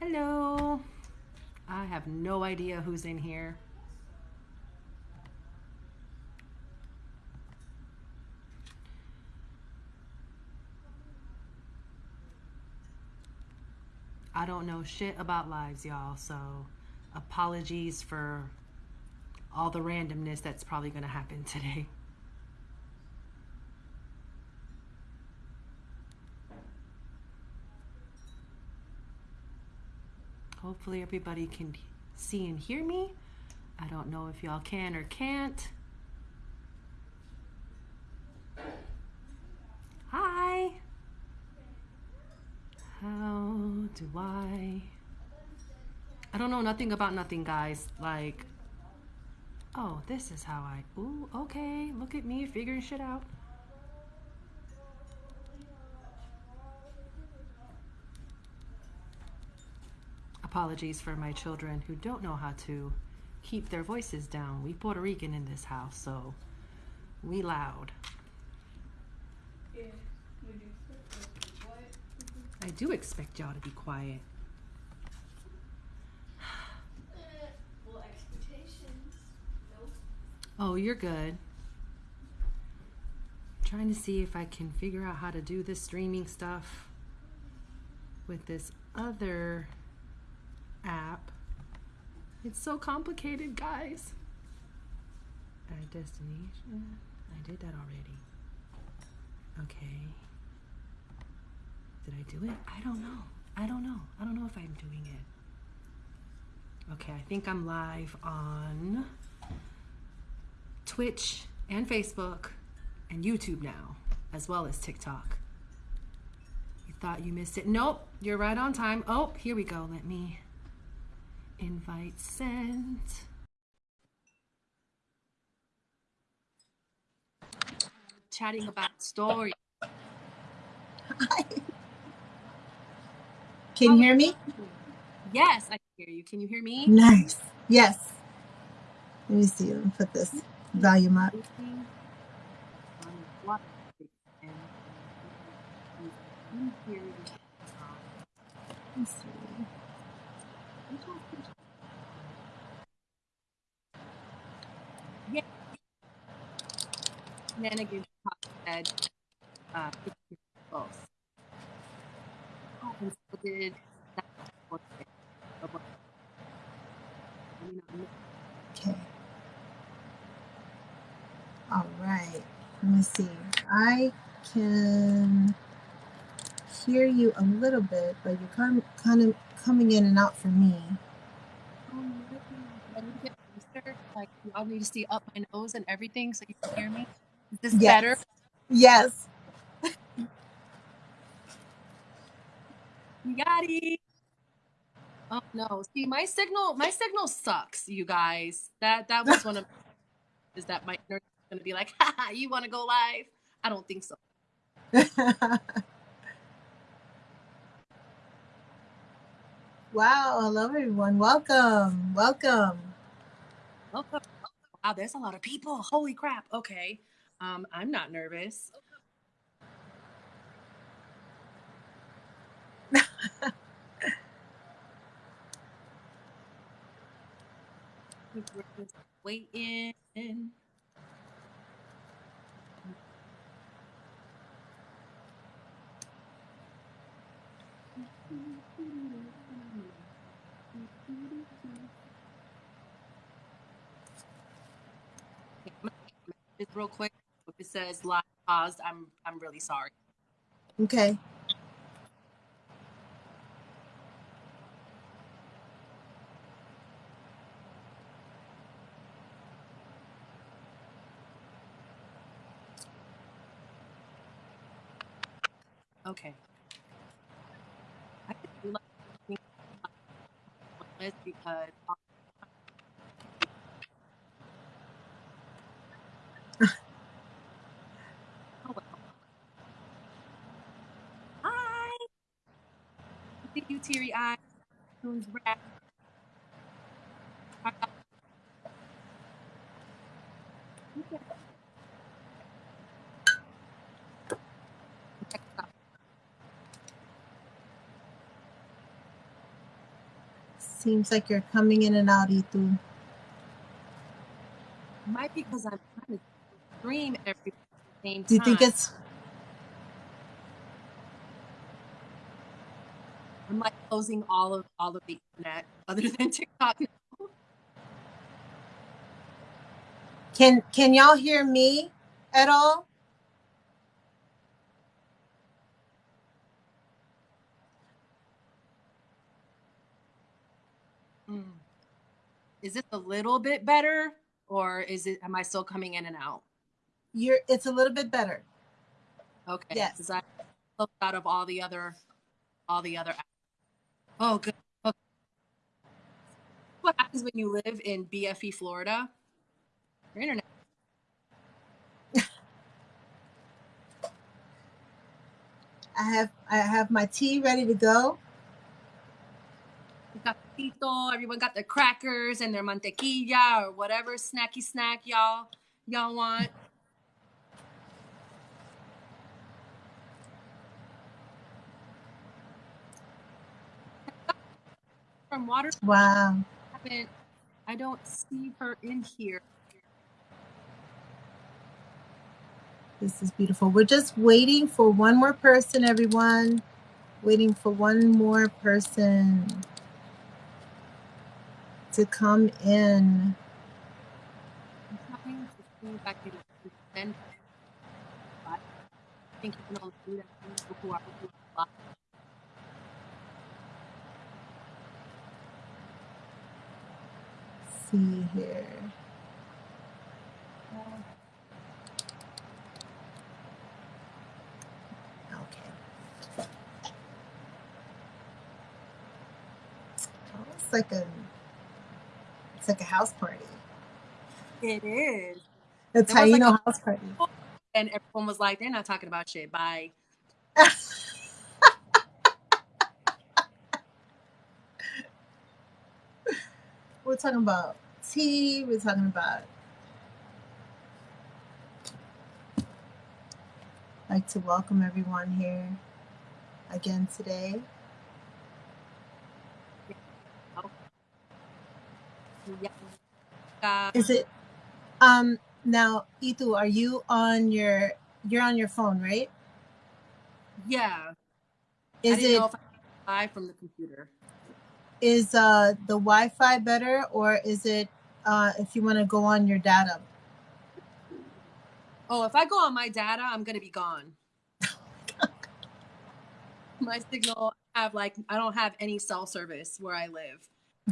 Hello. I have no idea who's in here. I don't know shit about lives, y'all, so apologies for all the randomness that's probably going to happen today. Hopefully everybody can see and hear me. I don't know if y'all can or can't. Hi. How do I? I don't know nothing about nothing, guys. Like, oh, this is how I, ooh, okay, look at me figuring shit out. Apologies for my children who don't know how to keep their voices down. We Puerto Rican in this house, so we loud. I do expect y'all to be quiet. Well, expectations. Nope. Oh, you're good. trying to see if I can figure out how to do this streaming stuff with this other app. It's so complicated, guys. Add destination. I did that already. Okay. Did I do it? I don't know. I don't know. I don't know if I'm doing it. Okay, I think I'm live on Twitch and Facebook and YouTube now, as well as TikTok. You thought you missed it? Nope, you're right on time. Oh, here we go. Let me invite sent. Chatting about stories. Can you hear me? Yes, I can hear you. Can you hear me? Nice. Yes. Let me see. Let me put this volume up. Let's see. Yeah. Shenanigans said, uh. Oh, and so did. Okay. All right. Let me see. I can hear you a little bit, but you're kind kind of coming in and out for me. I need to get closer. Like, y'all need to see up my nose and everything so you can hear me. Is this Yes. better? Yes. You got it. Oh no! See, my signal, my signal sucks, you guys. That that was one of is that my internet is gonna be like, haha, you want to go live? I don't think so. wow. Hello, everyone. Welcome. Welcome. Wow, there's a lot of people. Holy crap. Okay. Um, I'm not nervous. Waiting. Okay, I'm gonna Just real quick, if it says live paused, I'm I'm really sorry. Okay. Okay. I could do like think because teary. Seems like you're coming in and out, Itu. Might be because I'm trying to stream every same time. Do you think it's I'm like closing all of all of the internet other than TikTok. can can y'all hear me at all? Mm. Is it a little bit better, or is it? Am I still coming in and out? You're it's a little bit better. Okay. Yes. I closed out of all the other, all the other. Oh, good. Okay. What happens when you live in BFE, Florida? Your internet. I have I have my tea ready to go. Everyone got their crackers and their mantequilla or whatever snacky snack y'all y'all want. From water, Wow. I haven't- I don't see her in here. This is beautiful. We're just waiting for one more person, everyone. Waiting for one more person to come in. I'm trying to see if I can send. I think you can only do that to people who are who are live. See here. Okay. It's like a it's like a house party. It is. How you like know house party. And everyone was like, they're not talking about shit. Bye. We're talking about tea. We're talking about. I'd like to welcome everyone here again today. Is it um now Itu, are you on your you're on your phone, right? yeah. I Is it know if I could from the computer. Is uh the Wi-Fi better or is it uh if you want to go on your data? Oh, if I go on my data, I'm gonna be gone. my signal I have like I don't have any cell service where I live,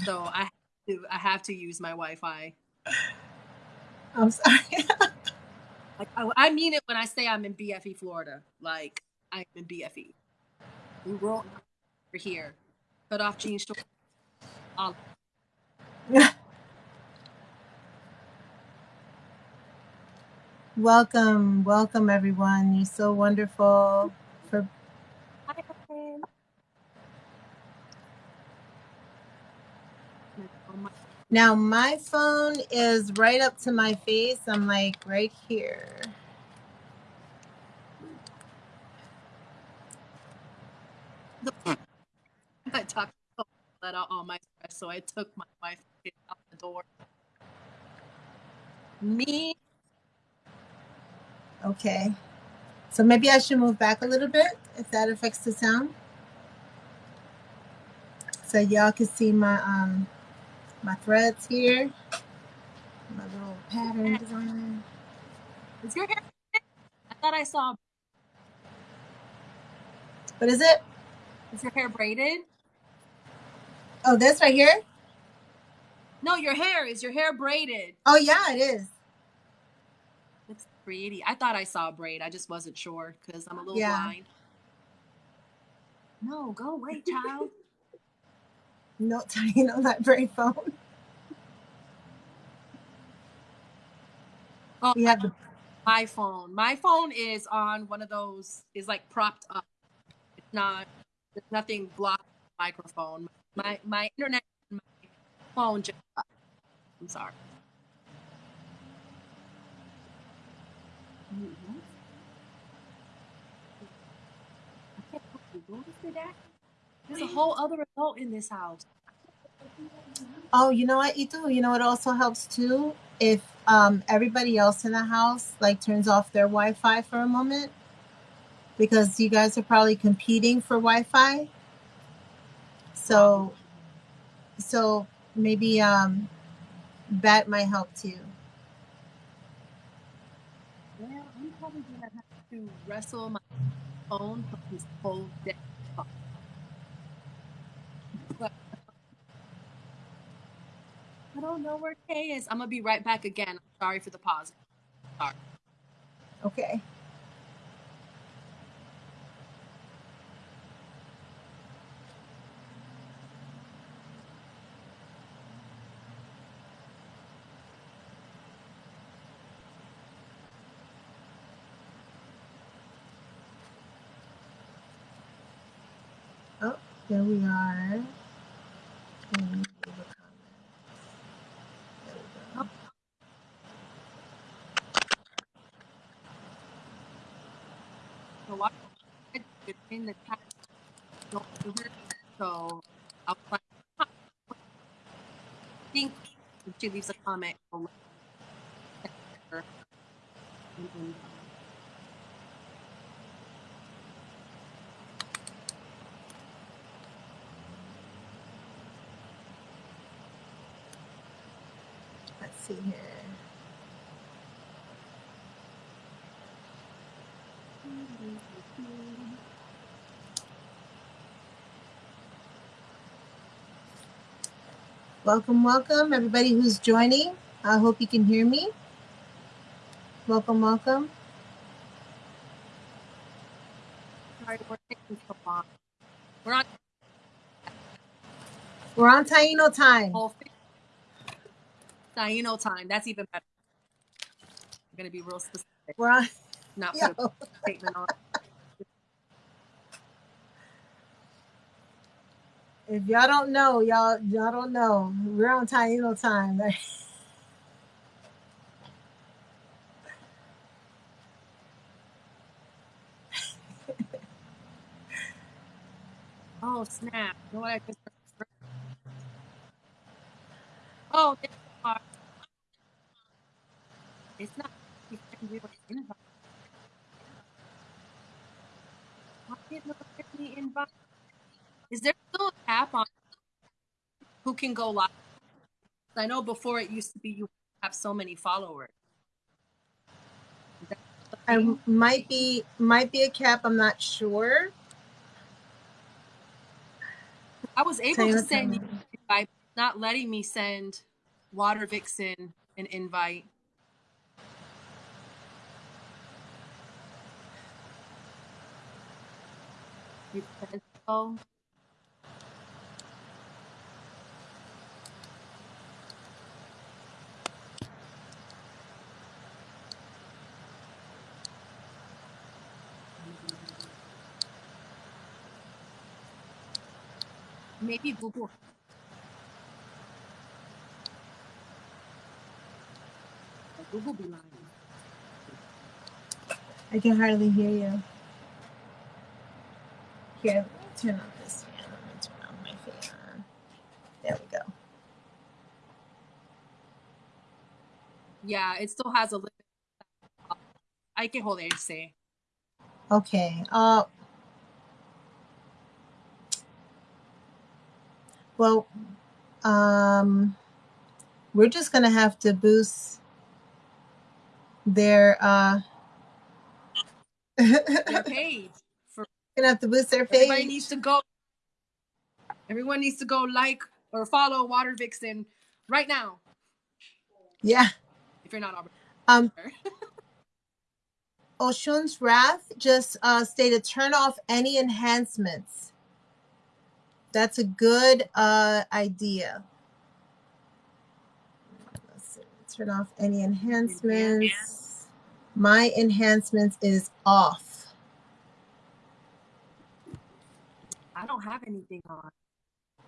so I have to I have to use my Wi-Fi. I'm sorry. Like I, I mean it when I say I'm in BFE, Florida. Like I'm in BFE. We roll over here. Cut off jeans. shorts, all- welcome, welcome everyone. You're so wonderful for my- Now my phone is right up to my face. I'm like right here. I talked to let out all my stress, so I took my wife out the door. Me, Okay. So maybe I should move back a little bit if that affects the sound. So y'all can see my um my threads here. My little pattern design. is your hair? I thought I saw. What is it? Is your hair braided? Oh, this right here? No, your hair is your hair braided. Oh yeah, it is. Looks pretty. I thought I saw a braid. I just wasn't sure because I'm a little Yeah. blind. No, go away, child. No tying on that very phone. Oh, We have the my phone. My phone is on one of those. Is like propped up. It's not. There's nothing the microphone. My my internet. My phone just. I'm sorry. I can't help you. What is it, Dad? There's a whole other adult in this house. Oh, you know what, Itu? You know what also helps too? If um, everybody else in the house like turns off their Wi-Fi for a moment, because you guys are probably competing for Wi-Fi. So, so maybe um, that might help too. Well, I'm probably gonna have to wrestle my phone from this whole day. But I don't know where Kay is. I'm gonna be right back again. I'm sorry for the pause. Sorry. Okay. There we are. Leave a comment. There we go. So in the her, so I'll think she leaves a comment. I'll let her. And then, Let's see here. Welcome, welcome, everybody who's joining. I hope you can hear me. Welcome, welcome. Sorry, we're taking so long. We're on We're on Taino time. Taino time. That's even better. I'm gonna be real specific, We're on. not put Yo. a statement on. If y'all don't know, y'all y'all don't know. We're on Taino time. Oh snap! You know what I just Oh, are. It's not. you can do an. Why didn't it invite? Is there still a cap on who can go live? I know before it used to be you have so many followers. Is that the I might be might be a cap. I'm not sure. I was able to send invite, not letting me send Water Vixen an invite. Maybe Google. Google be lying. I can hardly hear you. Here, let me turn on this fan. Let me turn on my fan. There we go. Yeah, it still has a limit. I can hold it say. Okay. Uh. Well, um, we're just gonna have to boost their uh. Their gonna page. For have to boost their everybody page. needs to go. Everyone needs to go like or follow Water Vixen right now. Yeah. If you're not already Um. Oshun's Wrath just uh, stated turn off any enhancements. That's a good uh, idea. Let's see. Turn off any enhancements. My enhancements is off. I don't have anything on.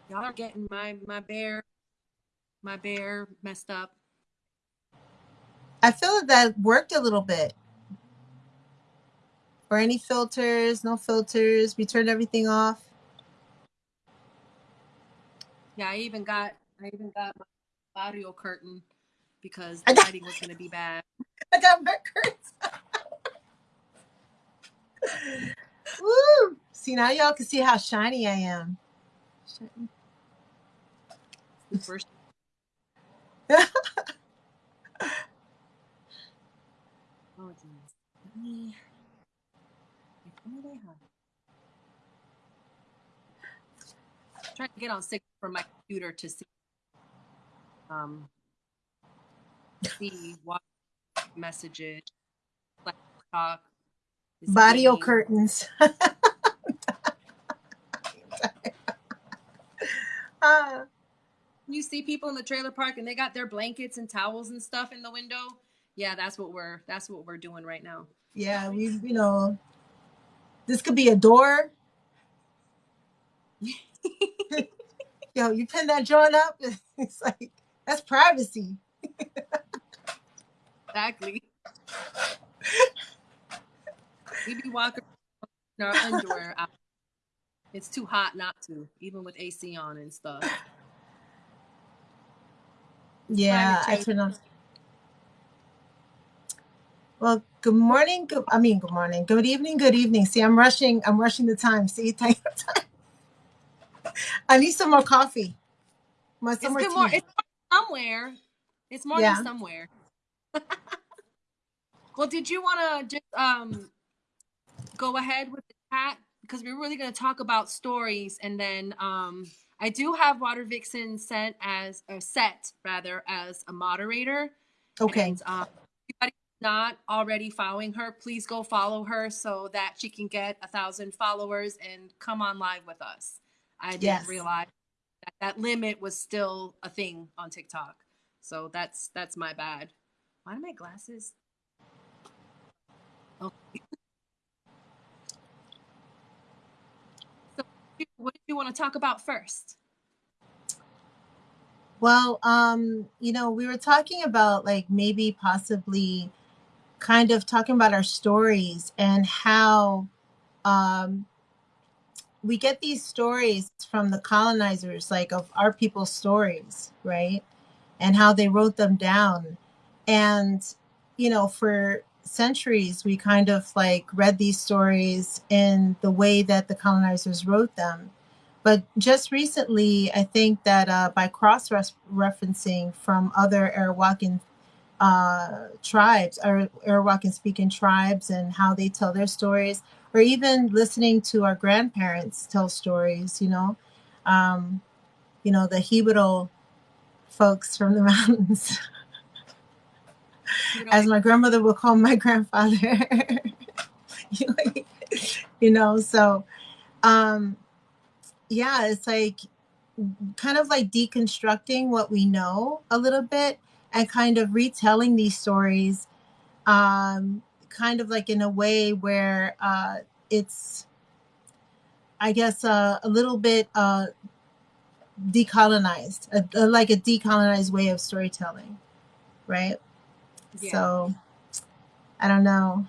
Y'all are getting my my bear, my bear messed up. I feel that that worked a little bit. Or any filters, no filters. We turned everything off. Yeah, I even got I even got my audio curtain because I the lighting was gonna be bad. I got my curtains. Woo! See now y'all can see how shiny I am. First Oh, geez. Let me. if only they had- Trying to get on sick from my computer to see, um, see what messages, like talk. Barrio being- curtains. Ah, You see people in the trailer park and they got their blankets and towels and stuff in the window. Yeah, that's what we're that's what we're doing right now. yeah, we you know this could be a door. Yo, you pin that joint up, it's like that's privacy. Exactly. we be walking in our underwear out. It's too hot not to, even with AC on and stuff. Yeah, I change. turn on. Well, good morning. Good, I mean, good morning. Good evening. Good evening. See, I'm rushing. I'm rushing the time. See, take your time. I need some more coffee. My It's summer good tea. more. It's somewhere. It's morning Yeah. somewhere. Well, did you want to just um go ahead with the chat because we're really going to talk about stories, and then um I do have Water Vixen sent as a set rather as a moderator. okay. And, um, not already following her, please go follow her so that she can get a thousand followers and come on live with us. I didn't Yes. realize that that limit was still a thing on TikTok. So that's that's my bad. Why are my glasses? Oh. so what do you want to talk about first? Well, um, you know, we were talking about like maybe possibly kind of talking about our stories and how um we get these stories from the colonizers, like of our people's stories, right? And how they wrote them down. And, you know, for centuries, we kind of like read these stories in the way that the colonizers wrote them. But just recently, I think that uh, by cross referencing from other Arawakan uh, tribes or Arawakan speaking tribes and how they tell their stories, or even listening to our grandparents tell stories, you know, um, you know, the jíbaro folks from the mountains, as my grandmother would call my grandfather, you know, so, um, yeah, it's like kind of like deconstructing what we know a little bit and kind of retelling these stories um, kind of like in a way where uh, it's i guess uh, a little bit uh, decolonized a, a- like a decolonized way of storytelling right Yeah. so i don't know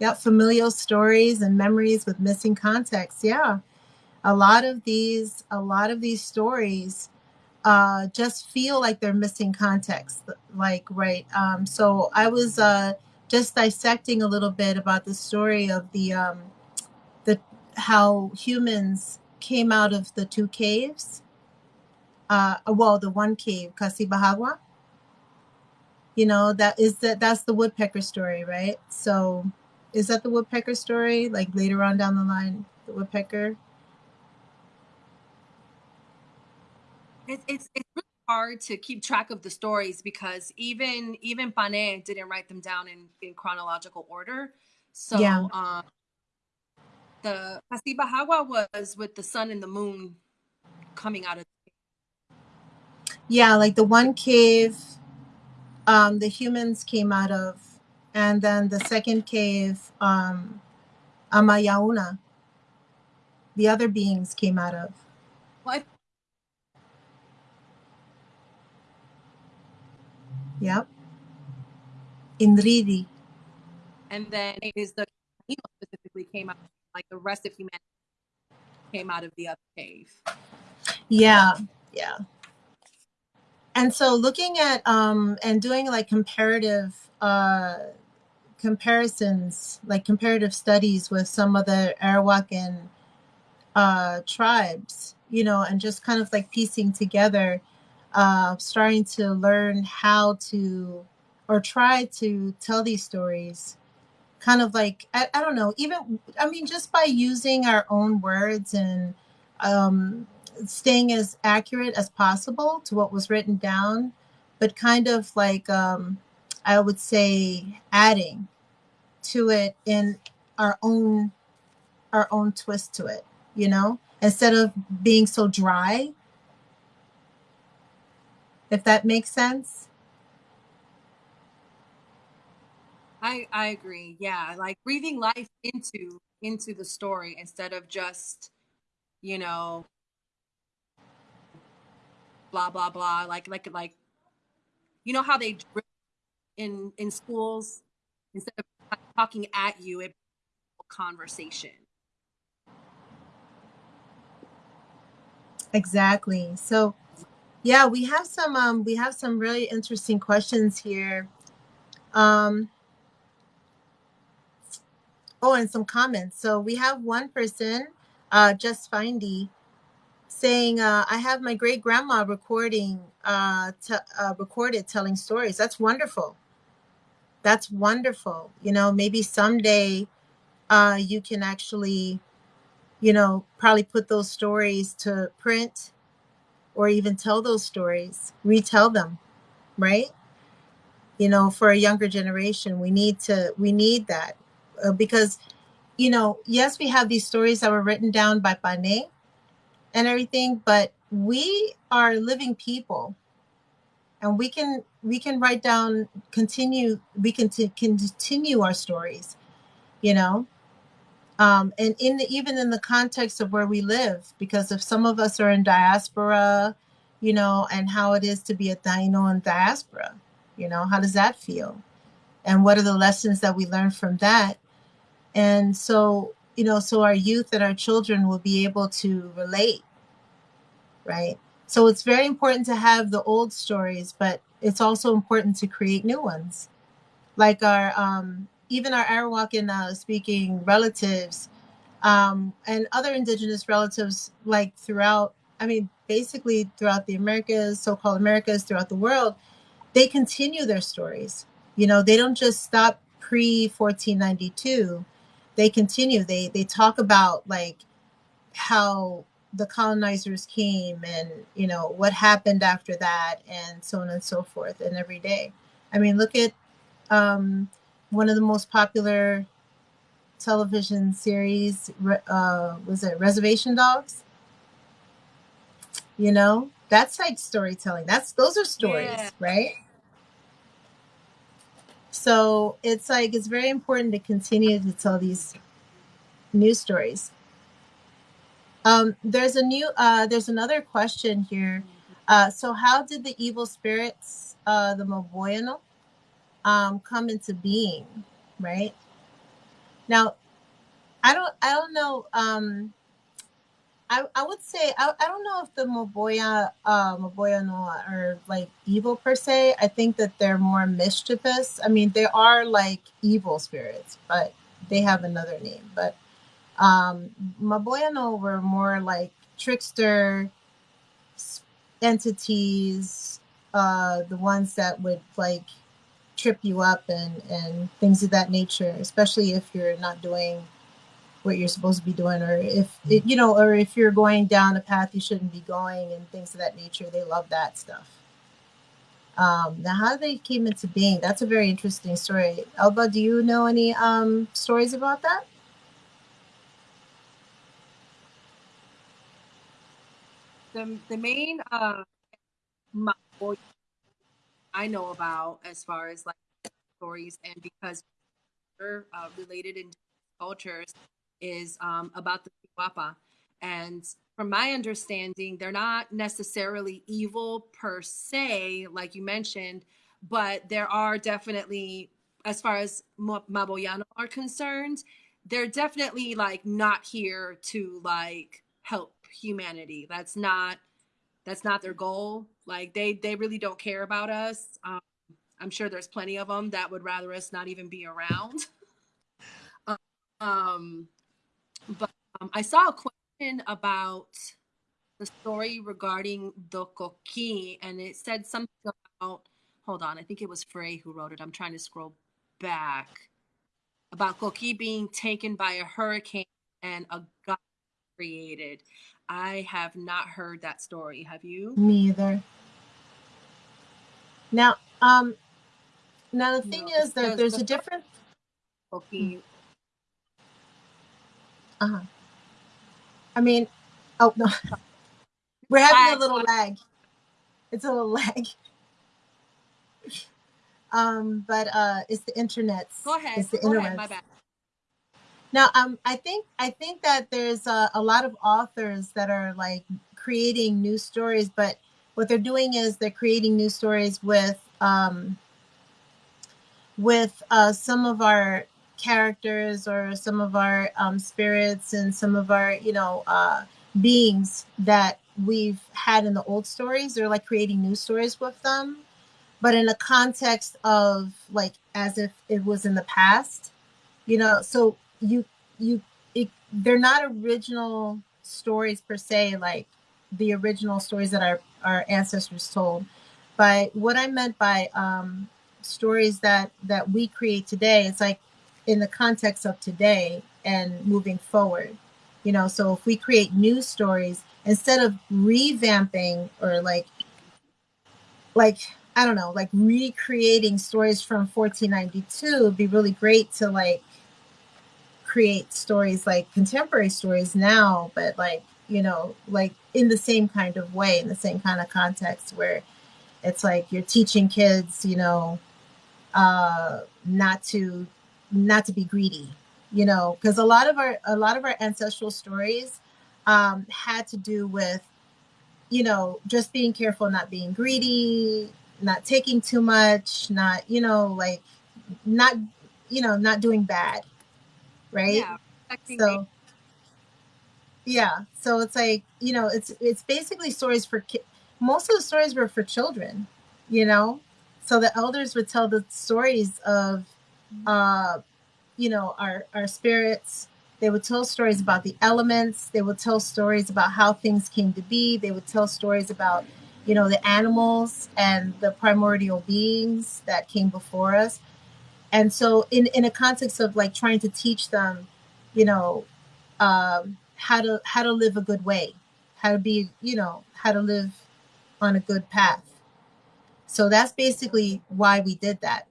yeah familial stories and memories with missing context yeah a lot of these a lot of these stories uh, just feel like they're missing context like right um, so i was uh, just dissecting a little bit about the story of the um, the how humans came out of the two caves uh, well the one cave Cacibajagua. You know that is that that's the woodpecker story right so is that the woodpecker story like later on down the line the woodpecker It's it's it's really hard to keep track of the stories because even even Pane didn't write them down in, in chronological order. So Yeah. um the Cacibajagua was with the sun and the moon coming out of Yeah, like the one cave um, the humans came out of, and then the second cave, um, Amayauna, the other beings came out of. well, I- Yep. Inridi. and then it is the specifically came out like the rest of humanity came out of the other cave. Yeah, yeah. And so looking at um and doing like comparative uh comparisons like comparative studies with some of the Arawakan uh tribes you know and just kind of like piecing together uh starting to learn how to or try to tell these stories kind of like I, I don't know even i mean just by using our own words and um staying as accurate as possible to what was written down, but kind of like um, I would say adding to it in our own our own twist to it, you know, instead of being so dry. If that makes sense. I I agree. Yeah, like breathing life into into the story instead of just, you know, blah blah blah. Like like like you know how they in in schools? Instead of talking at you it conversation. Exactly. So yeah we have some um we have some really interesting questions here. Um oh and some comments. So we have one person uh just findy saying, uh, "I have my great grandma recording, uh, uh, recorded telling stories. That's wonderful. That's wonderful. You know, maybe someday uh, you can actually, you know, probably put those stories to print, or even tell those stories, retell them, right? You know, for a younger generation, we need to we need that uh, because, you know, yes, we have these stories that were written down by Pane and everything, but we are living people. And we can we can write down continue we can t- continue our stories you know? Um, and in the, even in the context of where we live because if some of us are in diaspora you know and how it is to be a Taino in diaspora you know how does that feel? And what are the lessons that we learn from that? And so you know so our youth and our children will be able to relate right? So it's very important to have the old stories, but it's also important to create new ones. Like our, um, even our Arawakan uh, speaking relatives um, and other indigenous relatives, like throughout, I mean, basically throughout the Americas, so called Americas, throughout the world, they continue their stories. You know, they don't just stop pre 1492, they continue. They, they talk about like how the colonizers came and you know what happened after that and so on and so forth and every day i mean look at um, one of the most popular television series uh, was it reservation dogs you know that's like storytelling that's those are stories yeah. right so it's like it's very important to continue to tell these news stories um, there's a new, uh, there's another question here. Uh, so how did the evil spirits, uh, the Maboyano, um, come into being, right? Now, I don't, I don't know. Um, I, I would say I, I don't know if the Maboya uh Maboyano are like evil per se. I think that they're more mischievous. I mean, they are like evil spirits, but they have another name. But um, Maboyano were more like trickster entities, uh, the ones that would like trip you up and, and things of that nature, especially if you're not doing what you're supposed to be doing, or if it, you know, or if you're going down a path you shouldn't be going and things of that nature. They love that stuff. Um, now, how they came into being, that's a very interesting story. Elba, do you know any um, stories about that? the the main uh I know about as far as like stories and because they're uh, related in cultures is um, about the Chihuahua. And from my understanding, they're not necessarily evil per se, like you mentioned, but there are definitely, as far as Maboyano are concerned, they're definitely like not here to like help humanity. That's not that's not their goal. Like they they really don't care about us. Um, I'm sure there's plenty of them that would rather us not even be around. um, but um, I saw a question about the story regarding the coqui, and it said something about. Hold on, I think it was Frey who wrote it. I'm trying to scroll back about coqui being taken by a hurricane and a god created. I have not heard that story. Have you? Me either. Now, um, now the thing No, is that there's a different. Coqui. Uh huh. I mean, oh no, we're having a little lag. It's a little lag. Um, but uh, it's the internet's. Go ahead. It's the Go ahead. internet. My bad. Now, um, I think I think that there's a, a lot of authors that are like creating new stories, but what they're doing is they're creating new stories with um, with uh, some of our characters or some of our um, spirits and some of our you know uh, beings that we've had in the old stories. They're like creating new stories with them, but in the context of like as if it was in the past you know so you you it, they're not original stories per se like the original stories that our our ancestors told but what i meant by um stories that that we create today it's like in the context of today and moving forward. You know so if we create new stories instead of revamping or like like i don't know like recreating stories from 1492 it'd be really great to like create stories like contemporary stories now but like you know like in the same kind of way in the same kind of context where it's like you're teaching kids you know uh not to not to be greedy you know because a lot of our a lot of our ancestral stories um had to do with you know just being careful not being greedy not taking too much not you know like not you know not doing bad right Yeah. so yeah so it's like you know it's it's basically stories for ki- most of the stories were for children you know so the elders would tell the stories of uh you know our our spirits. They would tell stories about the elements. They would tell stories about how things came to be. They would tell stories about you know the animals and the primordial beings that came before us. And so in in a context of like trying to teach them you know um how to how to live a good way how to be you know how to live on a good path. So that's basically why we did that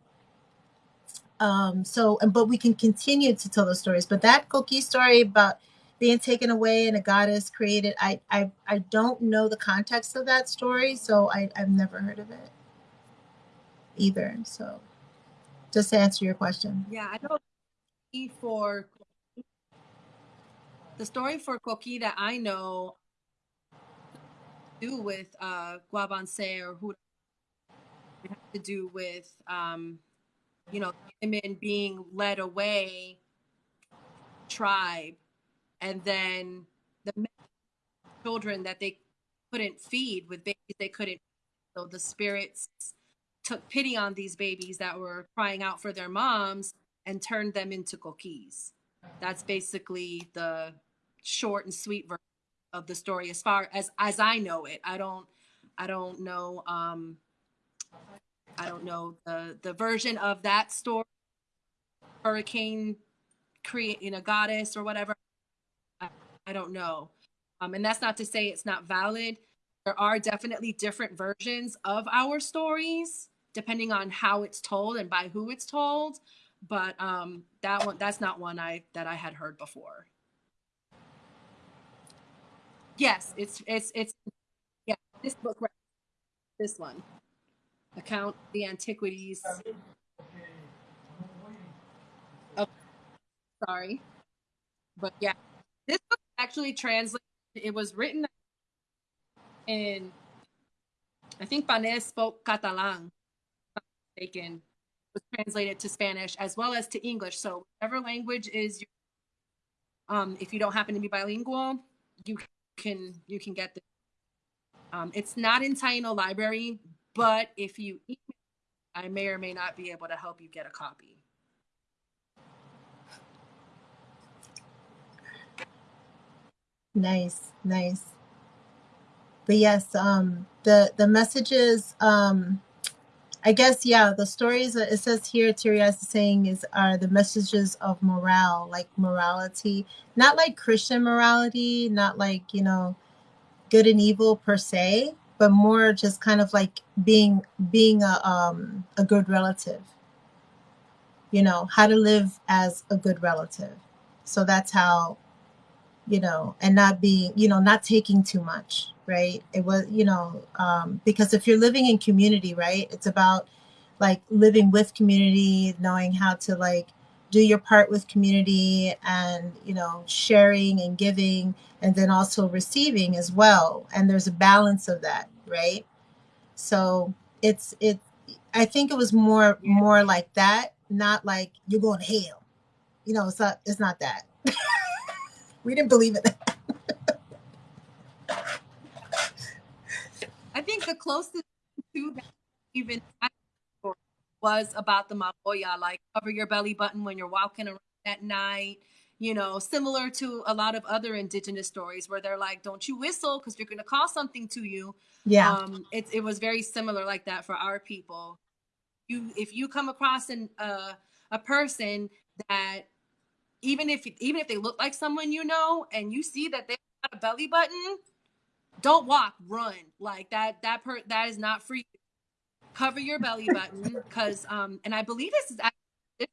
um so and but we can continue to tell those stories but that coqui story about being taken away and a goddess created i i, I don't know the context of that story so i i've never heard of it either. So just to answer your question. Yeah, I know for the story for coqui that I know do with uh or who it has to do with um you know women being led away tribe and then the children that they couldn't feed with babies they couldn't so the spirits took pity on these babies that were crying out for their moms and turned them into coquis. That's basically the short and sweet version of the story as far as as I know it. I don't I don't know um I don't know the the version of that story hurricane creating a goddess or whatever. I, I don't know. Um and that's not to say it's not valid. There are definitely different versions of our stories depending on how it's told and by who it's told but um that one that's not one i that i had heard before yes it's it's it's yeah this book right this one account the antiquities oh, sorry but yeah this book actually translated it was written in i think Panés spoke catalan mistaken was translated to Spanish as well as to English. So whatever language is, your, um, if you don't happen to be bilingual, you can you can get this. Um, it's not in Taino Library, but if you email, I may or may not be able to help you get a copy. Nice, nice. But yes, um, the the messages, um, I guess, yeah, the stories that it says here, Tirias is saying is are the messages of morale, like morality, not like Christian morality, not like you know, good and evil per se, but more just kind of like being being a um a good relative. You know, how to live as a good relative. So that's how you know, and not being, you know, not taking too much, right? It was, you know, um, because if you're living in community, right, it's about like living with community, knowing how to like do your part with community and, you know, sharing and giving and then also receiving as well. And there's a balance of that, right? So it's, it, I think it was more, more like that, not like you're going to hell. You know, it's not, it's not that. we didn't believe it. I think the closest to that even was about the maboya, like cover your belly button when you're walking around at night. You know, similar to a lot of other indigenous stories where they're like, "Don't you whistle because you're going to call something to you." Yeah. Um, it it was very similar like that for our people. You if you come across an uh, a person that even if even if they look like someone you know and you see that they got a belly button, don't walk, run. Like that that per that is not free. Cover your belly button because um and I believe this is actually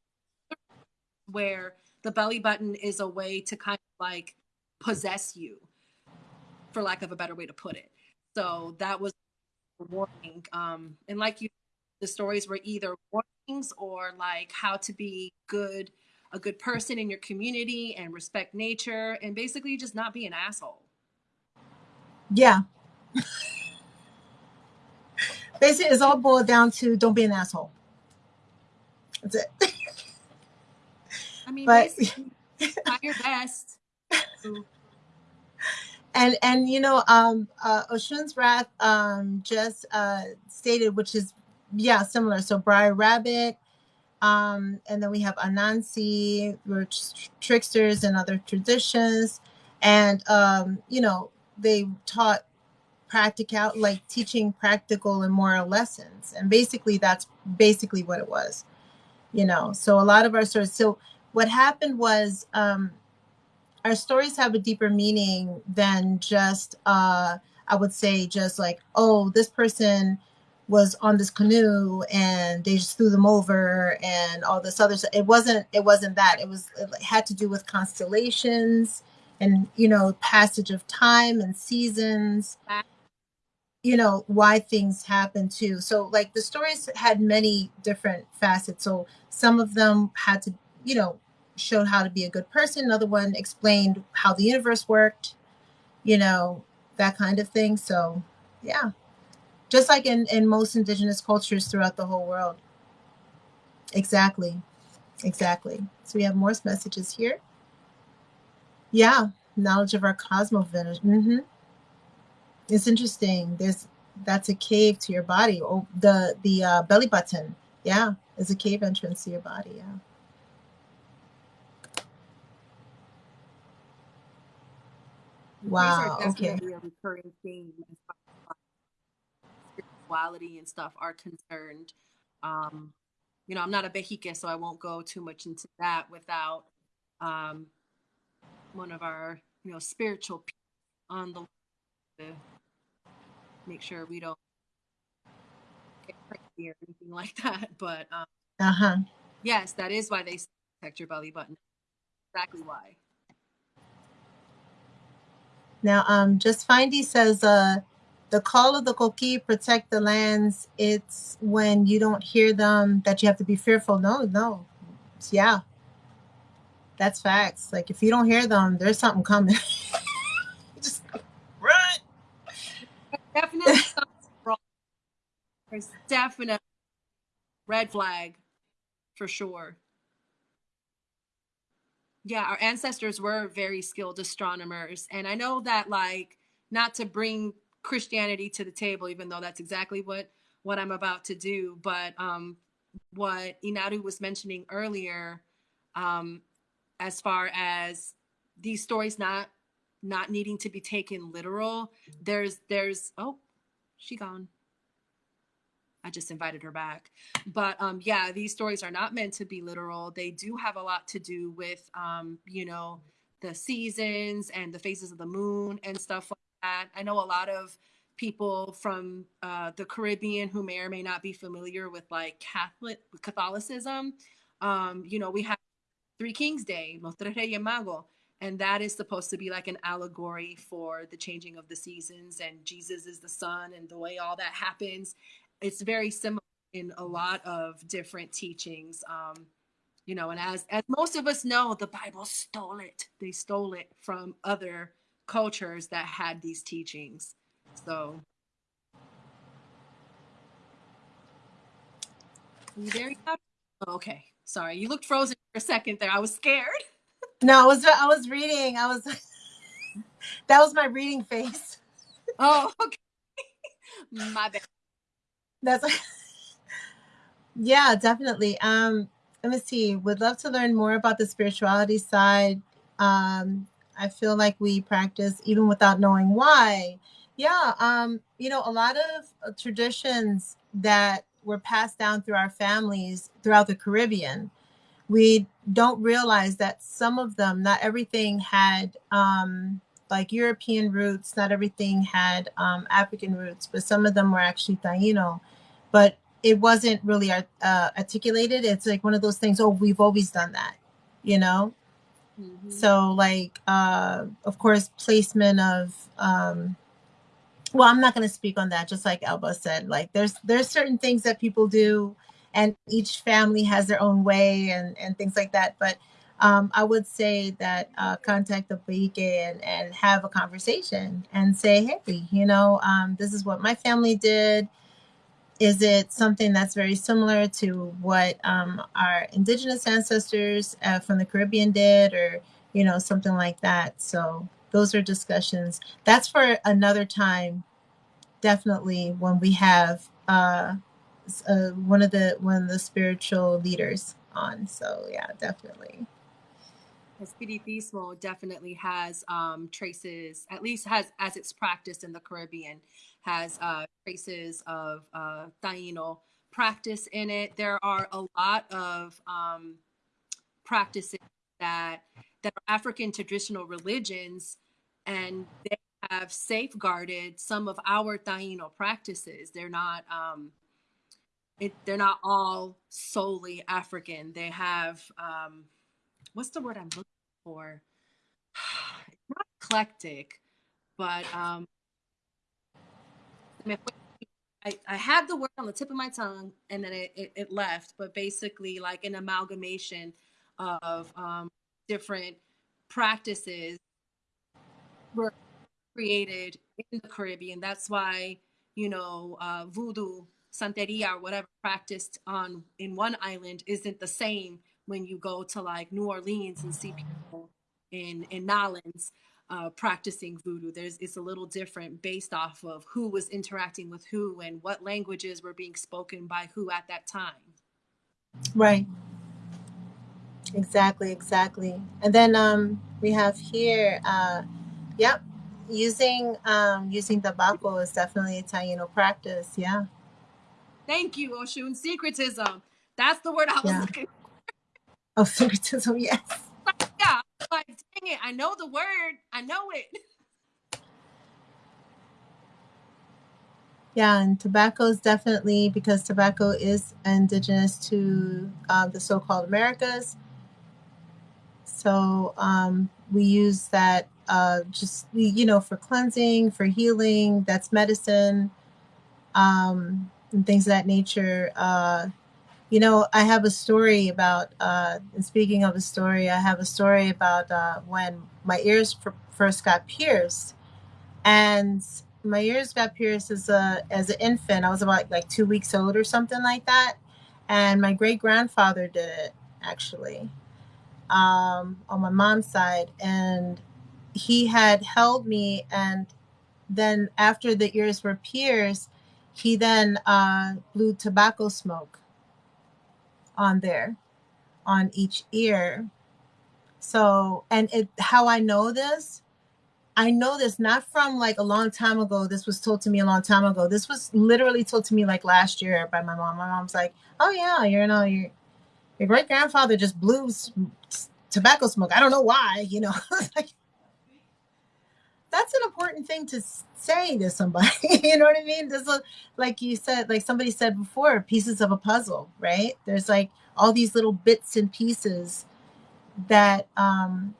where the belly button is a way to kind of like possess you for lack of a better way to put it. So that was warning. Um and like you the stories were either warnings or like how to be good a good person in your community and respect nature and basically just not be an asshole. Yeah. Basically, it's all boiled down to don't be an asshole. That's it. I mean, But- try your best. and and you know um uh oshun's wrath um just uh stated which is yeah similar. So briar rabbit um and then we have anansi which tricksters and other traditions. And um you know they taught practical like teaching practical and moral lessons. And basically that's basically what it was you know. So a lot of our stories so what happened was um our stories have a deeper meaning than just uh i would say just like oh this person was on this canoe and they just threw them over and all this other stuff it wasn't it wasn't that. It was it had to do with constellations and you know passage of time and seasons. You know why things happen too. So like the stories had many different facets. So some of them had to you know showed how to be a good person. Another one explained how the universe worked you know that kind of thing. So yeah. Just like in in most indigenous cultures throughout the whole world. Exactly. Exactly. So we have more messages here. Yeah. Knowledge of our cosmos hmm it's interesting. There's that's a cave to your body. Oh the the uh, belly button. Yeah. Is a cave entrance to your body. Yeah Wow, okay. a recurring theme as far as spirituality and stuff are concerned. Um, you know, I'm not a Bejique, so I won't go too much into that without um, one of our, you know, spiritual people on the to make sure we don't get crazy or anything like that. But um, uh-huh yes, that is why they protect your belly button. Exactly why. Now, um, just Findy says, uh, the call of the Coqui protect the lands. It's when you don't hear them that you have to be fearful. No, no, yeah, that's facts. Like if you don't hear them, there's something coming. Just run. Definitely something wrong. There's definitely red flag for sure. Yeah, our ancestors were very skilled astronomers. And I know that, like, not to bring Christianity to the table, even though that's exactly what what I'm about to do. But um, what Inaru was mentioning earlier, um, as far as these stories not not needing to be taken literal, there's there's oh, she gone. I just invited her back. But um, yeah, these stories are not meant to be literal. They do have a lot to do with, um, you know, the seasons and the phases of the moon and stuff like that. I know a lot of people from uh, the Caribbean who may or may not be familiar with like Catholic Catholicism. Um, you know, we have Three Kings Day, Reyes Magos, and that is supposed to be like an allegory for the changing of the seasons and Jesus is the sun and the way all that happens it's very similar in a lot of different teachings. Um, you know, and as as most of us know, the Bible stole it. They stole it from other cultures that had these teachings. So you there? Oh, okay. Sorry, you looked frozen for a second there. I was scared. No, I was I was reading. I was that was my reading face. Oh, okay. my bad. That's yeah, definitely. Um, let me see. Would love to learn more about the spirituality side. Um, I feel like we practice even without knowing why. Yeah, um, you know, a lot of uh, traditions that were passed down through our families throughout the Caribbean. We don't realize that some of them, not everything had um, like European roots. Not everything had um, African roots, but some of them were actually Taino. But it wasn't really uh, articulated. It's like one of those things. Oh, we've always done that, you know. Mm-hmm. So like, uh, of course, placement of. Um, well, I'm not going to speak on that. Just like Elba said, like there's there's certain things that people do, and each family has their own way and and things like that. But um, I would say that uh, contact the Paike and, and have a conversation and say, hey, you know, um, this is what my family did. Is it something that's very similar to what um, our indigenous ancestors uh, from the Caribbean did, or you know, something like that? So those are discussions. That's for another time. Definitely when we have uh, uh, one of the one of the spiritual leaders on. So yeah, definitely. Espiritismo definitely has um, traces, at least has as it's practiced in the Caribbean, has uh, traces of uh, Taino practice in it. There are a lot of um, practices that that are African traditional religions, and they have safeguarded some of our Taino practices. They're not um, it, they're not all solely African. They have um, what's the word I'm looking for? Not eclectic, but um, I, I had the word on the tip of my tongue and then it, it, it left, but basically like an amalgamation of um, different practices were created in the Caribbean. That's why, you know, uh, voodoo, santeria, or whatever practiced on in one island isn't the same when you go to like New Orleans and see people in in Nolens uh, practicing voodoo. There's it's a little different based off of who was interacting with who and what languages were being spoken by who at that time. Right. Exactly, exactly. And then um, we have here, uh, yep, using um, using tobacco is definitely a Taino practice. Yeah. Thank you, Oshun. Syncretism. That's the word I was yeah. looking of yes. Yeah, like, dang it, I know the word, I know it. Yeah, and tobacco is definitely because tobacco is indigenous to uh, the so called Americas. So um, we use that uh, just, you know, for cleansing, for healing, that's medicine, um, and things of that nature. Uh, you know, I have a story about, uh, and speaking of a story, I have a story about uh, when my ears first got pierced. And my ears got pierced as a as an infant. I was about like two weeks old or something like that. And my great grandfather did it actually um, on my mom's side, and he had held me and then after the ears were pierced, he then uh, blew tobacco smoke on there, on each ear. So, and it how I know this, I know this not from like a long time ago. This was told to me a long time ago. This was literally told to me like last year by my mom. My mom's like, "Oh yeah, you know, your your great grandfather just blew tobacco smoke. I don't know why, you know." like, that's an important thing to say to somebody. you know what I mean? This is like you said, like somebody said before, pieces of a puzzle, right? There's like all these little bits and pieces that um,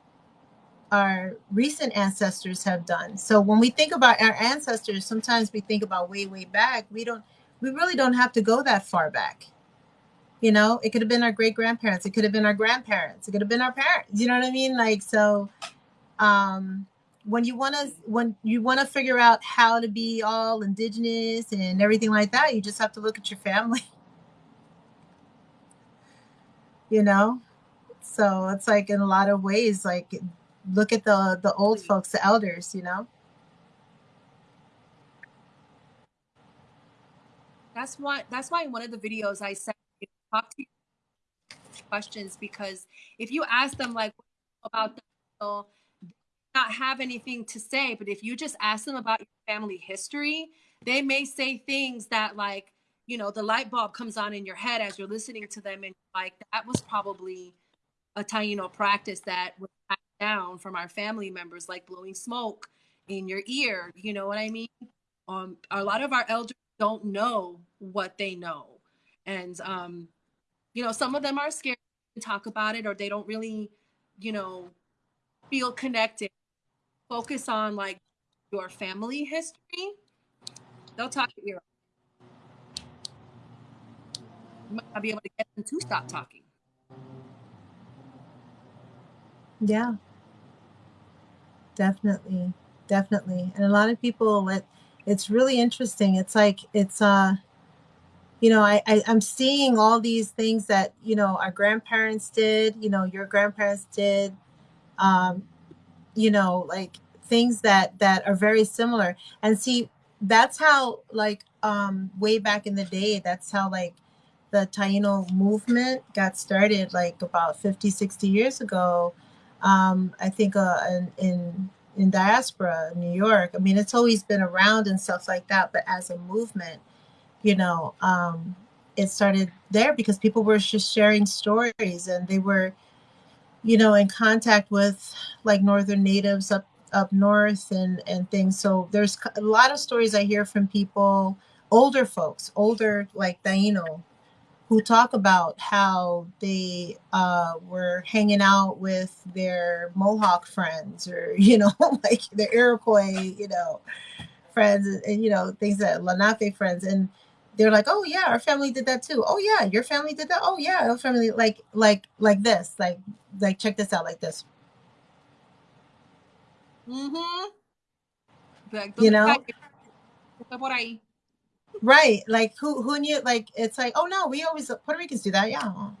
our recent ancestors have done. So when we think about our ancestors, sometimes we think about way, way back. We don't, we really don't have to go that far back. You know, it could have been our great grandparents. It could have been our grandparents. It could have been our parents. You know what I mean? Like so. Um, when you want to when you want to figure out how to be all indigenous and everything like that you just have to look at your family. You know? So it's like in a lot of ways like look at the the old folks the elders you know? That's why that's why in one of the videos I said talk to your questions because if you ask them like about the not have anything to say, but if you just ask them about your family history, they may say things that like, you know, the light bulb comes on in your head as you're listening to them and like that was probably a Taino practice that was passed down from our family members, like blowing smoke in your ear. You know what I mean? Um, a lot of our elders don't know what they know, and um, you know, some of them are scared to talk about it, or they don't really, you know, feel connected. Focus on like your family history. They'll talk ear. off. You might not be able to get them to stop talking. yeah definitely definitely and a lot of people it, it's really interesting it's like it's uh you know I, I i'm seeing all these things that you know our grandparents did you know your grandparents did um you know like things that that are very similar. And see that's how like um way back in the day that's how like the taino movement got started like about 50 60 years ago. Um i think uh in in, in diaspora new york. I mean it's always been around and stuff like that but as a movement you know um it started there because people were just sharing stories and they were you know in contact with like northern natives up up north and and things. So there's a lot of stories i hear from people older folks older like Taino who talk about how they uh, were hanging out with their Mohawk friends or you know like their Iroquois you know friends and, and, you know things that Lenape friends. And they're like oh yeah our family did that too. Oh yeah your family did that. Oh yeah our family like like like this like like check this out like this Mm-hmm. You know? está por ahí. right. Like who who knew like it's like oh no we always Puerto Ricans do that. Yeah.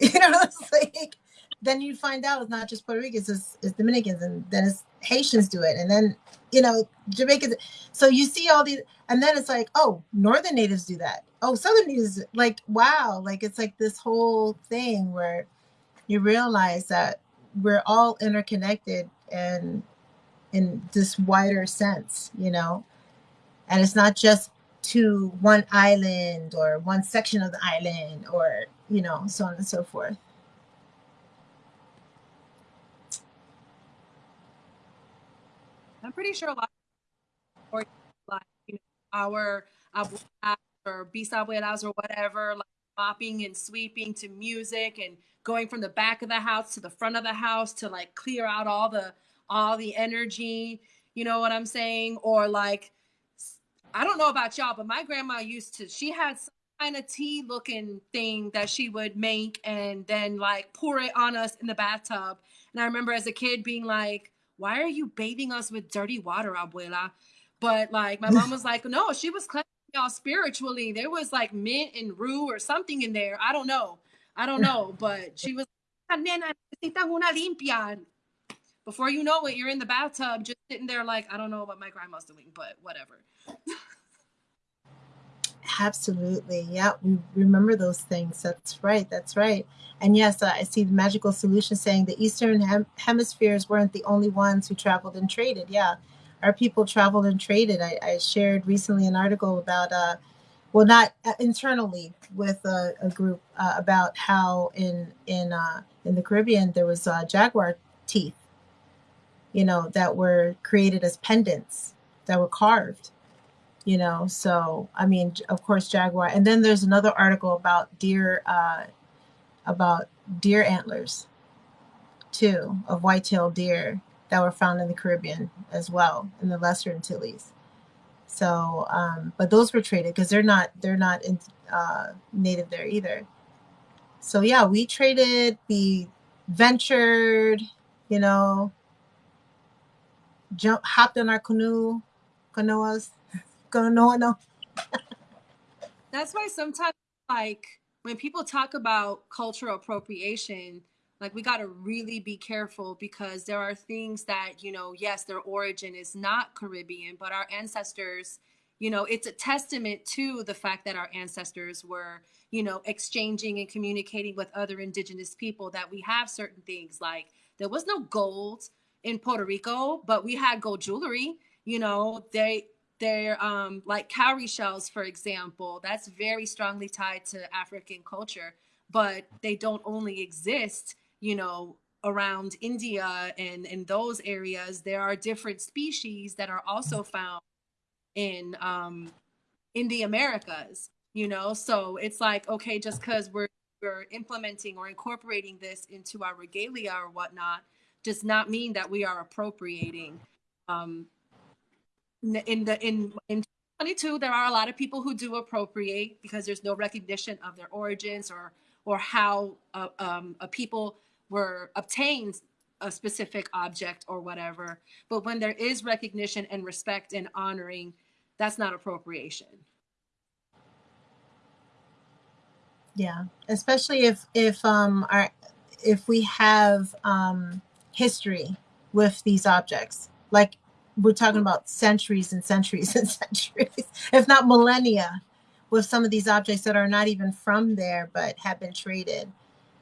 You know it's like then you find out it's not just Puerto Ricans it's, it's Dominicans and then it's Haitians do it and then you know Jamaicans. So you see all these and then it's like oh northern natives do that. Oh southern natives like wow. Like it's like this whole thing where you realize that we're all interconnected and in this wider sense you know? And it's not just to one island or one section of the island or you know so on and so forth. I'm pretty sure a lot of like you know our abuelas or bisabuelas or whatever, like mopping and sweeping to music and going from the back of the house to the front of the house to like clear out all the all the energy. You know what I'm saying? Or like I don't know about y'all, but my grandma used to. She had some kind of tea looking thing that she would make and then like pour it on us in the bathtub. And I remember as a kid being like, "Why are you bathing us with dirty water, abuela?" But like my mom was like, "No, she was cleansing y'all spiritually. There was like mint and rue or something in there. I don't know. I don't know, but she was, "Nena, una limpia." Before you know it, you're in the bathtub, just sitting there like, I don't know what my grandma's doing, but whatever. Absolutely. Yeah, we remember those things. That's right. That's right. And yes, I see the magical solution saying the Eastern hem- hemispheres weren't the only ones who traveled and traded. Yeah, our people traveled and traded. I, I shared recently an article about, uh, well, not uh, internally with a, a group uh, about how in in uh, in the Caribbean there was uh, jaguar teeth, you know, that were created as pendants that were carved you know? So i mean of course jaguar. And then there's another article about deer uh about deer antlers too of white-tailed deer that were found in the caribbean as well in the lesser antilles. So um but those were traded because they're not they're not in, uh native there either. So yeah we traded we ventured you know jump hopped in our canoe canoas canoa no. That's why sometimes, like, when people talk about cultural appropriation, like, we got to really be careful because there are things that, you know, yes, their origin is not Caribbean, but our ancestors, you know, it's a testament to the fact that our ancestors were, you know, exchanging and communicating with other indigenous people that we have certain things. Like there was no gold in Puerto Rico, but we had gold jewelry. You know, they they're um, like cowrie shells, for example. That's very strongly tied to African culture, but they don't only exist, you know, around India and in those areas. There are different species that are also found in um, in the Americas. You know, so it's like okay, just because we're we're implementing or incorporating this into our regalia or whatnot, does not mean that we are appropriating. Um, in the in in 22 there are a lot of people who do appropriate because there's no recognition of their origins or or how uh, um, a people were obtained a specific object or whatever but when there is recognition and respect and honoring that's not appropriation yeah especially if if um our if we have um history with these objects like we're talking about centuries and centuries and centuries, if not millennia, with some of these objects that are not even from there but have been traded.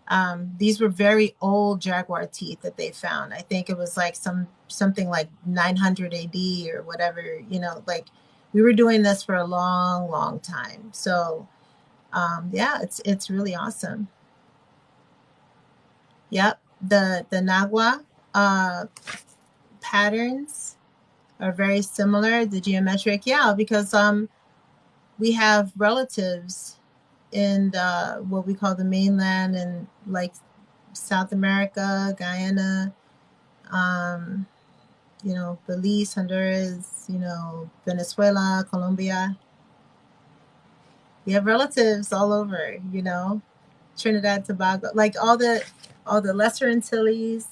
Um, these were very old jaguar teeth that they found. I think it was like some something like 900 AD or whatever. You know, like we were doing this for a long, long time. So, um, yeah, it's it's really awesome. Yep, the the Nagua uh, patterns are very similar. The geometric, yeah, because um, we have relatives in the, what we call the mainland and like South America, Guyana, um, you know, Belize, Honduras, you know, Venezuela, Colombia. We have relatives all over, you know, Trinidad, Tobago, like all the all the Lesser Antilles.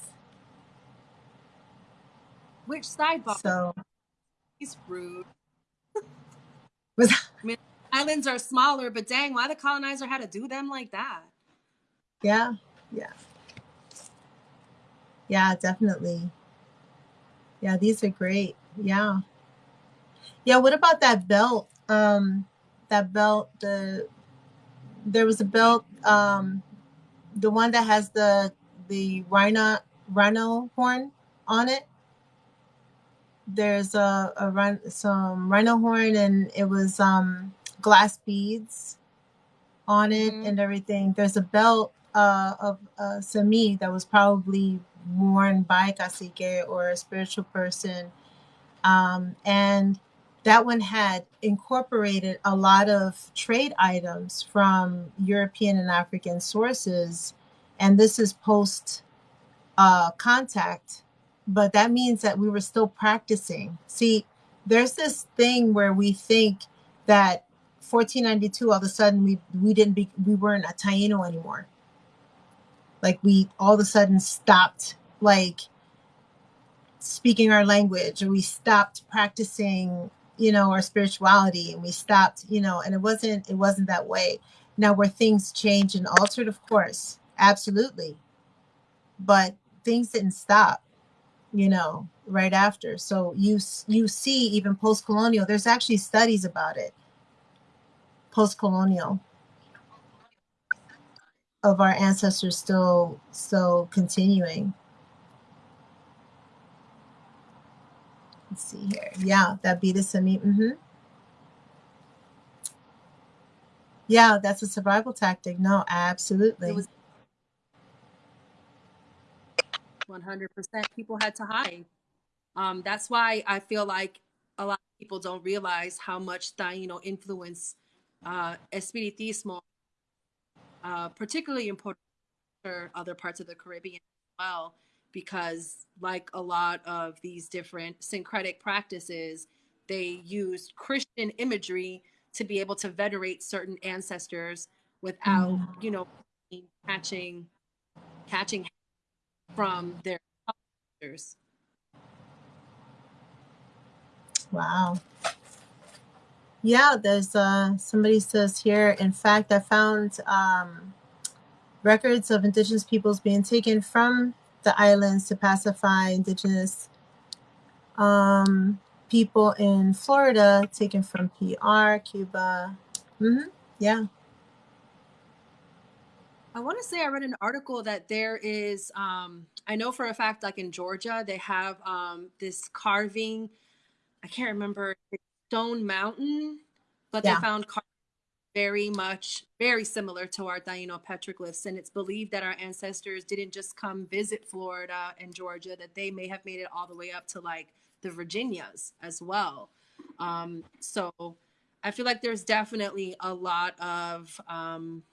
which sidebar So he's rude was I mean, islands are smaller but dang why the colonizer had to do them like that yeah, yeah, yeah, definitely. Yeah, these are great. Yeah. Yeah, what about that belt? Um that belt, the there was a belt, um the one that has the the rhino rhino horn on it. There's a, a rhino, some rhino horn and it was um glass beads on it Mhm. and everything. There's a belt uh, of uh, Cemí that was probably worn by cacique or a spiritual person. Um, and that one had incorporated a lot of trade items from European and African sources. And this is post uh, contact, but that means that we were still practicing. See, there's this thing where we think that 1492 all of a sudden we we didn't be we weren't a Taino anymore. Like we all of a sudden stopped like speaking our language or we stopped practicing you know our spirituality and we stopped you know and it wasn't it wasn't that way now where things changed and altered of course absolutely but things didn't stop you know, right after. So you you see even post-colonial. There's actually studies about it. Post-colonial of our ancestors still still continuing. Let's see here. Yeah, that beat beta cemí. Mm-hmm. Yeah, that's a survival tactic. No, absolutely. It was 100% people had to hide. Um, that's why I feel like a lot of people don't realize how much Taino influence uh, Espiritismo, uh, particularly in Puerto other parts of the Caribbean as well, because like a lot of these different syncretic practices, they used Christian imagery to be able to venerate certain ancestors without, Mm. you know, catching catching from their ancestors. Wow. Yeah, there's uh somebody says here, in fact, I found um records of indigenous peoples being taken from the islands to pacify indigenous um people in Florida, taken from PR, Cuba. hmm Yeah. I want to say I read an article that there is, um, I know for a fact, like in Georgia, they have um, this carving. I can't remember Stone Mountain, but Yeah. they found car- very much very similar to our Taino petroglyphs, and it's believed that our ancestors didn't just come visit Florida and Georgia; that they may have made it all the way up to like the Virginias as well. Um, so I feel like there's definitely a lot of um,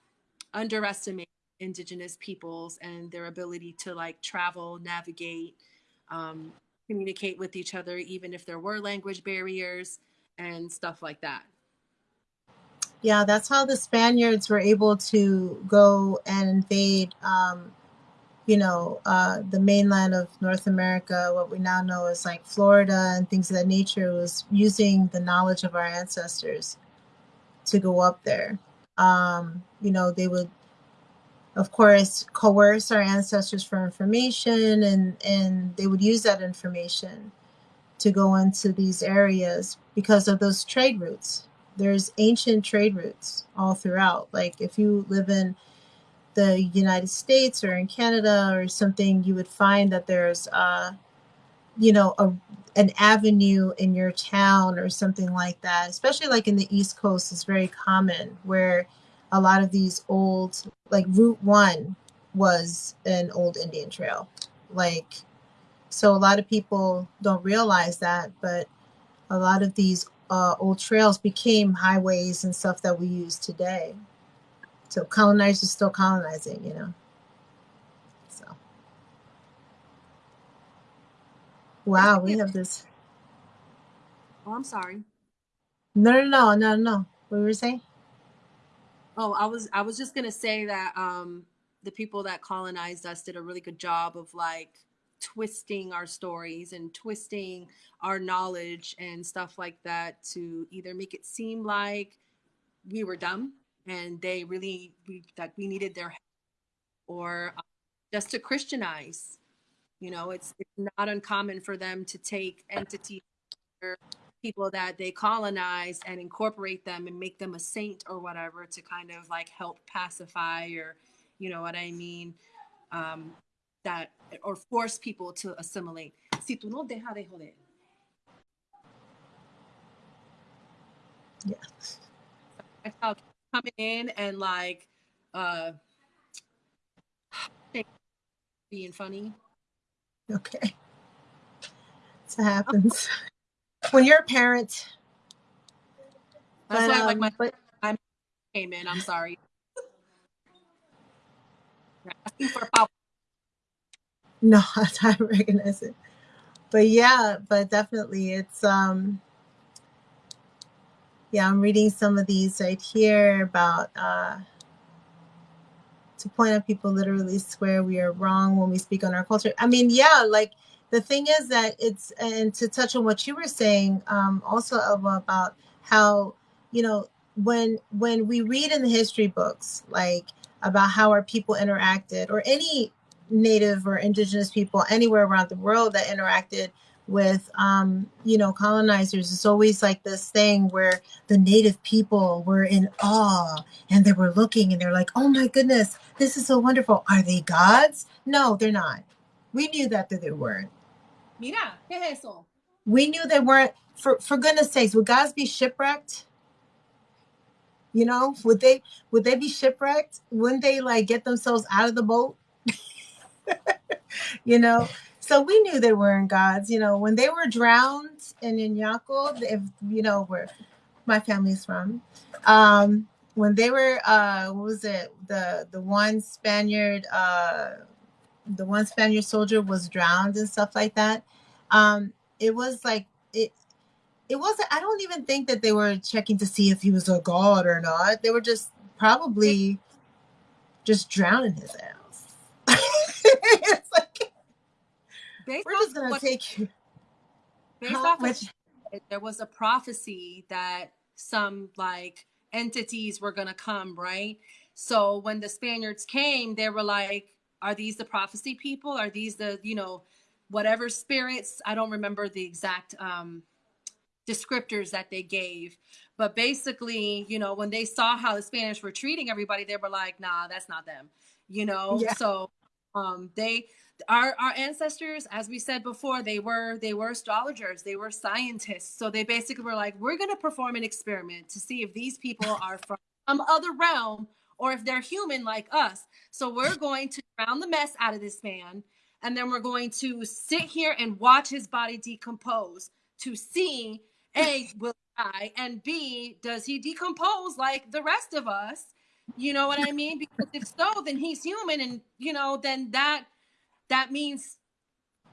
indigenous peoples and their ability to like travel navigate um, communicate with each other even if there were language barriers and stuff like that Yeah, that's how the Spaniards were able to go and invade, um, you know, uh, the mainland of North America, what we now know as like Florida and things of that nature, was using the knowledge of our ancestors to go up there. Um, you know, they would, of course, coerce our ancestors for information, and and they would use that information to go into these areas because of those trade routes there's ancient trade routes all throughout. Like if you live in the United States or in Canada or something, you would find that there's uh you know a an avenue in your town or something like that. Especially like in the East Coast is very common where a lot of these old like Route 1 was an old Indian trail. Like so a lot of people don't realize that, but a lot of these uh, old trails became highways and stuff that we use today. So colonizers still colonizing, you know. So wow, we have this. oh i'm sorry No, no, no, no, no. What were you saying? oh i was i was just gonna say that um the people that colonized us did a really good job of like twisting our stories and twisting our knowledge and stuff like that to either make it seem like we were dumb and they really we, that we needed their help or uh, just to christianize. You know it's, it's not uncommon for them to take entities people that they colonize and incorporate them and make them a saint or whatever to kind of like help pacify or you know what i mean? Um, that or force people to assimilate si tú no deja de joder Yeah. That's how coming in and like uh being funny Okay. So happens when you're a parent. that's But, why like um, my but came in i'm sorry asking for power No, I recognize it. But yeah, but definitely it's um yeah, I'm reading some of these right here about uh to point out people literally swear we are wrong when we speak on our culture. I mean, yeah, like the thing is that it's and to touch on what you were saying, um, also about how, you know, when when we read in the history books, like about how our people interacted or any native or indigenous people anywhere around the world that interacted with um, you know colonizers. It's always like this thing where the native people were in awe and they were looking and they're like oh my goodness this is so wonderful. Are they gods? No they're not. We knew that, that they weren't. Mira, ¿qué es eso? we knew they weren't. For for goodness sakes would gods be shipwrecked? You know would they would they be shipwrecked? Wouldn't they like get themselves out of the boat you know? So we knew they weren't gods. You know when they were drowned in Añasco, if you know where my family's from um when they were uh what was it? The the one spaniard uh the one spaniard soldier was drowned and stuff like that. Um it was like it it wasn't i don't even think that they were checking to see if he was a god or not. They were just probably just drowning his ass it's like Based we're just gonna what- take you based off of much- there was a prophecy that some like entities were going to come, right? So when the Spaniards came, they were like, are these the prophecy people? Are these the, you know, whatever spirits? I don't remember the exact um descriptors that they gave. But basically, you know, when they saw how the Spanish were treating everybody, they were like, nah, that's not them. You know, Yeah. so um they our our ancestors as we said before they were they were astrologers they were scientists. So they basically were like we're going to perform an experiment to see if these people are from some other realm or if they're human like us. So we're going to drown the mess out of this man and then we're going to sit here and watch his body decompose to see a will he die? And b does he decompose like the rest of us you know what i mean because if so then he's human and you know then that that means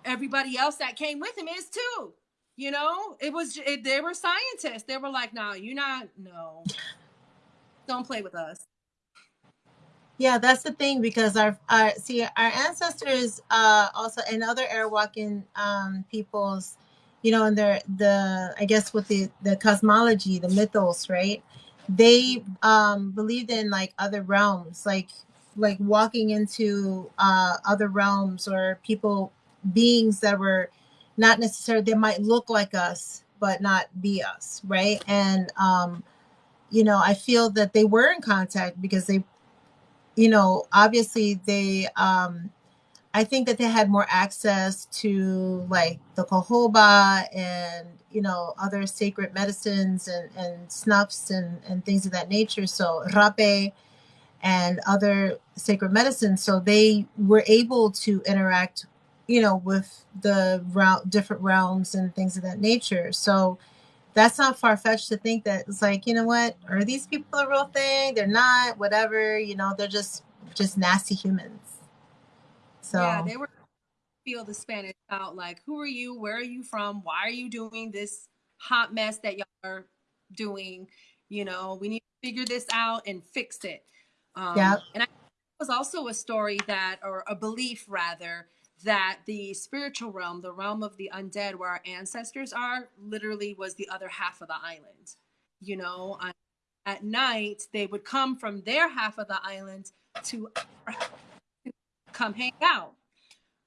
everybody else that came with him is too. You know, it was it, they were scientists. They were like, "No, you're not. No, don't play with us." Yeah, that's the thing because our, our see our ancestors uh also and other Arawakan um peoples, you know, and their the I guess with the the cosmology, the mythos, right? They um believed in like other realms, like like walking into uh other realms or people beings that were not necessarily they might look like us but not be us, right? And um you know, I feel that they were in contact because they you know, obviously they um I think that they had more access to like the cohoba and you know other sacred medicines and, and snuffs and, and things of that nature. So rapé and other sacred medicines. So they were able to interact, you know, with the realm, different realms and things of that nature. So that's not far fetched to think that it's like, you know what, are these people a real thing? They're not, whatever, you know, they're just just nasty humans. So Yeah, they were feel the Spanish out like, "Who are you? Where are you from? Why are you doing this hot mess that y'all are doing? You know, we need to figure this out and fix it." Um, Yep. And I was also a story that, or a belief rather, that the spiritual realm, the realm of the undead, where our ancestors are, literally was the other half of the island. You know, at night they would come from their half of the island to our half to come hang out,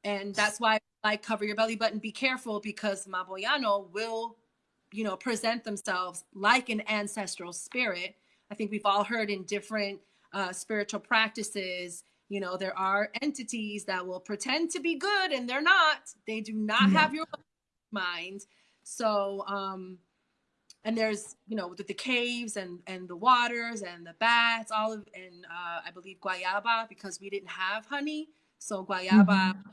and that's why like cover your belly button, be careful because Maboyano will, you know, present themselves like an ancestral spirit. I think we've all heard in different uh, spiritual practices you know there are entities that will pretend to be good and they're not. They do not Yeah. have your mind. So um and there's you know the, the caves and and the waters and the bats all of and uh i believe guayaba because we didn't have honey so guayaba Mhm.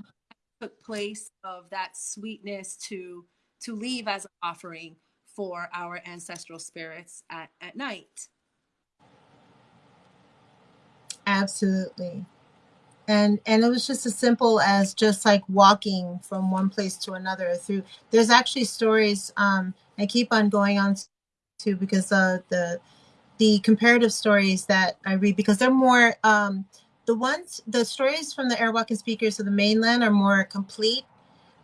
took place of that sweetness to to leave as an offering for our ancestral spirits at at night Absolutely. And and it was just as simple as just like walking from one place to another through there's actually stories um I keep on going on to because uh the the comparative stories that I read because they're more um the ones the stories from the Arawakan speakers of the mainland are more complete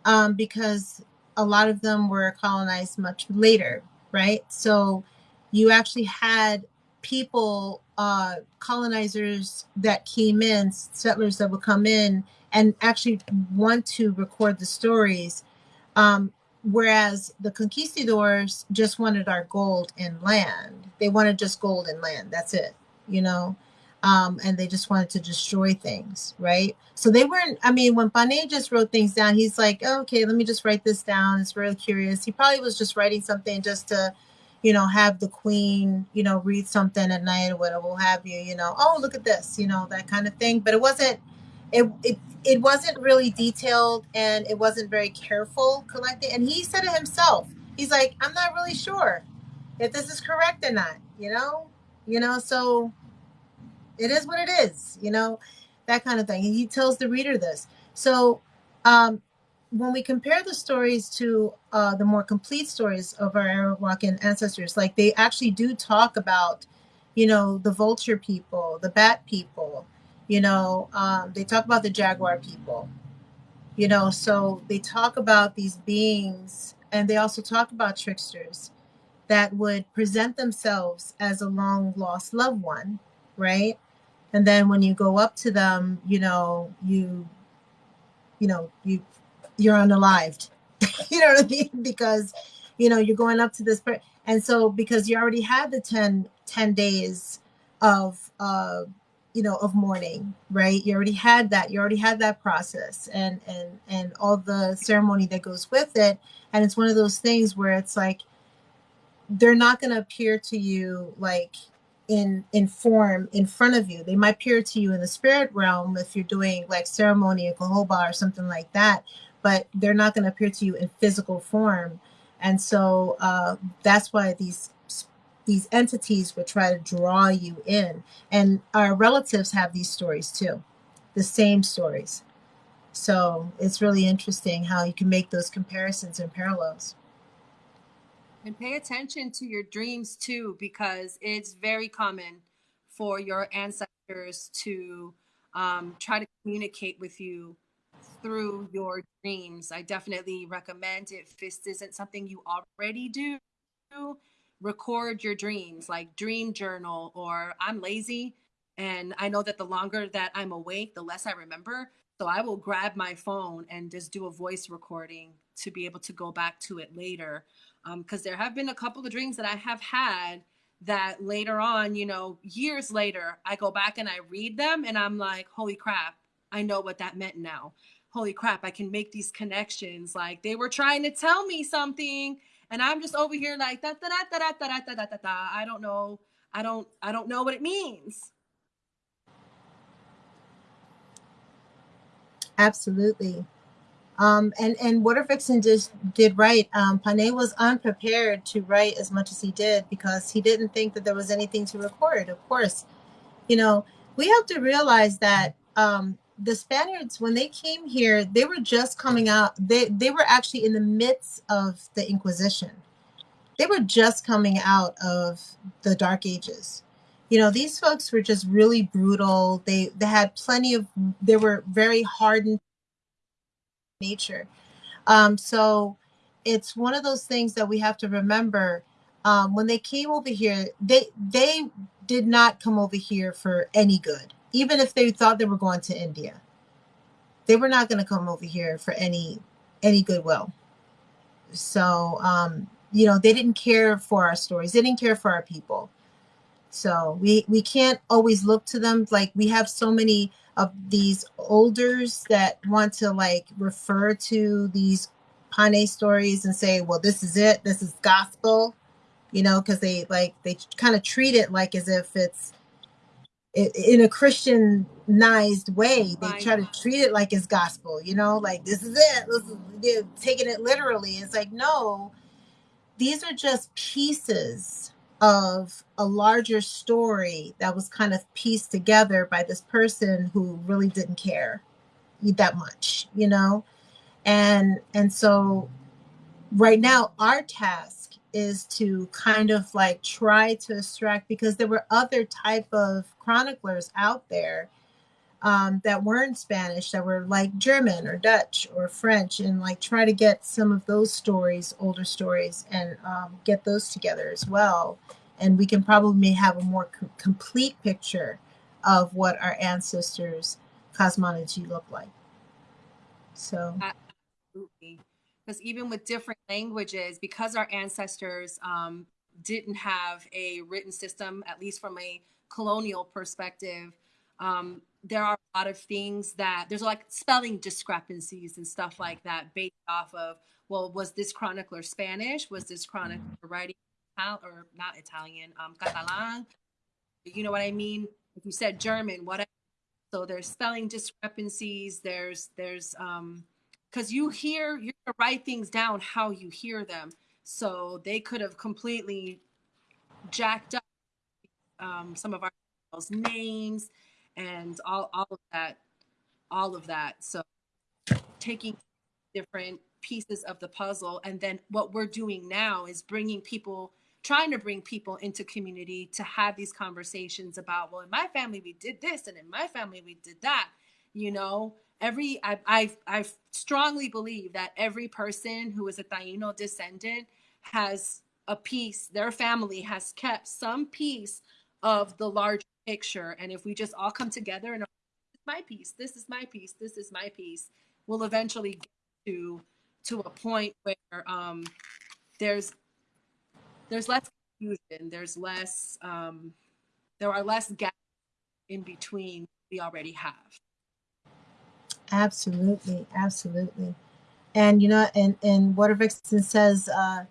um because a lot of them were colonized much later, right? So you actually had people uh colonizers that came in settlers that would come in and actually want to record the stories. Um, whereas the conquistadors just wanted our gold and land. They wanted just gold and land. That's it, you know. Um, and they just wanted to destroy things, right? So they weren't. I mean, when Pane just wrote things down, he's like, oh, "Okay, let me just write this down." It's really curious. He probably was just writing something just to, you know, have the queen, you know, read something at night or whatever, have you, you know. Oh, look at this, you know, that kind of thing. But it wasn't. It it it wasn't really detailed and it wasn't very careful collecting. And he said it himself. He's like, I'm not really sure if this is correct or not, you know? You know, so it is what it is, you know, that kind of thing. And he tells the reader this. So um when we compare the stories to uh, the more complete stories of our Arawakan ancestors, like they actually do talk about, you know, the vulture people, the bat people, you know um, they talk about the jaguar people you know so they talk about these beings and they also talk about tricksters that would present themselves as a long lost loved one right and then when you go up to them you know you you know you you're unalived. You know what i mean? Because you know you're going up to this per- and so because you already had the 10 10 days of uh you know of mourning right? You already had that you already had that process and and and all the ceremony that goes with it. And it's one of those things where it's like they're not going to appear to you like in in form in front of you they might appear to you in the spirit realm if you're doing like ceremony in Cohoba or something like that but they're not going to appear to you in physical form and so uh, that's why these these entities would try to draw you in. And our relatives have these stories too, the same stories. So it's really interesting how you can make those comparisons and parallels. And pay attention to your dreams too, because it's very common for your ancestors to um, try to communicate with you through your dreams. I definitely recommend if this isn't something you already do, record your dreams, like dream journal, or I'm lazy and I know that the longer that I'm awake, the less I remember. So I will grab my phone and just do a voice recording to be able to go back to it later. Because um, there have been a couple of dreams that I have had that later on, you know, years later, I go back and I read them and I'm like, holy crap, I know what that meant now. Holy crap, I can make these connections. Like they were trying to tell me something and I'm just over here like da da da da da da da da da. I don't know. I don't. I don't know what it means. Absolutely. Um, and and Water Vixen just did right. Um, Pane was unprepared to write as much as he did because he didn't think that there was anything to record. Of course, you know we have to realize that um, the Spaniards, when they came here, they were just coming out. They they were actually in the midst of the Inquisition. They were just coming out of the Dark Ages. You know, these folks were just really brutal. They they had plenty of. They were very hardened nature. Um, so it's one of those things that we have to remember. Um, when they came over here, they they did not come over here for any good even if they thought they were going to India, they were not going to come over here for any any goodwill. So, um, you know, they didn't care for our stories. They didn't care for our people. So we we can't always look to them. Like we have so many of these olders that want to like refer to these Pane stories and say, well, this is it. This is gospel, you know, because they like they kind of treat it like as if it's in a Christianized way. They try to treat it like it's gospel, you know, like this is it. This is, they're taking it literally. It's like, no, these are just pieces of a larger story that was kind of pieced together by this person who really didn't care that much, you know? And and so right now our task is to kind of like try to extract because there were other type of chroniclers out there um, that weren't Spanish that were like German or Dutch or French and like try to get some of those stories, older stories, and um, get those together as well. And we can probably have a more co- complete picture of what our ancestors' cosmology looked like. So Absolutely. Because even with different languages, because our ancestors um, didn't have a written system, at least from a colonial perspective, um, there are a lot of things that there's like spelling discrepancies and stuff like that based off of, well, was this chronicler Spanish? Was this chronicler writing Ital- or not Italian, um, Catalan? You know what I mean? If you said German, whatever. So there's spelling discrepancies. There's there's um, because you hear you write things down how you hear them. So they could have completely jacked up um, some of our names and all, all of that, all of that. So taking different pieces of the puzzle. And then what we're doing now is bringing people, trying to bring people into community to have these conversations about, well, in my family, we did this, and in my family, we did that. You know, every, I, I, I strongly believe that every person who is a Taino descendant has a piece, their family has kept some piece of the larger picture. And if we just all come together and my piece, this is my piece, this is my piece, we'll eventually get to to a point where um, there's there's less confusion, there's less um, there are less gaps in between we already have. absolutely, absolutely. And you know, and and Water Vixen says uh,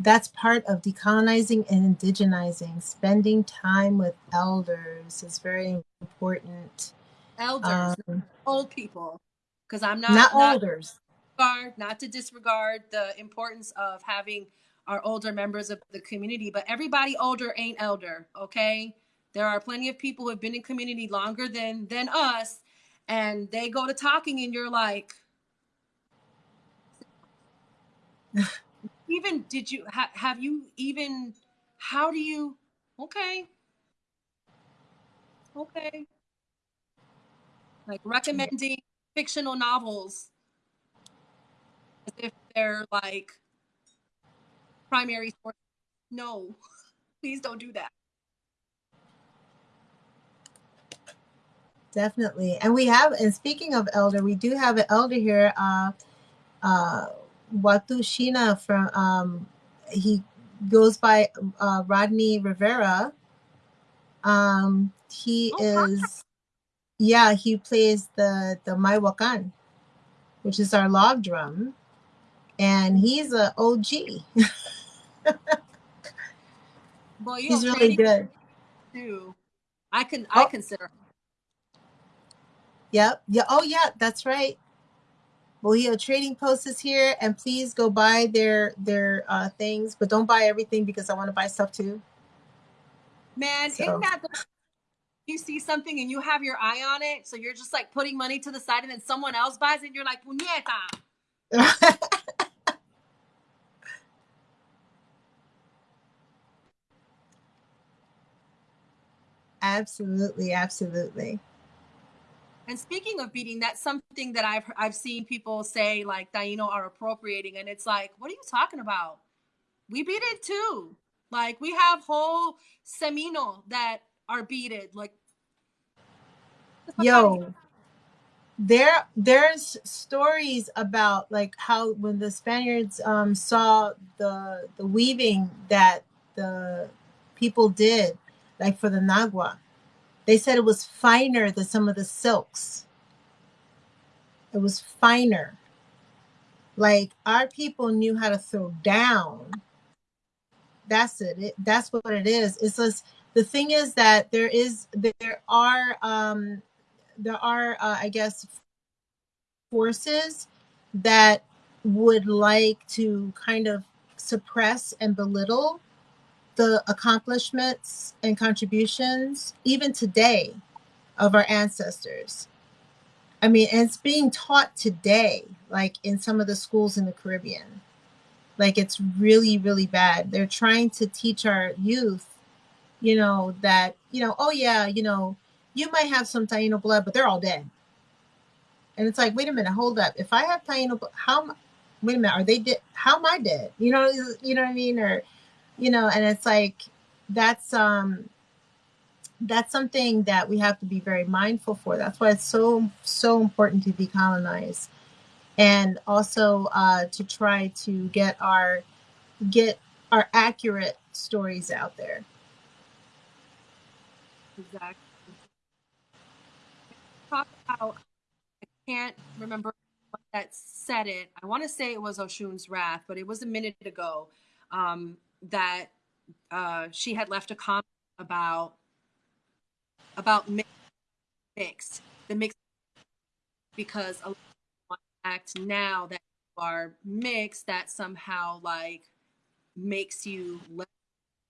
that's part of decolonizing and indigenizing. Spending time with elders is very important. Elders, Um, old people, because I'm not not not elders. disregard, not to disregard the importance of having our older members of the community, but everybody older ain't elder, okay? There are plenty of people who have been in community longer than than us, and they go to talking, and you're like, even did you ha- have you even? How do you? Okay, okay, like recommending fictional novels as if they're like primary source. No, please don't do that. Definitely. And we have, and speaking of elder, we do have an elder here, uh, uh, Watu Shina from, um, he goes by uh, Rodney Rivera. Um, he Oh, wow. is, yeah, he plays the, the Mayohuacán, which is our log drum. And he's a OG. Boy, you He's really good. too. I can I Oh. consider Yep. Yeah. Oh, yeah. That's right. Bohio Trading Post is here, and please go buy their their uh, things, but don't buy everything because I want to buy stuff too. man, So- isn't that the you see something and you have your eye on it, so you're just like putting money to the side and then someone else buys it and you're like, puñeta. absolutely, absolutely. And speaking of beating, that's something that I've I've seen people say like Taino are appropriating, and it's like, what are you talking about? We beat it too. Like we have whole semino that are beaded. Like. Yo, there there's stories about like how when the Spaniards um saw the the weaving that the people did, like for the Nagua, they said it was finer than some of the silks. It was finer. Like our people knew how to throw down. That's it. it that's what it is. It's just the thing is that there is there are um there are uh, I guess forces that would like to kind of suppress and belittle the accomplishments and contributions even today of our ancestors. I mean, and it's being taught today, like in some of the schools in the Caribbean. Like it's really, really bad. They're trying to teach our youth, you know, that, you know, oh yeah, you know, you might have some Taino blood, but they're all dead. And it's like, wait a minute, hold up. If I have Taino, how, wait a minute, are they dead? How am I dead? You know, you know what I mean? Or, you know, and it's like, that's, um, that's something that we have to be very mindful for. That's why it's so, so important to decolonize. and also uh, to try to get our get our accurate stories out there. Exactly. Talk about. I can't remember that said it. I want to say it was Oshun's Wrath, but it was a minute ago um, that uh, she had left a comment about about mi- mixed the mixed because a lot of act now that you are mixed that somehow like makes you less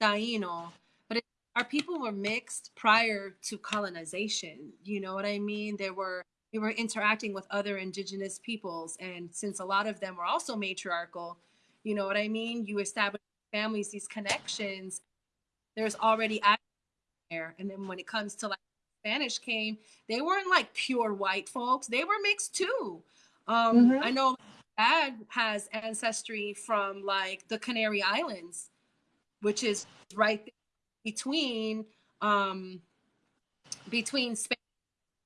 Taino. But it, our people were mixed prior to colonization. You know what I mean? There were we were interacting with other indigenous peoples, and since a lot of them were also matriarchal, you know what I mean? You establish families, these connections. There's already there, and then when it comes to like Spanish came, they weren't like pure white folks. They were mixed too. Um, Mhm. I know dad has ancestry from like the Canary Islands, which is right between um, between Spain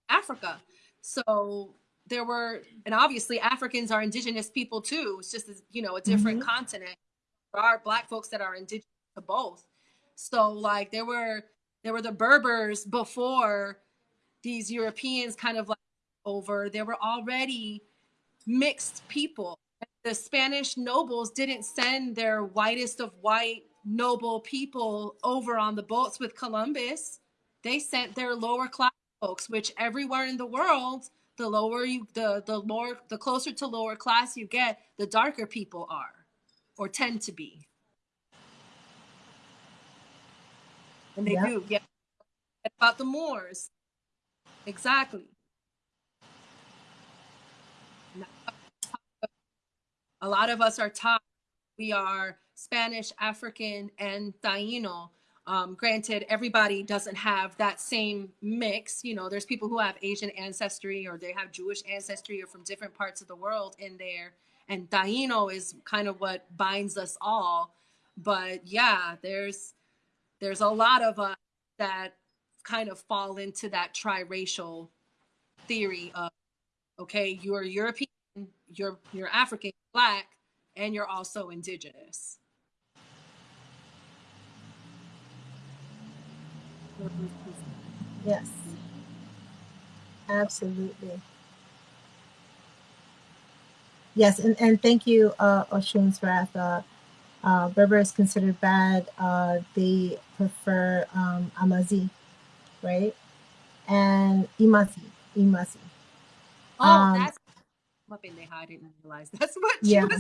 and Africa. So there were, and obviously Africans are indigenous people too. It's just you know a different continent. There are black folks that are indigenous to both. So like there were there were the Berbers before these Europeans kind of like over. There were already mixed people. The Spanish nobles didn't send their whitest of white noble people over on the boats with Columbus. They sent their lower class folks, which everywhere in the world, the lower you the the more the closer to lower class you get, the darker people are or tend to be. And they Yep. do, yeah. About the Moors. Exactly. A lot of us are taught we are Spanish, African, and Taino. Um, granted, everybody doesn't have that same mix. You know, there's people who have Asian ancestry or they have Jewish ancestry or from different parts of the world in there. And Taino is kind of what binds us all. But yeah, there's there's a lot of us that kind of fall into that triracial theory of okay, you're European, you're you're African, black, and you're also indigenous. Yes. Absolutely. Yes, and, and thank you, uh, Oshun's Wrath. Uh, uh, Berber is considered bad. Uh, they prefer um, Amazigh, right? And Imasi. Imasi. Oh, Um, that's what pendeja, I didn't realize that's what Yeah.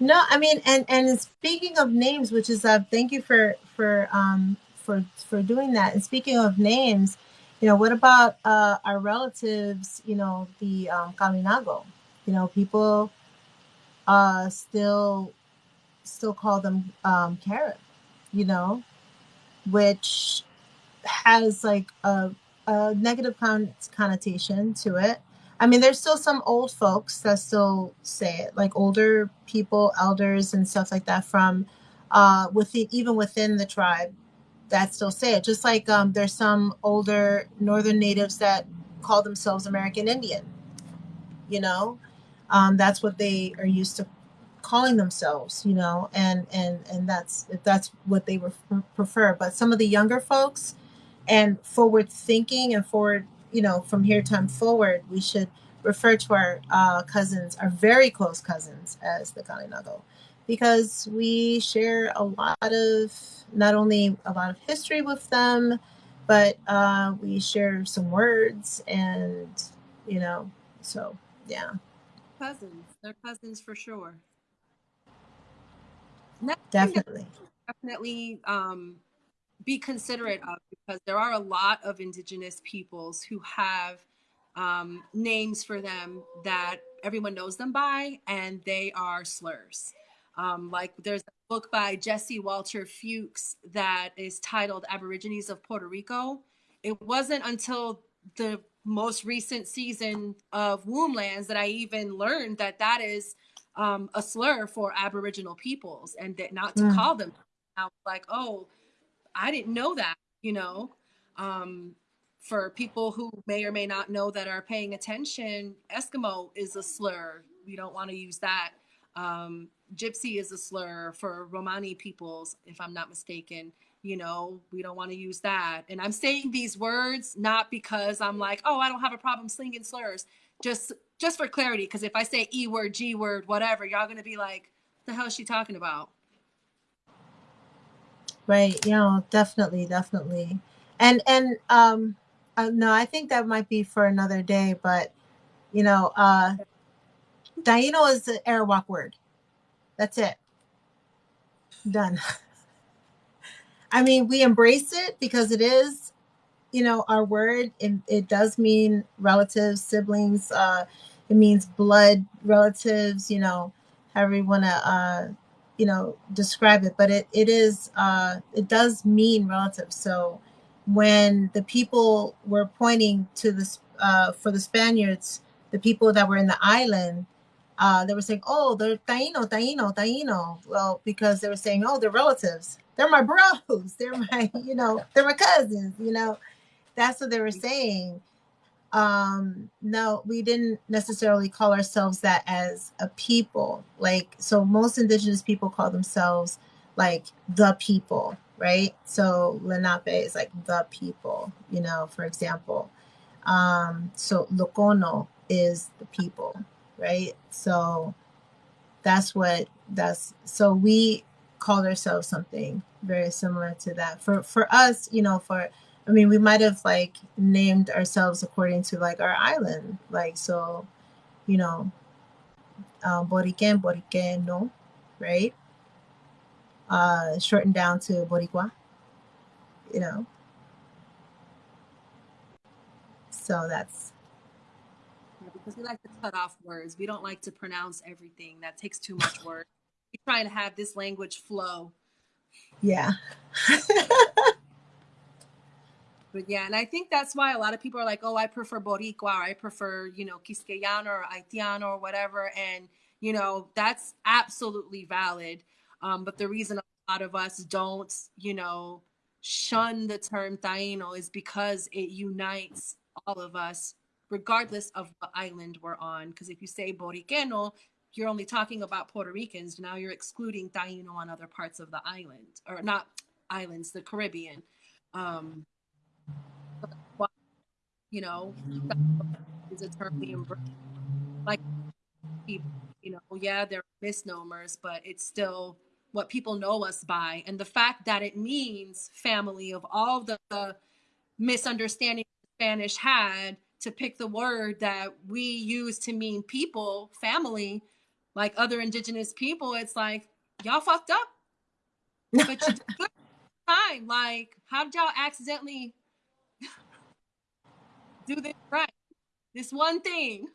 No, I mean, and and speaking of names, which is uh, thank you for for um for for doing that. And speaking of names, you know, what about uh our relatives? You know, the um, Kalinago. You know, people uh still still call them um Carib. You know, which has like a, a negative con- connotation to it. I mean, there's still some old folks that still say it, like older people, elders, and stuff like that from uh, within even within the tribe that still say it. Just like um, there's some older northern natives that call themselves American Indian. You know, um, that's what they are used to calling themselves. You know, and and and that's that's what they prefer. But some of the younger folks and forward thinking and forward you know from here time forward we should refer to our uh, cousins our very close cousins as the kalinago because we share a lot of not only a lot of history with them but uh, we share some words and you know so yeah cousins. They're cousins for sure. Definitely definitely um, be considerate of because there are a lot of indigenous peoples who have um, names for them that everyone knows them by, and they are slurs. Um, like there's a book by Jesse Walter Fewkes that is titled Aborigines of Puerto Rico. It wasn't until the most recent season of Womblands that I even learned that that is um, a slur for Aboriginal peoples and that not to Mm. call them. I was like, oh, I didn't know that, you know. Um, for people who may or may not know that are paying attention, Eskimo is a slur. We don't want to use that. Um, gypsy is a slur for Romani peoples, if I'm not mistaken. You know, we don't want to use that. And I'm saying these words not because I'm like, oh, I don't have a problem slinging slurs. Just just for clarity, because if I say E word, G word, whatever, y'all gonna be like, the hell is she talking about? Right. Know, definitely, definitely. And and um uh, no, I think that might be for another day, but you know, uh Taino is the Arawak word. That's it. Done. I mean, we embrace it because it is, you know, our word. It, it does mean relatives, siblings. Uh, it means blood relatives. You know, however you want to, uh, you know, describe it. But it it is uh, it does mean relatives. So when the people were pointing to this uh, for the Spaniards, the people that were in the island, uh, they were saying, "Oh, they're Taino, Taino, Taino." Well, because they were saying, "Oh, they're relatives. They're my bros. They're my, you know, they're my cousins." You know, that's what they were saying. Um, no, we didn't necessarily call ourselves that as a people. Like, so most indigenous people call themselves like the people, right? So Lenape is like the people, you know, for example. Um, so Lokono is the people, right? So that's what that's so we called ourselves something very similar to that. For for us, you know, for I mean, we might have like named ourselves according to like our island, like so, you know, um, Boriken, Boriceno, right? Uh, shortened down to Boricua, you know. So that's because we like to cut off words. We don't like to pronounce everything. That takes too much work. We try to have this language flow. yeah. But yeah, and I think that's why a lot of people are like, oh, I prefer Boricua, or I prefer, you know, Quisqueyano or Haitiano or whatever. And, you know, that's absolutely valid. Um, but the reason a lot of us don't, you know, shun the term Taino is because it unites all of us, regardless of what island we're on. Because if you say Boriqueno, you're only talking about Puerto Ricans. Now you're excluding Taino on other parts of the island, or not islands, the Caribbean. Um, you know, is a term we embrace. Like, people, you know, yeah, they're misnomers, but it's still what people know us by. And the fact that it means family of all the, the misunderstanding Spanish had to pick the word that we use to mean people, family, like other indigenous people, it's like, y'all fucked up. But you did time. Like, how did y'all accidentally do this right? This one thing.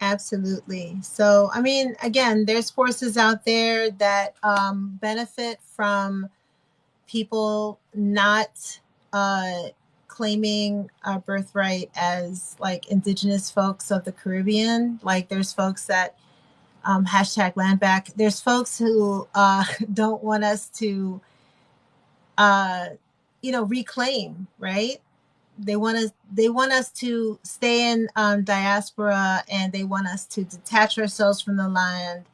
Absolutely. So, I mean, again, there's forces out there that um, benefit from people not uh, claiming our birthright as like indigenous folks of the Caribbean. Like, there's folks that um, hashtag land back. There's folks who uh, don't want us to, uh, you know, reclaim, right? they want us they want us to stay in um, diaspora and they want us to detach ourselves from the land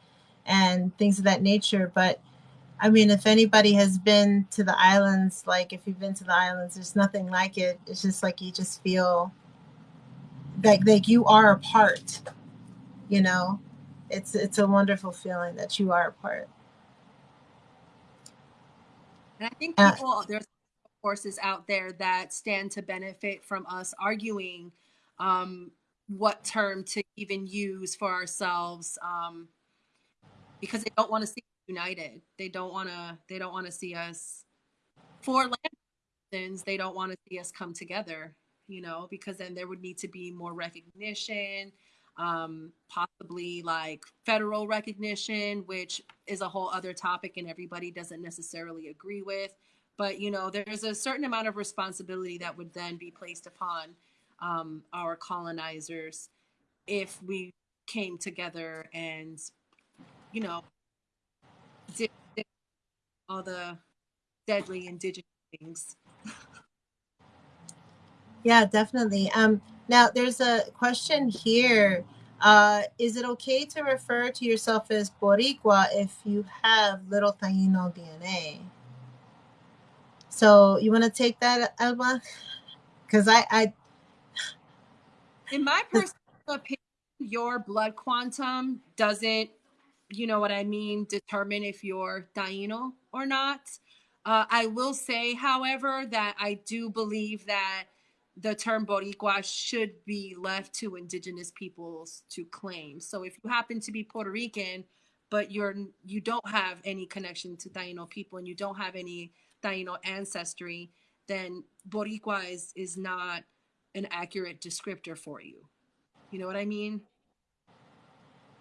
and things of that nature but i mean if anybody has been to the islands like if you've been to the islands there's nothing like it. It's just like you just feel like like you are a part you know? It's it's a wonderful feeling that you are a part. And I think uh, there's forces out there that stand to benefit from us arguing um, what term to even use for ourselves um, because they don't want to see united. They don't want to. They don't want to see us for land reasons. They don't want to see us come together. You know, because then there would need to be more recognition, um, possibly like federal recognition, which is a whole other topic, and everybody doesn't necessarily agree with but you know there's a certain amount of responsibility that would then be placed upon um, our colonizers if we came together and you know did, did all the deadly indigenous things Yeah, definitely. Um, now there's a question here. Uh, is it okay to refer to yourself as Boricua if you have little Taino DNA? So you want to take that, Alba? Because I, I, In my personal opinion, your blood quantum doesn't, you know what I mean, determine if you're Taino or not. Uh, I will say, however, that I do believe that the term Boricua should be left to indigenous peoples to claim. So if you happen to be Puerto Rican, but you're you don't have any connection to Taino people and you don't have any Taino ancestry, then Boricua is is not an accurate descriptor for you. You know what I mean?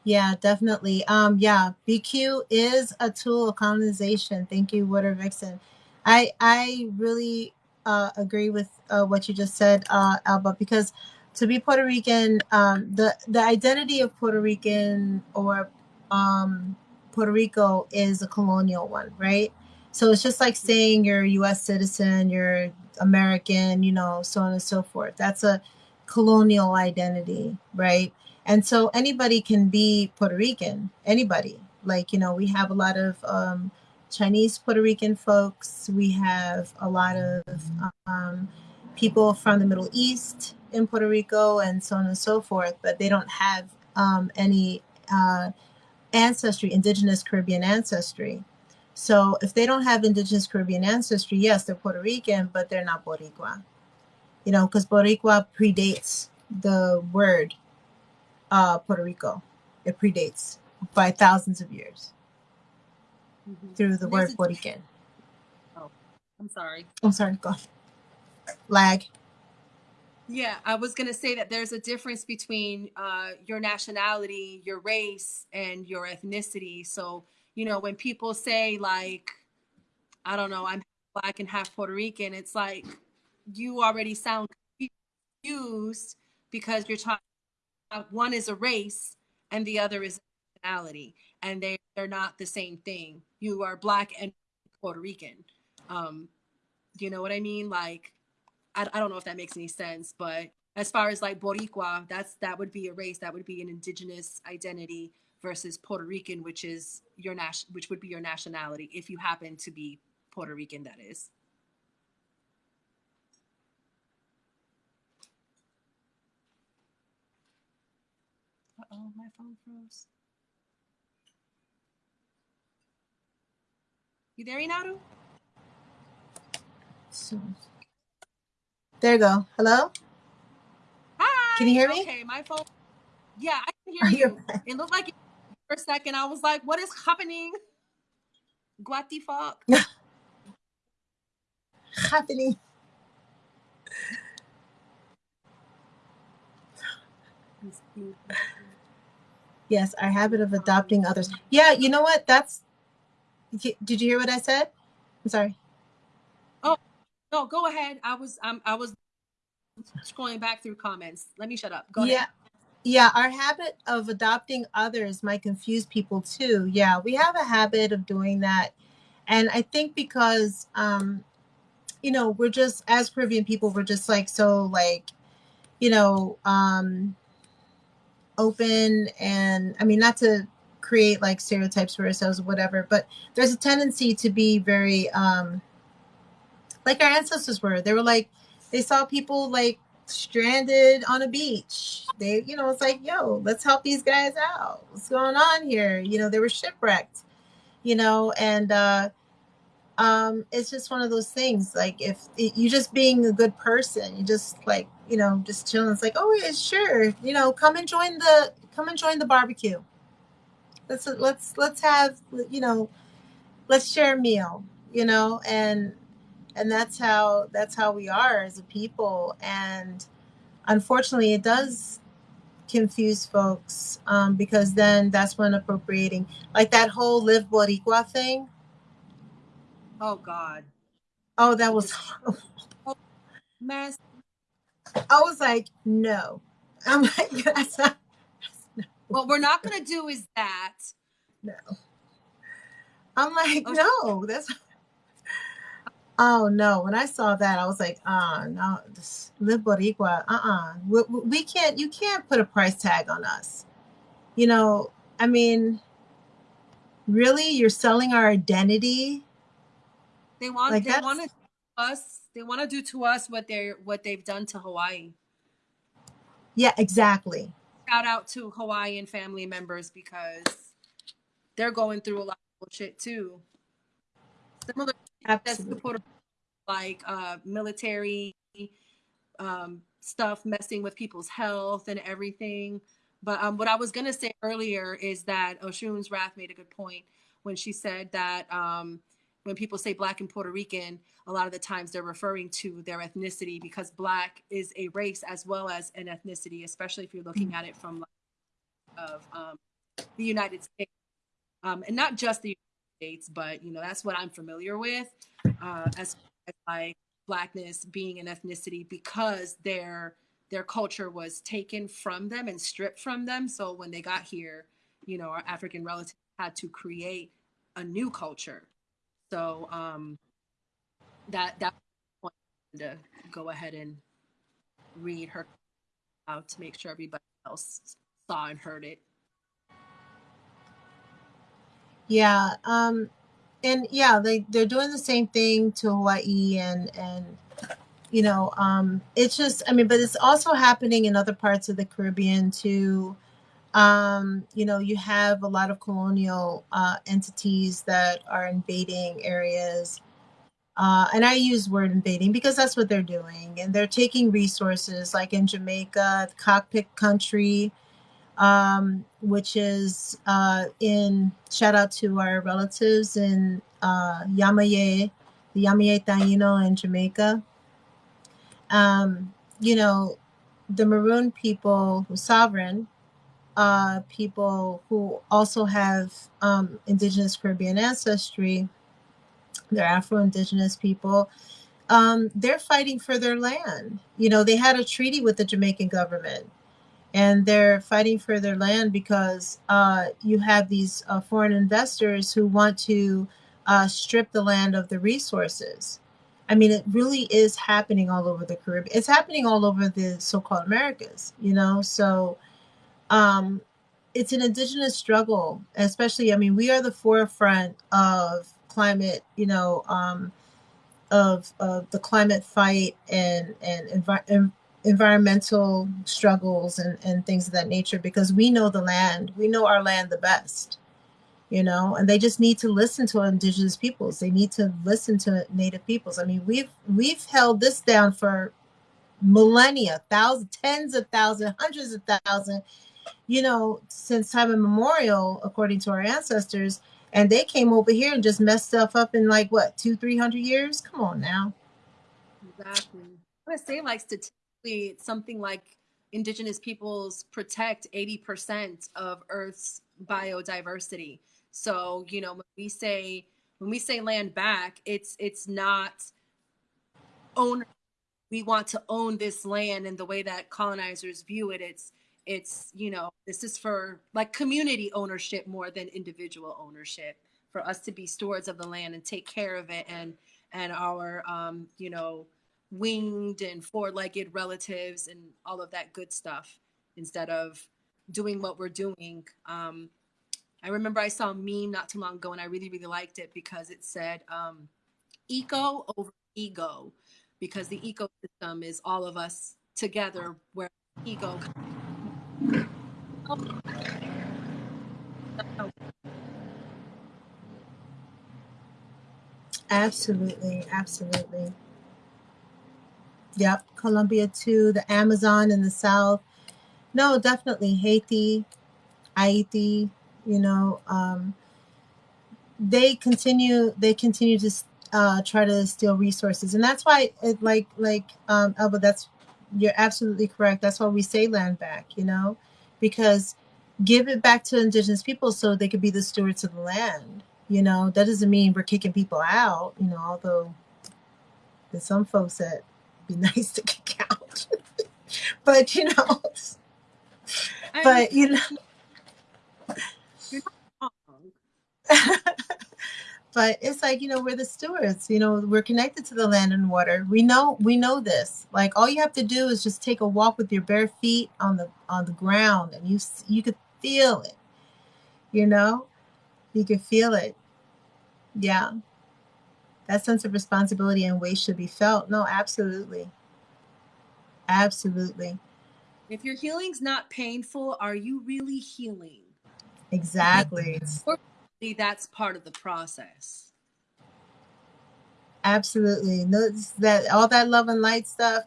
Yeah, definitely. Um, yeah, BQ is a tool of colonization. Thank you, Water Vixen. I, I really uh, agree with uh, what you just said, uh, Alba, because to be Puerto Rican, um, the the identity of Puerto Rican or um, Puerto Rico is a colonial one, right? So it's just like saying you're a U.S. citizen, you're American, you know, so on and so forth. That's a colonial identity, right? And so anybody can be Puerto Rican, anybody. Like, you know, we have a lot of um, Chinese Puerto Rican folks, we have a lot of um, people from the Middle East in Puerto Rico, and so on and so forth, but they don't have um, any uh, ancestry, indigenous Caribbean ancestry. So if they don't have indigenous Caribbean ancestry, yes, they're Puerto Rican, but they're not Boricua. You know, because Boricua predates the word uh, Puerto Rico. It predates by thousands of years Mhm. through the word Borican. I'm sorry. I'm sorry, go. Lag. Yeah, I was gonna say that there's a difference between uh, your nationality, your race, and your ethnicity. So you know when people say like, I don't know, I'm black and half Puerto Rican, it's like you already sound confused because you're talking. One is a race and the other is a nationality, and they they're not the same thing. You are black and Puerto Rican. Um, you know what I mean? Like I, I don't know if that makes any sense, but as far as like Boricua, that's that would be a race, that would be an indigenous identity versus Puerto Rican, which is your nation, which would be your nationality if you happen to be Puerto Rican. That is. Oh, my phone froze. You there, Inaru? So, there you go. Hello? Hi. Can you hear me? Okay, my phone. Yeah, I can hear you. It looked like for a second I was like, "What is happening?" The fuck? happening? Yes, our habit of adopting others. Yeah, you know what? That's. Did you hear what I said? I'm sorry. Oh no, go ahead. I was um, I was scrolling back through comments. Let me shut up. Go yeah. ahead. Yeah, our habit of adopting others might confuse people too. Yeah, we have a habit of doing that. And I think because um you know, we're just as Caribbean people, we're just like so like, you know, um open and I mean not to create like stereotypes for ourselves or whatever, but there's a tendency to be very um like our ancestors were. They were like they saw people like stranded on a beach. They, you know, it's like, yo, let's help these guys out. What's going on here? You know, they were shipwrecked, you know, and uh um it's just one of those things like if it, you just being a good person you just like you know just chilling. It's like oh yeah sure you know come and join the come and join the barbecue. Let's let's let's have you know let's share a meal you know? And and that's how that's how we are as a people. And unfortunately it does confuse folks um, because then that's when appropriating like that whole live boricua thing. Oh God, oh that was mess. I was like no i'm like that's not What we're not gonna do is that. no i'm like Oh, no that's Oh no! When I saw that, I was like, "Ah, no, this live Boricua. Uh-uh. We, we can't. You can't put a price tag on us. You know. I mean, really, you're selling our identity. They want Like they want to us they want to do to us what they're what they've done to Hawaii. yeah, exactly. Shout out to Hawaiian family members because they're going through a lot of bullshit too. Similar Absolutely. Like uh military um stuff messing with people's health and everything. But um what I was gonna say earlier is that Oshun's Wrath made a good point when she said that um when people say black and Puerto Rican, a lot of the times they're referring to their ethnicity because black is a race as well as an ethnicity, especially if you're looking at it from of um, the United States, um, and not just the United States, but you know that's what I'm familiar with uh, as, as like blackness being an ethnicity because their their culture was taken from them and stripped from them. So when they got here, you know, our African relatives had to create a new culture. So um, that that point to go ahead and read her out to make sure everybody else saw and heard it. Yeah. Um. And yeah, they they're doing the same thing to Hawaii and and you know um it's just i mean but it's also happening in other parts of the caribbean too um you know you have a lot of colonial uh entities that are invading areas. Uh and i use word invading because that's what they're doing and they're taking resources like in jamaica the cockpit country um which is uh in shout out to our relatives in uh yamaye the yamaye taino in jamaica. Um, you know, the Maroon people who sovereign, uh, people who also have um, indigenous Caribbean ancestry, they're Afro-Indigenous people. Um, they're fighting for their land. You know, they had a treaty with the Jamaican government, and they're fighting for their land because uh, you have these uh, foreign investors who want to uh, strip the land of the resources. I mean, it really is happening all over the Caribbean. It's happening all over the so-called Americas, you know. So, um, it's an indigenous struggle, especially. I mean, we are the forefront of climate, you know, um, of of the climate fight and and envi- en- environmental struggles and and things of that nature because we know the land, we know our land the best you know and they just need to listen to indigenous peoples they need to listen to native peoples i mean we've we've held this down for millennia thousands tens of thousands hundreds of thousands you know since time immemorial according to our ancestors and they came over here and just messed stuff up in like what two three hundred years come on now Exactly. I would say, like, statistically, it's something like indigenous peoples protect 80% of Earth's biodiversity. So, you know, when we say when we say land back, it's it's not owner. we want to own this land in the way that colonizers view it. It's it's, you know, this is for like community ownership more than individual ownership for us to be stewards of the land and take care of it and and our um, you know, winged and four-legged relatives and all of that good stuff instead of doing what we're doing. Um, I remember I saw a meme not too long ago and I really, really liked it because it said um, eco over ego because the ecosystem is all of us together where ego absolutely absolutely. Yep colombia too the amazon in the south. No definitely haiti haiti you know um, they continue they continue to uh, try to steal resources. And that's why it like like um elba that's you're absolutely correct. That's why we say land back you know because give it back to indigenous people so they could be the stewards of the land you know? That doesn't mean we're kicking people out you know although there's some folks that be nice to kick out. But you know I- but you know. but it's like you know we're the stewards you know we're connected to the land and water. We know we know this. Like all you have to do is just take a walk with your bare feet on the on the ground and you you could feel it you know? You could feel it. Yeah. That sense of responsibility and weight should be felt. No absolutely. Absolutely. If your healing's not painful are you really healing? Exactly that's part of the process. Absolutely. No, that all that love and light stuff.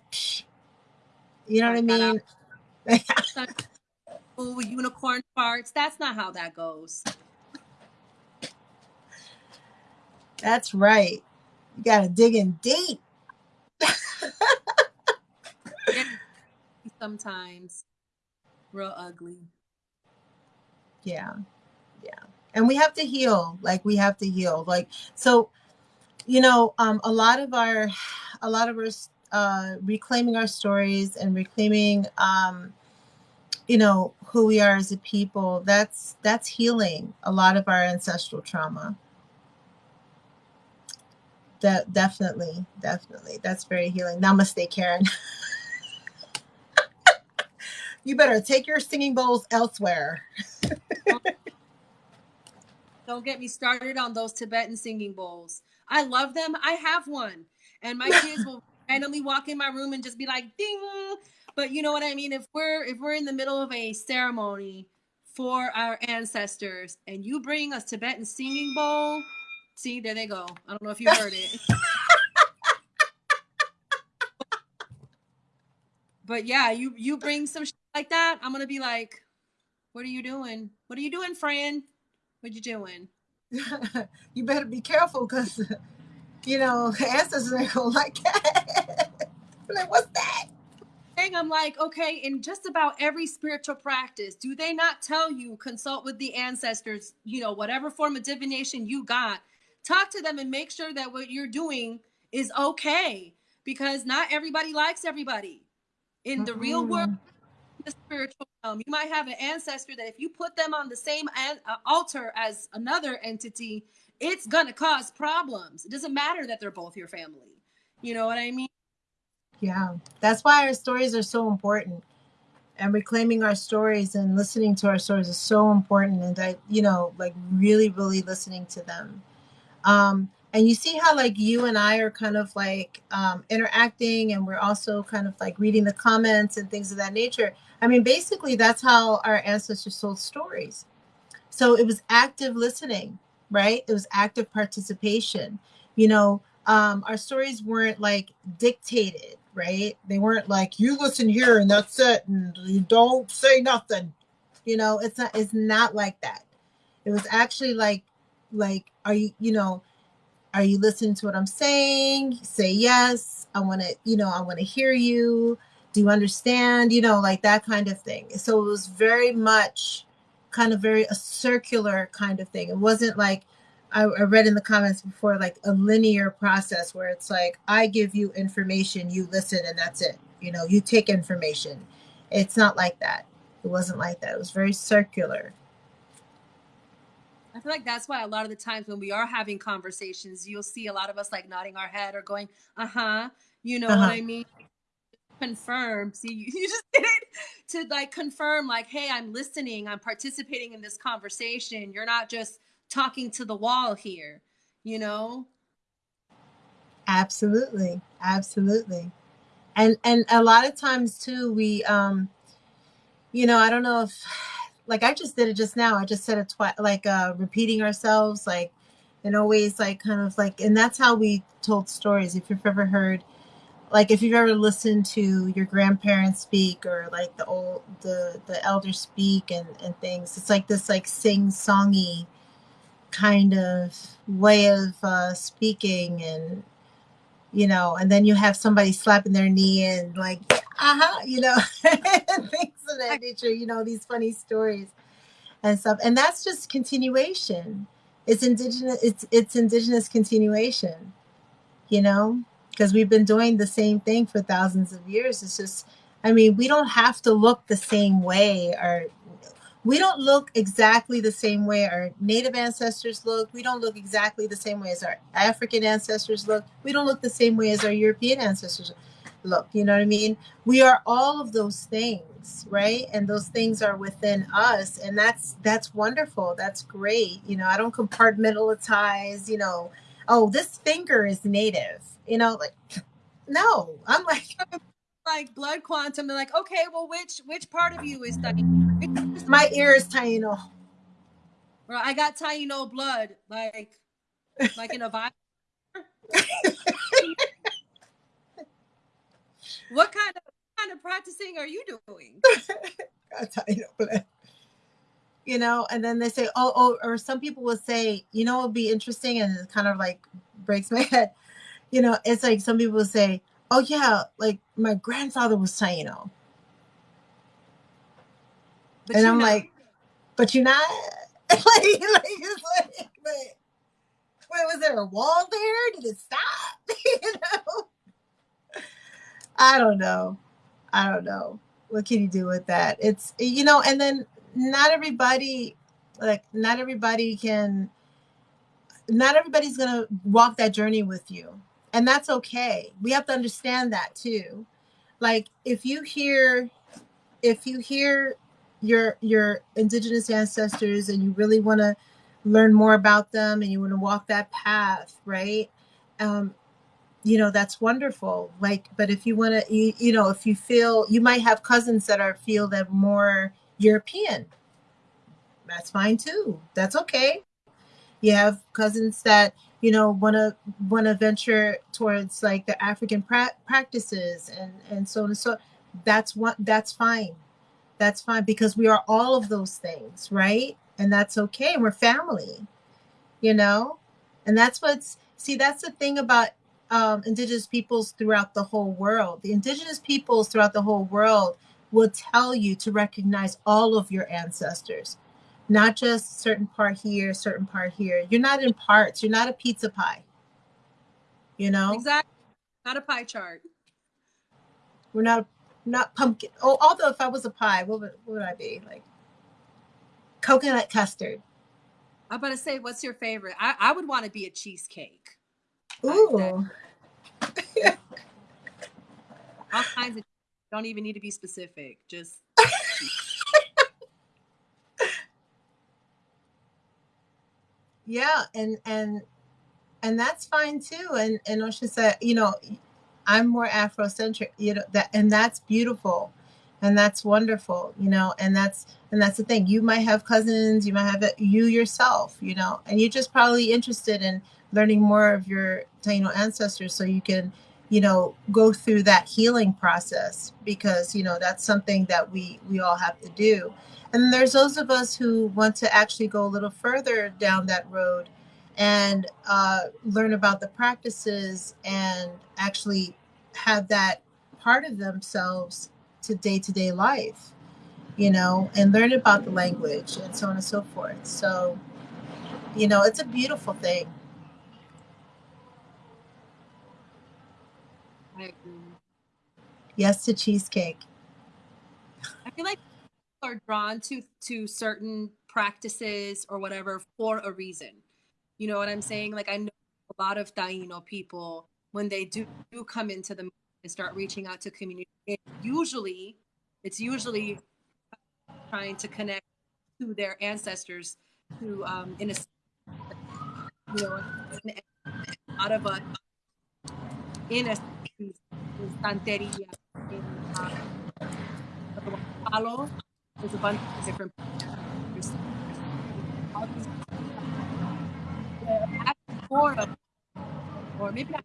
You know what I mean? oh, unicorn farts. That's not how that goes. That's right. You gotta dig in deep. Sometimes real ugly. Yeah. Yeah and we have to heal like we have to heal like so you know um a lot of our a lot of us uh reclaiming our stories and reclaiming um you know who we are as a people that's that's healing a lot of our ancestral trauma. That definitely definitely that's very healing. Namaste karen. You better take your singing bowls elsewhere Don't get me started on those Tibetan singing bowls. I love them. I have one. And my kids will randomly walk in my room and just be like ding. But you know what I mean? If we're if we're in the middle of a ceremony for our ancestors and you bring a Tibetan singing bowl, see, there they go. I don't know if you heard it. but yeah, you you bring some shit like that, I'm gonna be like, "What are you doing? What are you doing, friend?" What you doing? you better be careful because, you know, ancestors ain't gonna like that. like, what's that? Thing I'm like, okay, in just about every spiritual practice, do they not tell you consult with the ancestors, you know, whatever form of divination you got, talk to them and make sure that what you're doing is okay because not everybody likes everybody. In the real world, the spiritual realm. You might have an ancestor that if you put them on the same an- uh, altar as another entity, it's going to cause problems. It doesn't matter that they're both your family. You know what I mean? Yeah. That's why our stories are so important. And reclaiming our stories and listening to our stories is so important. And I, you know, like really, really listening to them. Um, and you see how like you and I are kind of like um, interacting and we're also kind of like reading the comments and things of that nature. I mean, basically, that's how our ancestors told stories. So it was active listening, right? It was active participation. You know, um, our stories weren't like dictated, right? They weren't like you listen here and that's it, and you don't say nothing. You know, it's not. It's not like that. It was actually like, like, are you, you know, are you listening to what I'm saying? Say yes. I want to, you know, I want to hear you. Do you understand? You know like that kind of thing. So it was very much kind of very a circular kind of thing. It wasn't like I, I read in the comments before like a linear process where it's like i give you information you listen and that's it. You know you take information. It's not like that. It wasn't like that. It was very circular I feel like that's why a lot of the times when we are having conversations, you'll see a lot of us like nodding our head or going, uh huh. You know uh-huh. what I mean? confirm see you, you just did it to like confirm like hey i'm listening i'm participating in this conversation you're not just talking to the wall here you know absolutely absolutely and and a lot of times too we um you know i don't know if like i just did it just now. I just said it twice like uh repeating ourselves like and always like kind of like and that's how we told stories. If you've ever heard like if you've ever listened to your grandparents speak or like the old the the elders speak and and things it's like this like sing songy kind of way of uh speaking and you know and then you have somebody slapping their knee and like uh-huh you know of that nature you know these funny stories and stuff and that's just continuation it's indigenous it's it's indigenous continuation you know because we've been doing the same thing for thousands of years. It's just, I mean, we don't have to look the same way or we don't look exactly the same way our native ancestors look. We don't look exactly the same way as our African ancestors look. We don't look the same way as our European ancestors look. You know what I mean? We are all of those things, right? And those things are within us, and that's that's wonderful. That's great. You know, I don't compartmentalize. You know, oh, this finger is native. You know, like no, I'm like like blood quantum. They're like, okay, well, which which part of you is my ear is Taino. Well, I got Taino blood, like like in a vial. What kind of what kind of practicing are you doing? You know, and then they say, oh, oh, or some people will say, you know, it'll be interesting, and it kind of like breaks my head. You know, it's like some people will say, oh yeah, like my grandfather was Taino. But and I'm not. like, but you're not like, like it's like, but wait, was there a wall there? Did it stop? you know? I don't know. I don't know. What can you do with that? It's you know, and then not everybody like not everybody can not everybody's gonna walk that journey with you. And that's okay. We have to understand that too. Like if you hear if you hear your your indigenous ancestors and you really want to learn more about them and you want to walk that path right um you know that's wonderful like but if you want to you, you know if you feel you might have cousins that are feel that more european that's fine too that's okay you have cousins that you know want to want to venture towards like the african pra- practices and and so on and so that's what that's fine that's fine because we are all of those things, right? And that's okay. We're family, you know? And that's what's, see, that's the thing about um, indigenous peoples throughout the whole world. The indigenous peoples throughout the whole world will tell you to recognize all of your ancestors, not just certain part here, certain part here. You're not in parts, you're not a pizza pie, you know? Exactly. Not a pie chart. We're not not pumpkin. Oh, although if I was a pie, what would, what would I be like? Coconut custard. I'm about to say, what's your favorite? I, I would want to be a cheesecake. Ooh. All kinds of. Don't even need to be specific. Just. yeah, and and and that's fine too. And and Osha said, you know, I'm more Afrocentric, you know, that and that's beautiful and that's wonderful, you know, and that's and that's the thing. You might have cousins, you might have you yourself, you know, and you're just probably interested in learning more of your Taino ancestors so you can, you know, go through that healing process because, you know, that's something that we we all have to do. And there's those of us who want to actually go a little further down that road and uh, learn about the practices and actually have that part of themselves to day to day life, you know, and learn about the language and so on and so forth. So, you know, it's a beautiful thing. I agree. Yes to cheesecake. I feel like people are drawn to to certain practices or whatever for a reason you know what I'm saying? Like I know a lot of Taino people when they do, do come into the and start reaching out to community. It usually, it's usually trying to connect to their ancestors who, um, in a you know, out of a in a santeria uh, Palo, a bunch of different of, or maybe not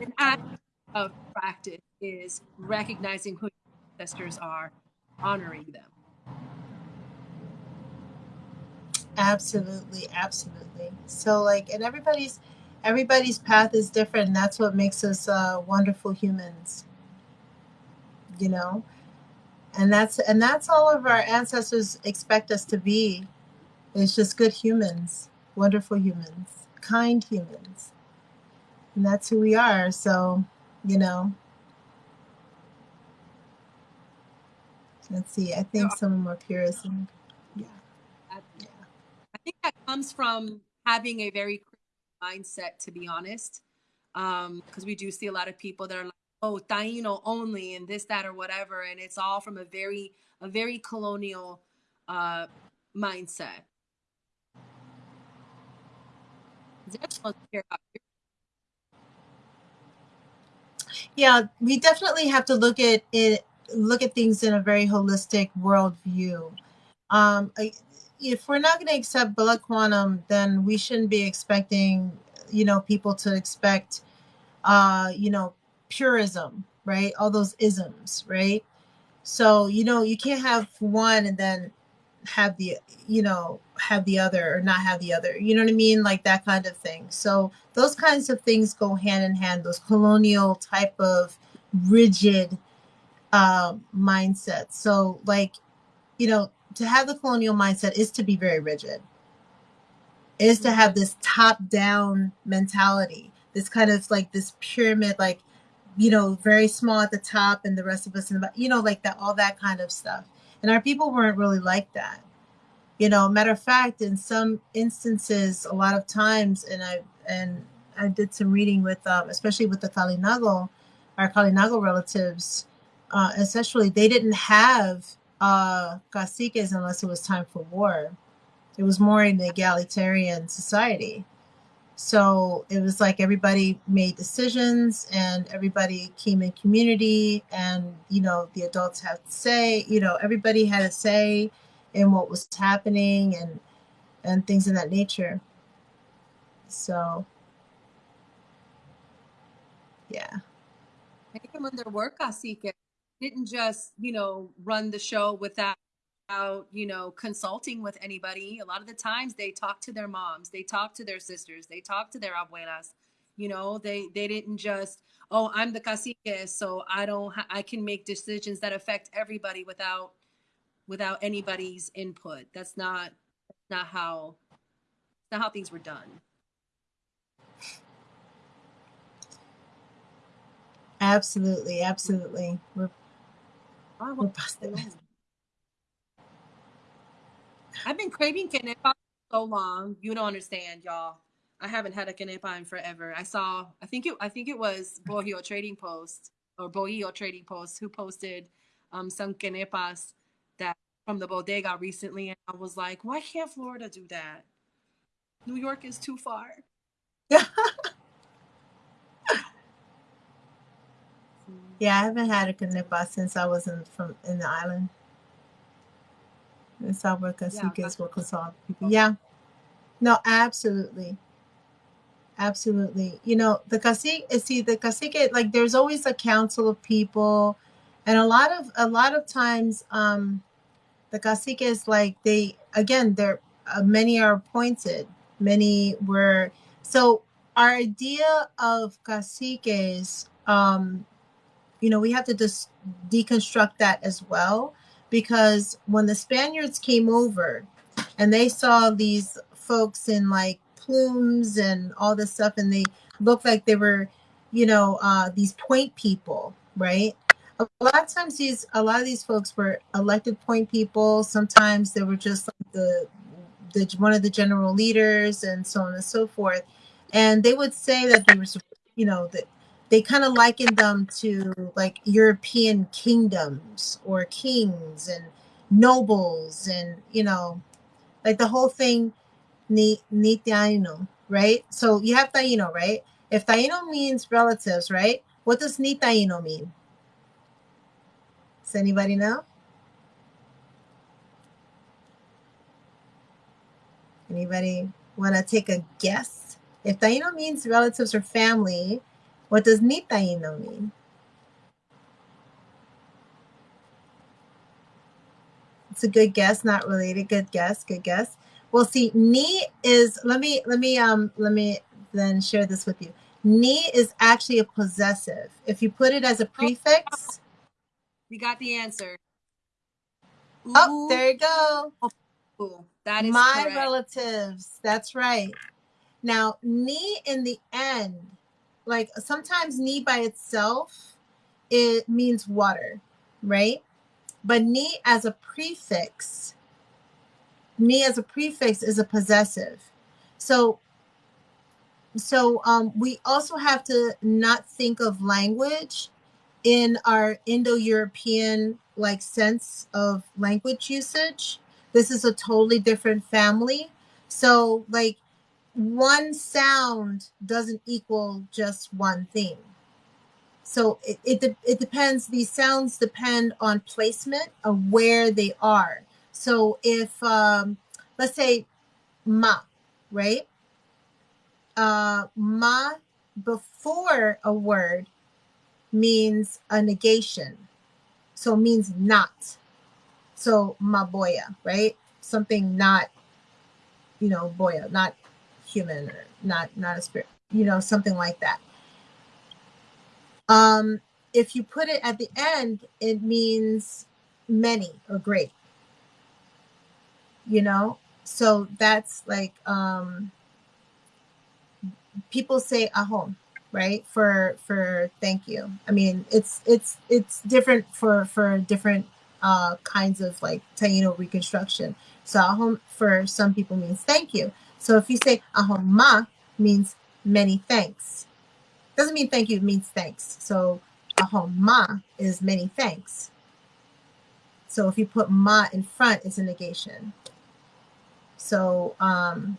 an act of practice is recognizing who ancestors are, honoring them. Absolutely, absolutely. So like, and everybody's everybody's path is different. And that's what makes us uh, wonderful humans. You know, and that's and that's all of our ancestors expect us to be. It's just good humans, wonderful humans kind humans. And that's who we are. So, you know, let's see. I think some of them are purists. And, yeah. comes from having a very mindset, to be honest. Um, because we do see a lot of people that are like, oh, Taino only and this, that, or whatever. And it's all from a very, a very colonial uh mindset. Yeah, we definitely have to look at it, look at things in a very holistic worldview. Um, if we're not going to accept blood quantum, then we shouldn't be expecting, you know, people to expect, uh, you know, purism, right? All those isms, right? So, you know, you can't have one and then have the you know have the other or not have the other. You know what i mean? Like that kind of thing. So those kinds of things go hand in hand. Those colonial type of rigid uh, mindset so like you know to have the colonial mindset is to be very rigid is to have this top down mentality this kind of like this pyramid like you know very small at the top and the rest of us in the you know like that all that kind of stuff and our people weren't really like that. You know, matter of fact, in some instances, a lot of times, and I and I did some reading with, um, especially with the Kalinago, our Kalinago relatives. Uh, essentially, they didn't have uh, caciques unless it was time for war. It was more an egalitarian society. So it was like everybody made decisions and everybody came in community and you know the adults had to say, you know, everybody had a say in what was happening and and things of that nature. So yeah. Even when there were caciques, didn't just, you know, run the show without about you know consulting with anybody. A lot of the times they talk to their moms they talk to their sisters they talk to their abuelas. You know they they didn't just oh i'm the cacique so i don't i can make decisions that affect everybody without without anybody's input. That's not not how not how things were done. Absolutely absolutely. We're, we're I've been craving for so long. You don't understand, y'all. I haven't had a quenepa in forever. I saw, I think it, I think it was Bohio Trading Post or Bohio Trading Post who posted um, some quenepas that from the bodega recently, and I was like, why can't Florida do that? New York is too far. yeah, I haven't had a quenepa since I was in from in the island. How work as Yeah, will consult people. Yeah. No, absolutely. Absolutely. You know, the cacique see the cacique like there's always a council of people and a lot of a lot of times um the cacique is like they again they're uh, many are appointed many were so our idea of caciques um you know we have to just deconstruct that as well because when the Spaniards came over and they saw these folks in like plumes and all this stuff, and they looked like they were, you know, uh, these point people, right? A lot of times, these a lot of these folks were elected point people. Sometimes they were just like the the one of the general leaders and so on and so forth. And they would say that they were, you know, that they kind of likened them to like European kingdoms or kings and nobles and you know like the whole thing ni ni taino, right? So you have taino, right? If taino means relatives, right? What does ni taino mean? Does anybody know? Anybody want to take a guess? If taino means relatives or family, what does ni taino mean? It's a good guess, not related. Good guess, good guess. Well, see, ni is let me let me um let me then share this with you. Ni is actually a possessive. If you put it as a prefix, we got the answer. Oh, there you go. Ooh, that is my correct. relatives. That's right. Now, ni in the end like sometimes ni by itself it means water right but ni as a prefix ni as a prefix is a possessive. So so um, we also have to not think of language in our Indo-European like sense of language usage. This is a totally different family. So like one sound doesn't equal just one thing. So it, it, de- it depends, these sounds depend on placement of where they are. So if, um, let's say ma, right? Uh, ma before a word means a negation. So it means not. So maboya, right? Something not, you know, boya, not human or not not a spirit, you know, something like that. Um, if you put it at the end, it means many or great. You know, so that's like um people say ahom right for for thank you i mean it's it's it's different for for different uh kinds of like taino reconstruction so ahom for some people means thank you so if you say ahom ma means many thanks. Doesn't mean thank you it means thanks. So ahom ma is many thanks. So if you put ma in front it's a negation. So um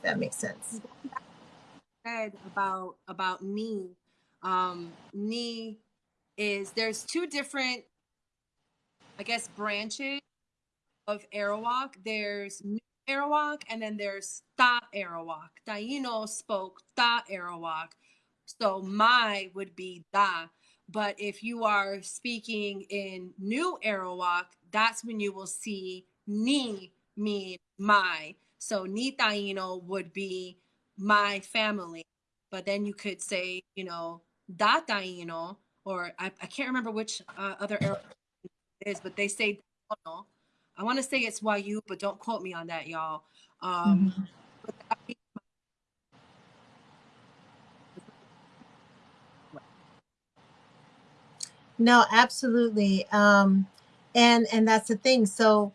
that makes sense. Said about about ni. Um ni is there's two different i guess branches of arawak. There's arawak and then there's ta arawak taino spoke ta arawak so my would be da but if you are speaking in new arawak that's when you will see ni mean my so ni taino would be my family. But then you could say, you know, da taino, or I, I can't remember which uh, other it is, but they say no. I want to say it's YU, but don't quote me on that, y'all. Um, Mhm. but that means- No, absolutely. Um, and and that's the thing. So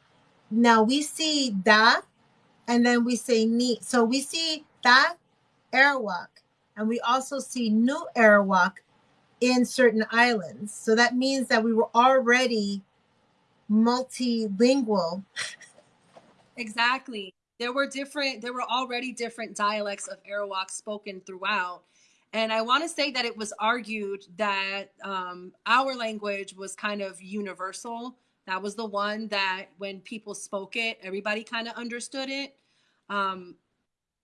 now we see da, and then we say ni. So we see da Arawak, and we also see New Arawak in certain islands. So that means that we were already multilingual. Exactly. There were different, there were already different dialects of Arawak spoken throughout. And I want to say that it was argued that um, our language was kind of universal. That was the one that when people spoke it, everybody kind of understood it. Um,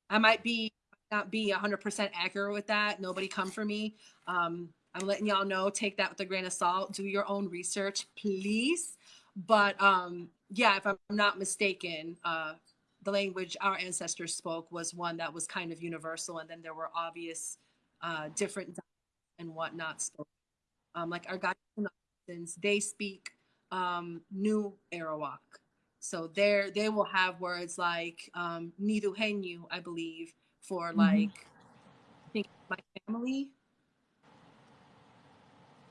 I might be not be 100% accurate with that. Nobody come for me. Um, I'm letting y'all know, take that with a grain of salt. Do your own research, please. But um, yeah, if I'm not mistaken, uh, the language our ancestors spoke was one that was kind of universal, and then there were obvious uh, different and whatnot spoken. Um, like our Ghanaians, they speak um, New Arawak, so there they will have words like um, Niduhenyu, I believe, for Mhm. like I think my family.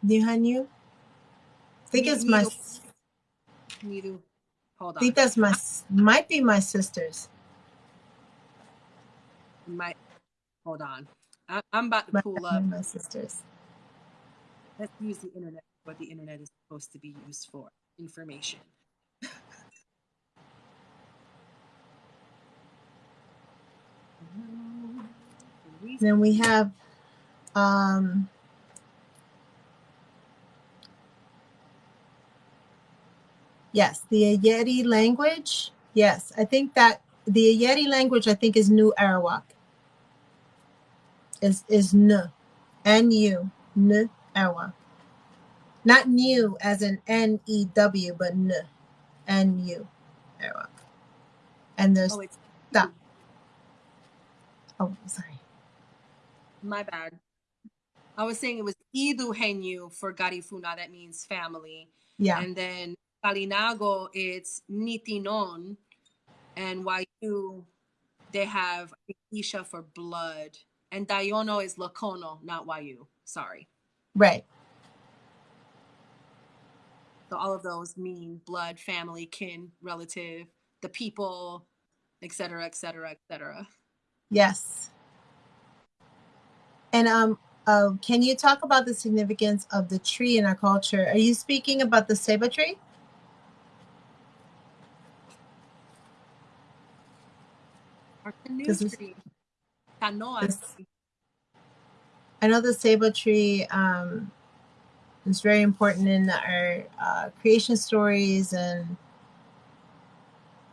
Nihanyu? I think it's my. Nidu, Nidu. Hold on. I think that's my. Might be my sister's. my hold on. I, I'm about to My, pull up. my sister's. Let's use the internet. What the internet is supposed to be used for information. Then we have. Um, yes, the Ayeti language. Yes, I think that the Ayeti language. I think is New Arawak. Is is N, N U N Arawak. Not new as in N E W, but N, N U Arawak. And there's Oh, it's oh sorry. my bad. I was saying it was Idu Iduhenyu for Garifuna, that means family. Yeah. And then Kalinago, it's Nitinon. And Wayu, they have Isha for blood. And Dayono is Lakono, not Wayu. Sorry. Right. So all of those mean blood, family, kin, relative. the people, et cetera, et cetera, et cetera. Yes. And um, uh, can you talk about the significance of the tree in our culture? Are you speaking about the ceiba tree? Or canoe tree. Canoa It's- tree. I know the ceiba tree um, is very important in our uh, creation stories and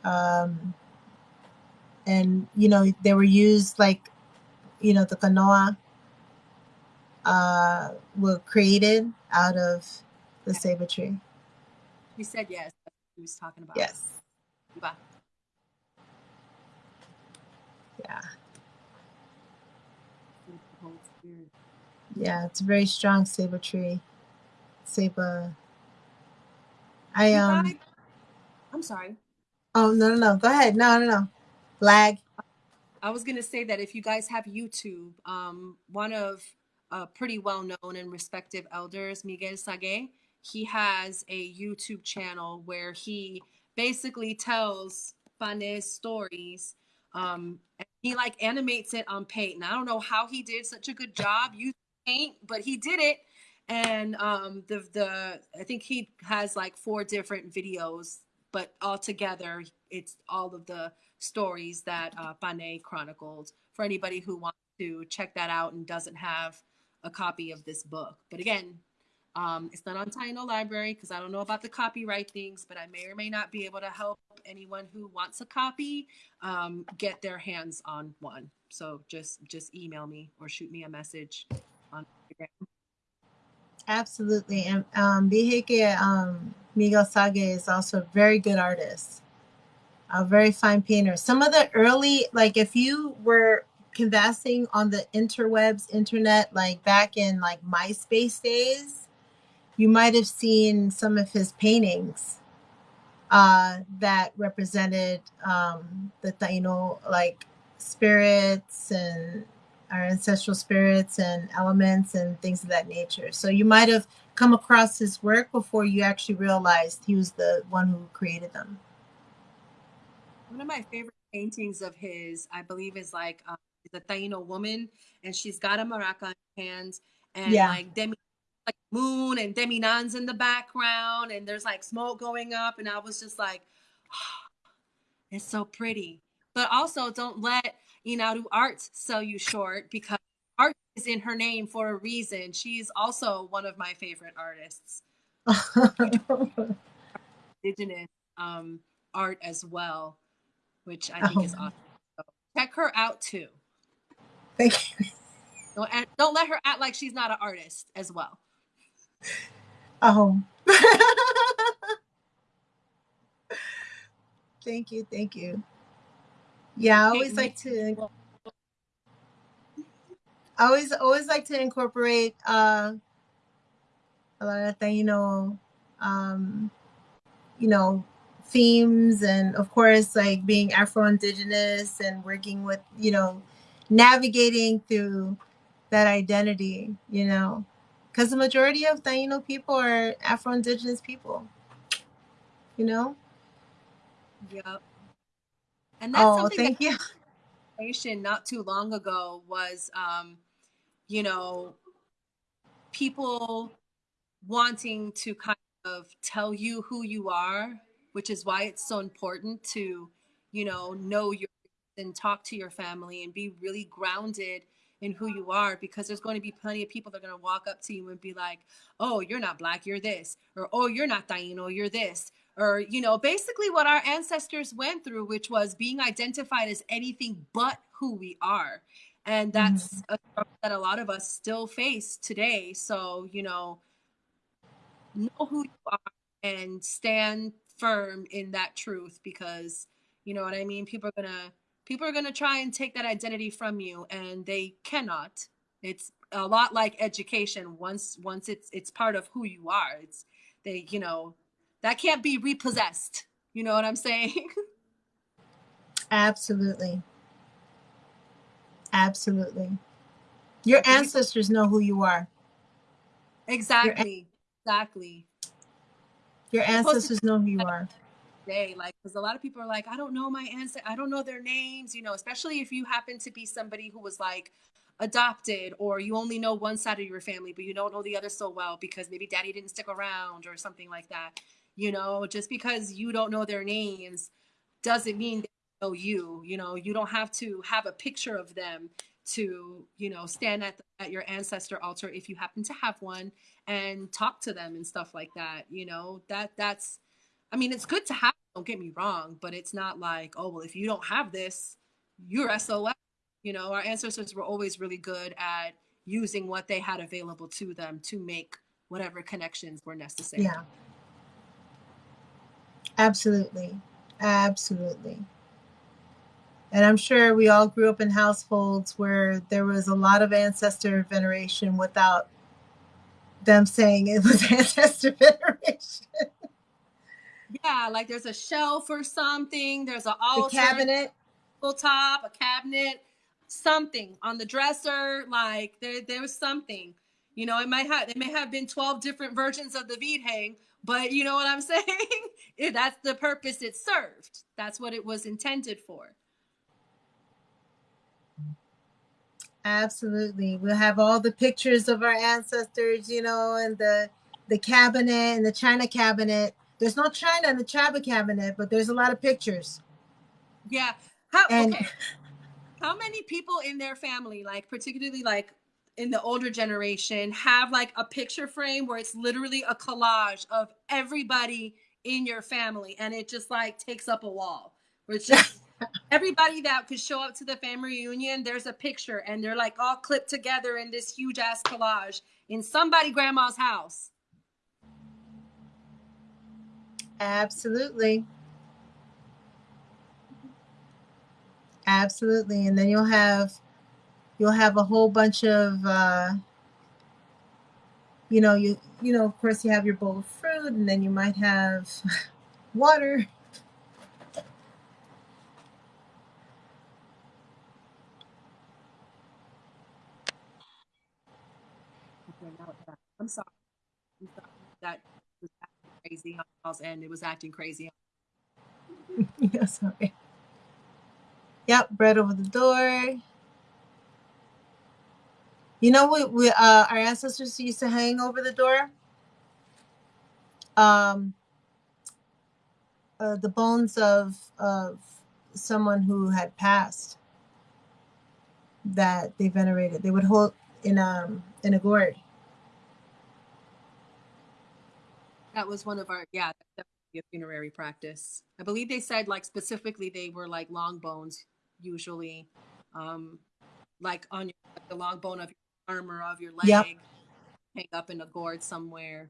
um, and you know they were used like you know the canoa uh, were created out of the ceiba tree. He said yes. He was talking about. Yes. Iba. Yeah. Yeah, it's a very strong ceiba tree. Ceiba. I um. I'm sorry. Oh no no no! Go ahead. No no no. Lag. I was gonna say that if you guys have YouTube, um, one of uh, pretty well known and respected elders, Miguel Sage, he has a YouTube channel where he basically tells Pane's stories. Um, he like animates it on paint, and I don't know how he did such a good job using paint, but he did it. And um, the the I think he has like four different videos, but all together, it's all of the stories that uh, Pane chronicled for anybody who wants to check that out and doesn't have a copy of this book. But again, um, it's not on Taino Library because I don't know about the copyright things, but I may or may not be able to help anyone who wants a copy um, get their hands on one. So just just email me or shoot me a message on Instagram. Absolutely. And um, Biheke um, Miguel Sage is also a very good artist, a very fine painter. Some of the early, like if you were conversing on the interwebs, internet, like back in like MySpace days, you might have seen some of his paintings uh, that represented um, the Taino like spirits and our ancestral spirits and elements and things of that nature. So you might have come across his work before you actually realized he was the one who created them. One of my favorite paintings of his, I believe, is like um, the Taino woman, and she's got a maraca in her hands, and Yeah. like demi, like moon and deminans in the background, and there's like smoke going up, and I was just like, it's so pretty. But also, don't let Inaru Art sell you short because art is in her name for a reason. She's also one of my favorite artists, indigenous um, art as well, which I think is Oh. awesome. So check her out too. Thank you. Don't, don't let her act like she's not an artist as well. Oh. thank you. Thank you. Yeah, I always like to I always always like to incorporate uh a lot of Taino um you know themes and of course like being Afro Indigenous and working with, you know, navigating through that identity, you know. Because the majority of Taino people are Afro Indigenous people. You know? Yep. And that's Oh, something thank you. that conversation not too long ago was, um, you know, people wanting to kind of tell you who you are, which is why it's so important to, you know, know your and talk to your family and be really grounded in who you are because there's going to be plenty of people that are going to walk up to you and be like, "Oh, you're not black, you're this," or "Oh, you're not Taino, you're this," or you know, basically what our ancestors went through, which was being identified as anything but who we are, and that's mm-hmm. a struggle that a lot of us still face today. So you know, know who you are and stand firm in that truth because you know what I mean. People are gonna people are going to try and take that identity from you and they cannot it's a lot like education once once it's it's part of who you are it's they you know that can't be repossessed you know what i'm saying Absolutely. Absolutely. Your ancestors know who you are. exactly exactly Your ancestors know who you are. Day. Like, because a lot of people are like, I don't know my ancestors, I don't know their names, you know, especially if you happen to be somebody who was like adopted or you only know one side of your family, but you don't know the other so well because maybe daddy didn't stick around or something like that. You know, just because you don't know their names doesn't mean they know you. You know, you don't have to have a picture of them to you know stand at, the, at your ancestor altar if you happen to have one and talk to them and stuff like that you know that that's i mean it's good to have don't get me wrong but it's not like oh well if you don't have this you're sos you know our ancestors were always really good at using what they had available to them to make whatever connections were necessary Yeah. Absolutely. Absolutely. And I'm sure we all grew up in households where there was a lot of ancestor veneration without them saying it was ancestor veneration. Yeah like there's a shelf or something there's an The altar cabinet. top, a cabinet, something on the dresser. Like there, there was something. You know, it might have there may have been twelve different versions of the Vidhang, but you know what I'm saying? If that's the purpose it served. That's what it was intended for. Absolutely. We'll have all the pictures of our ancestors, you know, and the the cabinet and the china cabinet. There's no china in the china cabinet, but there's a lot of pictures. Yeah. How And okay? How many people in their family, like particularly like in the older generation, have like a picture frame where it's literally a collage of everybody in your family, and it just like takes up a wall. Where it's just everybody that could show up to the family reunion, there's a picture, and they're like all clipped together in this huge ass collage in somebody grandma's house. Absolutely. Absolutely. And then you'll have you'll have a whole bunch of uh you know, you you know, of course you have your bowl of fruit and then you might have water. I'm sorry. I'm sorry. That was acting crazy on y'all's end. It was acting crazy. yeah, sorry. Yep, bread over the door. You know what we uh our ancestors used to hang over the door? Um uh, the bones of of someone who had passed that they venerated. They would hold in um in a gourd. That was one of our yeah, a funerary practice. I believe they said like specifically they were like long bones usually, um, like on your like the long bone of your arm or of your leg, Yep. hang up in a gourd somewhere.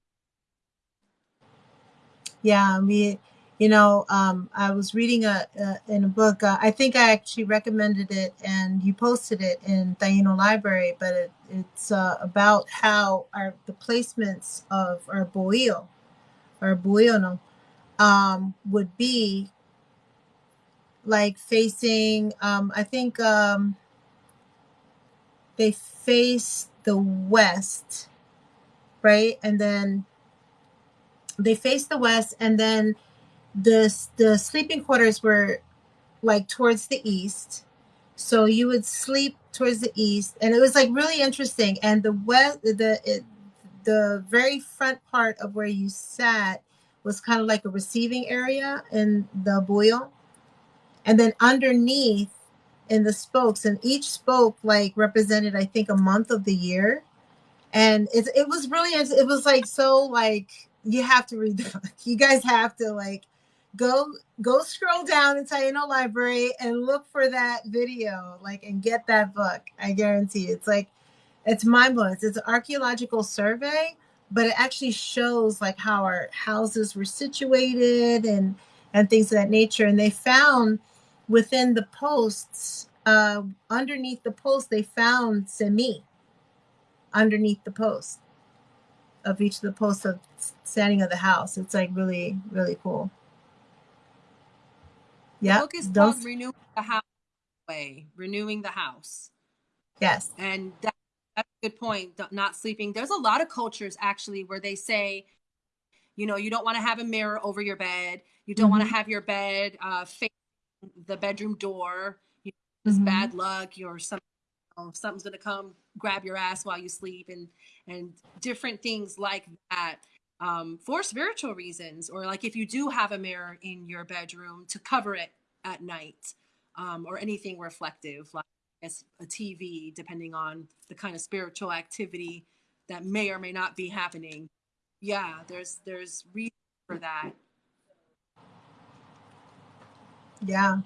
Yeah, we, you know, um, I was reading a, a in a book. Uh, I think I actually recommended it, and you posted it in Taino Library. But it, it's uh, about how our the placements of our bohío, or buiono, um, would be like facing. Um, I think um, they face the west, right, and then they face the west and then the the sleeping quarters were like towards the east so you would sleep towards the east and it was like really interesting and the west the the very front part of where you sat was kind of like a receiving area in the boil. And then underneath in the spokes and each spoke like represented i think a month of the year. And it, it was really it was like so like you have to read the book. You guys have to like go go scroll down in Taino library and look for that video like and get that book. I guarantee you. it's like it's mind blowing it's an archaeological survey but it actually shows like how our houses were situated and and things of that nature and they found within the posts uh underneath the post they found cemí underneath the post of each of the posts of standing of the house. It's like really, really cool. Yeah. Those, called Renewing the House Way, Renewing the House. yes. And that, that's a good point. Not sleeping. There's a lot of cultures actually where they say, you know, you don't want to have a mirror over your bed. You don't want Mhm. to have your bed uh, facing the bedroom door. You know, it's Mhm. bad luck. Or some, you know, something's gonna come grab your ass while you sleep, and and different things like that. Um, for spiritual reasons, or like if you do have a mirror in your bedroom to cover it at night, um, or anything reflective, like Guess a TV, depending on the kind of spiritual activity that may or may not be happening. Yeah, there's there's reason for that. Yeah.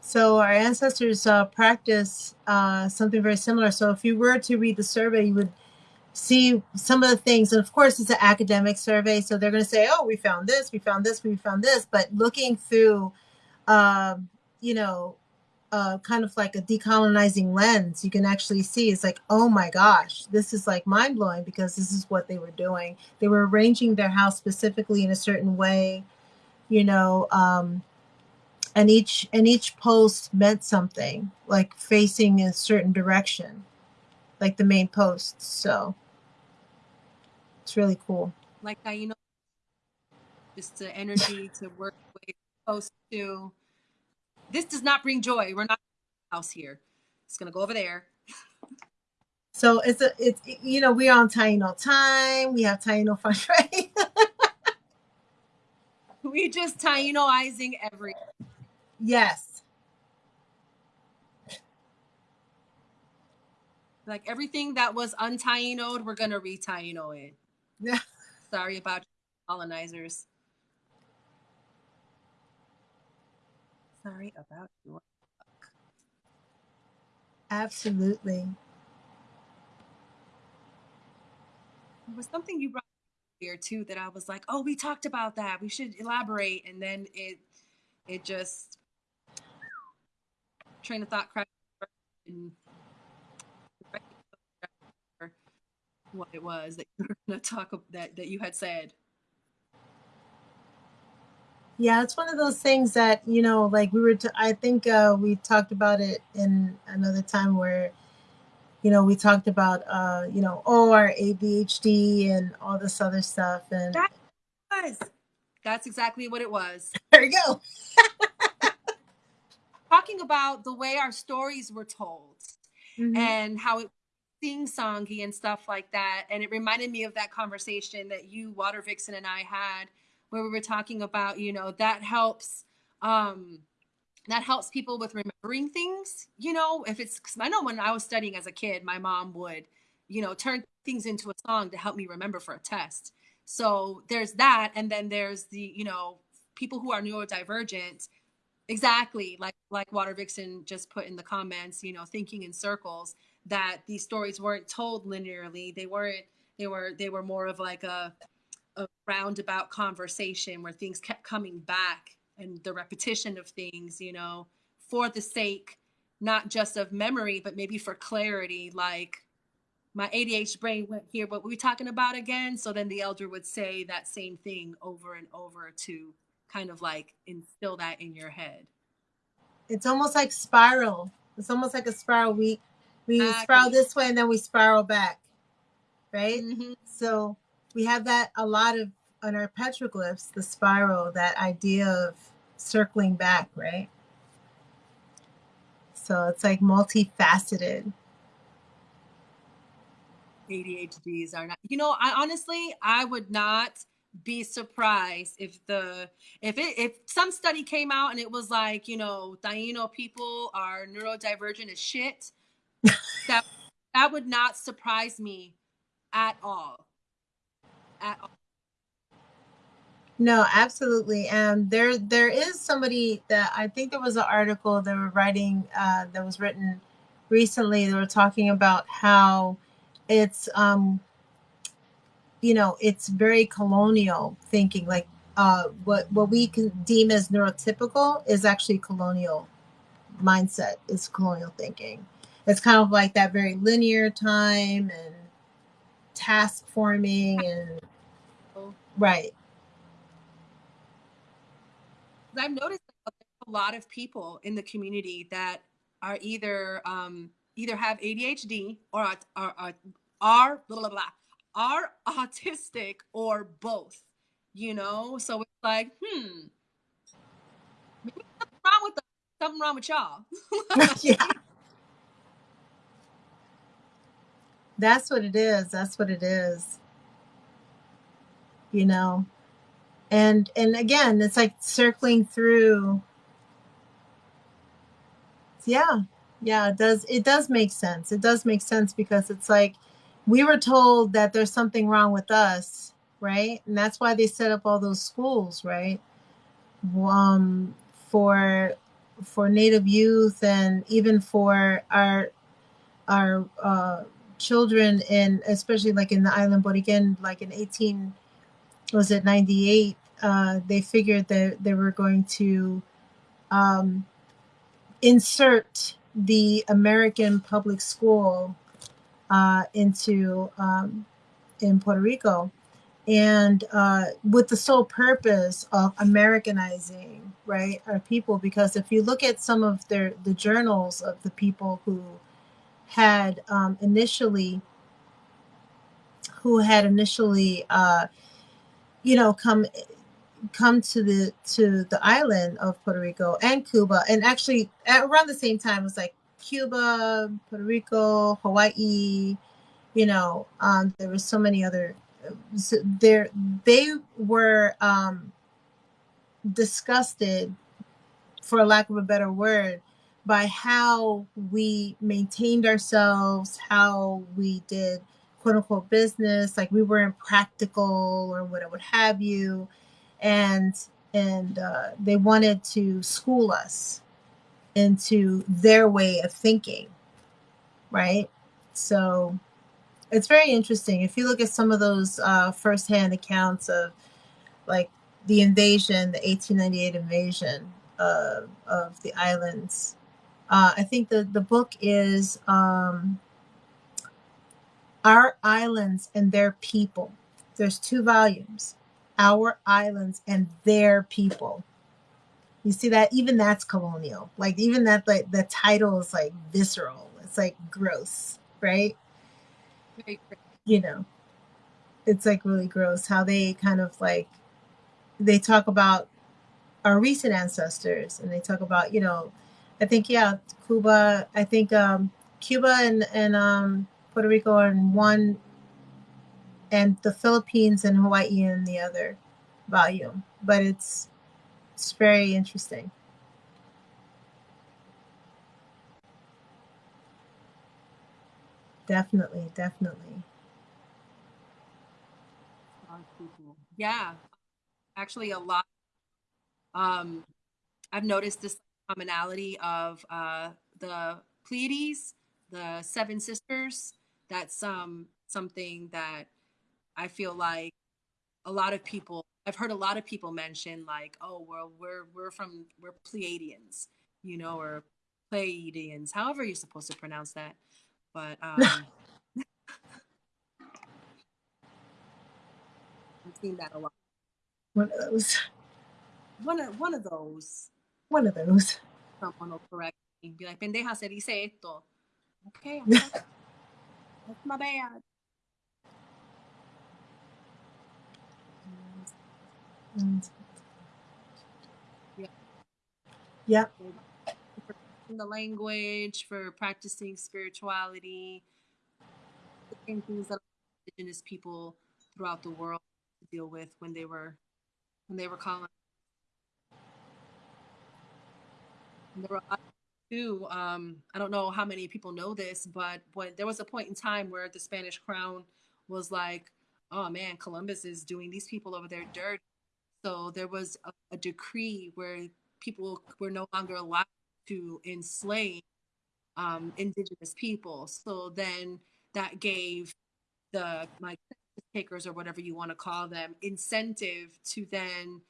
So our ancestors uh, practice uh, something very similar. So if you were to read the survey, you would see some of the things. And of course, it's an academic survey, so they're going to say, "Oh, we found this, we found this, we found this." But looking through, um, you know, uh, kind of like a decolonizing lens, you can actually see it's like, "Oh my gosh, this is like mind blowing," because this is what they were doing. They were arranging their house specifically in a certain way, you know. Um, and each and each post meant something like facing a certain direction like the main posts so it's really cool Like that, you know, just the energy to work way it's to. This does not bring joy. We're not house here. It's gonna go over there. so it's a it's you know we're on taino time we have taino fun right We just tainoizing every. yes Like everything that was untainoed, we're gonna retaino it. Yeah. Sorry about colonizers. Sorry about your absolutely There was something you brought up here too that I was like, oh, we talked about that. We should elaborate, and then it it just train of thought crashed what it was that you were to talk that that you had said. Yeah it's one of those things that you know like we were t- i think uh we talked about it in another time where you know we talked about uh you know oh our adhd and all this other stuff and That- Was that's exactly what it was. there you go Talking about the way our stories were told. Mhm. and how it sing songy and stuff like that. And it reminded me of that conversation that you, Water Vixen, and I had where we were talking about, you know, that helps um that helps people with remembering things, you know, if it's I know when I was studying as a kid, my mom would, you know, turn things into a song to help me remember for a test. So there's that, and then there's the, you know, people who are neurodivergent. Exactly like like water vixen just put in the comments you know thinking in circles that these stories weren't told linearly. They weren't they were they were more of like a a roundabout conversation where things kept coming back and the repetition of things you know for the sake not just of memory but maybe for clarity like my ADHD brain went here what were we talking about again? So then the elder would say that same thing over and over to kind of like instill that in your head. It's almost like spiral. It's almost like a spiral. We we Exactly. spiral this way and then we spiral back. Right? Mhm. so we have that a lot of on our petroglyphs the spiral that idea of circling back right so it's like multifaceted ADHDs are not. You know, I honestly, I would not be surprised if the if it if some study came out and it was like, you know, Taino people are neurodivergent as shit. that that would not surprise me at all. At all. No, absolutely. And there there is somebody that I think there was an article they were writing uh, that was written recently. They were talking about how it's um you know it's very colonial thinking like uh what what we can deem as neurotypical is actually colonial mindset is colonial thinking it's kind of like that very linear time and task forming and right. I've noticed a lot of people in the community that are either um, either have ADHD or are are are, blah, blah, blah, are autistic or both. You know, so it's like, hmm, something wrong with them. Something wrong with y'all. yeah. That's what it is. That's what it is. You know. And and again, it's like circling through yeah. Yeah, it does it does make sense. It does make sense because it's like we were told that there's something wrong with us, right? And that's why they set up all those schools, right? Um for for native youth and even for our our uh, children in especially like in the island but again like in 18 was it 98 uh, they figured that they were going to um, insert the American public school uh, into um, in Puerto Rico and uh, with the sole purpose of Americanizing, right, our people. Because if you look at some of their the journals of the people who had um, initially, who had initially, uh, you know, come come to the to the island of Puerto Rico and Cuba, and actually at around the same time, it was like Cuba, Puerto Rico, Hawaii. You know, um, there were so many other so there they were um, disgusted, for a lack of a better word, by how we maintained ourselves, how we did quote unquote business, like we weren't practical or what would have you, and and uh, they wanted to school us into their way of thinking, right? So it's very interesting. If you look at some of those uh, firsthand accounts of like the invasion, the 1898 invasion of, of the islands, uh, I think the, the book is um, Our Islands and Their People. There's two volumes Our Islands and Their People. You see that? Even that's colonial. Like, even that, like, the title is like visceral. It's like gross, right? you know, it's like really gross how they kind of like they talk about our recent ancestors and they talk about, you know, I think yeah, Cuba, I think um Cuba and and um Puerto Rico are in one and the Philippines and Hawaii in the other volume. But it's it's very interesting. Definitely, definitely. Yeah, actually, a lot. Um, I've noticed this commonality of uh, the Pleiades, the Seven Sisters. That's um, something that I feel like a lot of people. I've heard a lot of people mention like, "Oh, well, we're we're from we're Pleiadians," you know, or Pleiadians, however you're supposed to pronounce that. But um, I've seen that a lot. One of those. One of one of those. One of those. Someone will correct me, be like, "Pendeja, se dice esto." Okay, that's my bad. Yeah. Yep the language, for practicing spirituality, the things that indigenous people throughout the world deal with when they were when they were colonized. There were too. Um, I don't know how many people know this, but when there was a point in time where the Spanish crown was like, "Oh man, Columbus is doing these people over there dirt." So there was a, a decree where people were no longer allowed to enslave um, indigenous people. So then that gave the like takers or whatever you want to call them incentive to then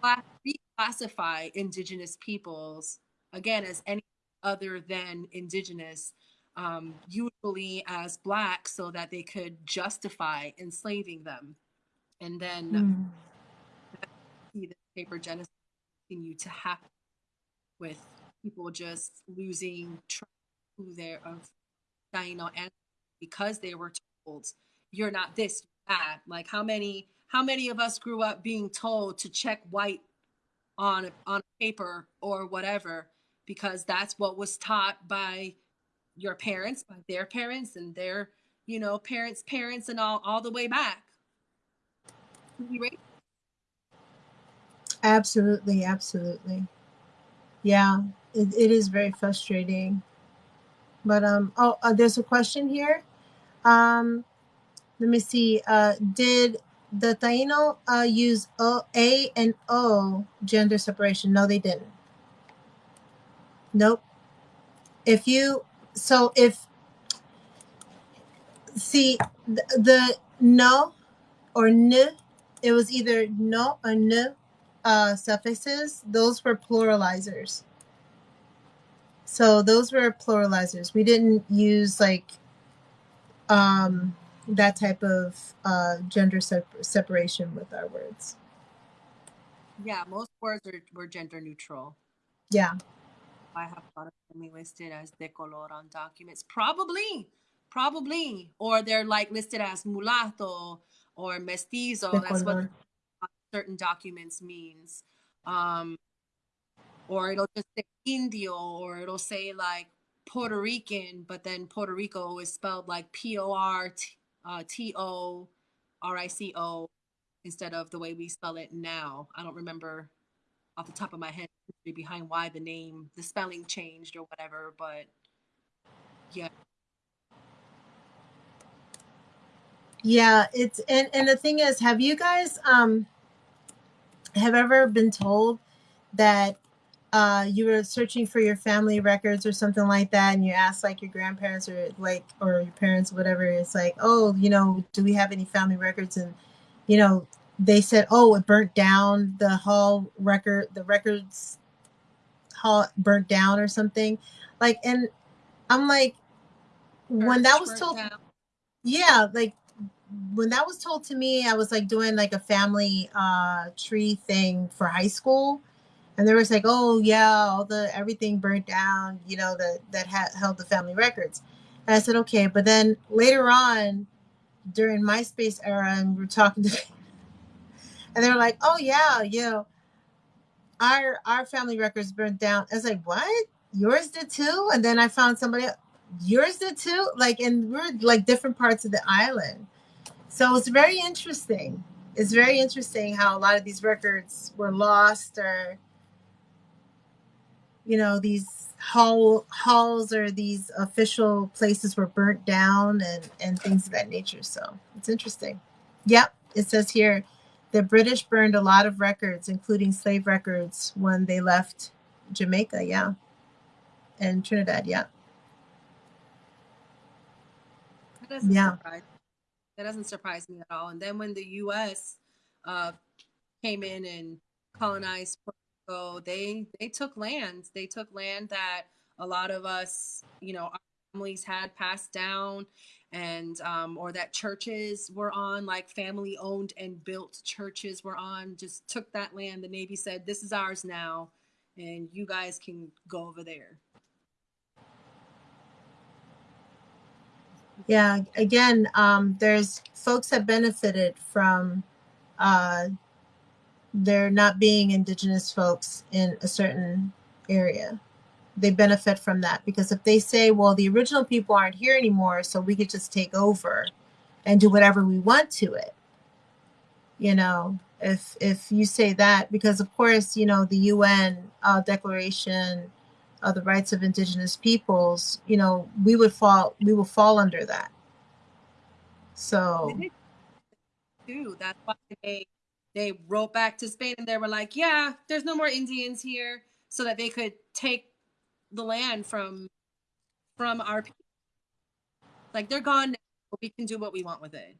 class, reclassify indigenous peoples again as any other than indigenous um, usually as black so that they could justify enslaving them and then mm. see the paper genocide continue to happen with people just losing track who they're of on and because they were told you're not this you're that like how many how many of us grew up being told to check white on on paper or whatever because that's what was taught by your parents, by their parents, and their you know parents' parents, and all all the way back. Absolutely, absolutely. Yeah, it, it is very frustrating. But um, oh, uh, there's a question here. Um, let me see. Uh, did the Taino uh, use o, A and O gender separation? No, they didn't. Nope. If you so if see the, the no or n, it was either no or n uh, suffixes. Those were pluralizers. So those were pluralizers. We didn't use like um, that type of uh, gender sep- separation with our words. Yeah, most words are, were gender neutral. Yeah. I have a lot of them listed as de color on documents. Probably, probably. Or they're like listed as mulatto or mestizo. De That's color. what certain documents means. Um, or it'll just say Indio, or it'll say like Puerto Rican, but then Puerto Rico is spelled like P O R T O R I C O instead of the way we spell it now. I don't remember off the top of my head behind why the name, the spelling changed or whatever, but yeah. Yeah, it's and and the thing is, have you guys um have ever been told that uh you were searching for your family records or something like that and you asked like your grandparents or like or your parents whatever it's like oh you know do we have any family records? And you know they said oh it burnt down the hall record the records hall burnt down or something. Like and i'm like when that was told down. yeah like when that was told to me i was like doing like a family uh tree thing for high school and there was like oh yeah all the everything burnt down you know that that had held the family records. And i said okay but then later on during myspace era and we are talking to and they were like oh yeah you know our our family records burnt down. I was like what? Yours did too? And then i found somebody yours did too? Like and we're like different parts of the island. So it's very interesting. It's very interesting how a lot of these records were lost or you know these hall halls or these official places were burnt down and and things of that nature so it's interesting yep it says here the british burned a lot of records including slave records when they left jamaica yeah and trinidad yeah That doesn't Yeah. surprise. That doesn't surprise me at all. And then when the U.S. Uh, came in and colonized They they took land. They took land that a lot of us, you know, our families had passed down, and um, or that churches were on, like family owned and built churches were on. Just took that land. The Navy said, "This is ours now, and you guys can go over there." yeah again um there's folks have benefited from uh there not being indigenous folks in a certain area. They benefit from that because if they say well the original people aren't here anymore so we could just take over and do whatever we want to it you know? If if you say that because of course you know the un uh, declaration of the rights of indigenous peoples you know we would fall we will fall under that. So too. That's why they they wrote back to Spain and they were like, "Yeah, there's no more Indians here," so that they could take the land from from our people. Like they're gone now. but We can do what we want with it.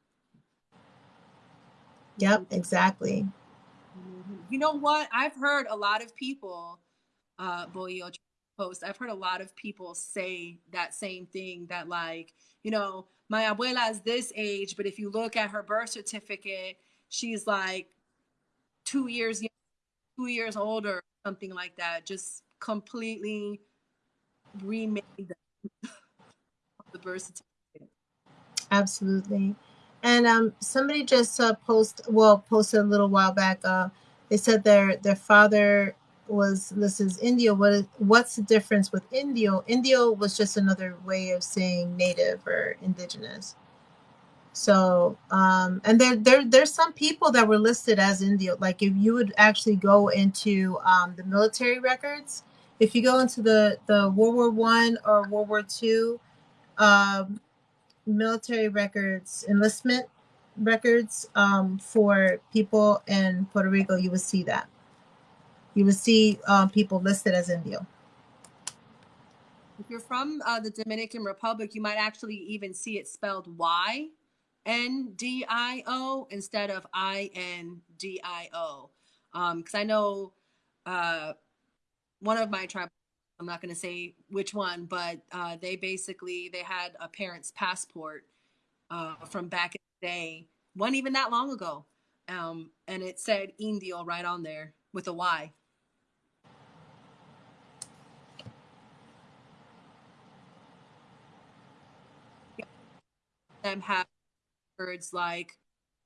yep exactly You know what? I've heard a lot of people, uh, Boyo post. I've heard a lot of people say that same thing. That like, you know, my abuela is this age, but if you look at her birth certificate, she's like two years, two years older, something like that. Just completely remade the, the absolutely And um, somebody just uh, post well posted a little while back. Uh, they said their their father was listed as Indio. What is, what's the difference with Indio? Indio was just another way of saying native or indigenous. So um, and there there there's some people that were listed as Indio. Like if you would actually go into um, the military records, if you go into the the World War One or World War Two. Um, military records, enlistment records um, for people in Puerto Rico, you would see that. You would see um, people listed as Indio. If you're from uh, the Dominican Republic, you might actually even see it spelled Y N D I O instead of I N D I O. Because I know uh, one of my tribal I'm not going to say which one, but uh, they basically they had a parent's passport uh, from back in the day, one even that long ago, um, and it said Indio right on there with a Y. Them have words like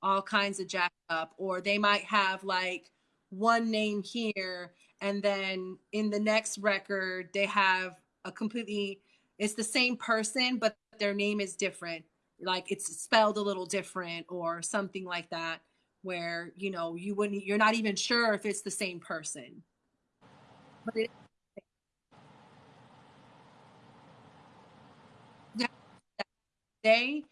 all kinds of jacked up, or they might have like one name here and then in the next record they have a completely it's the same person but their name is different. Like it's spelled a little different or something like that where you know you wouldn't you're not even sure if it's the same person. But it they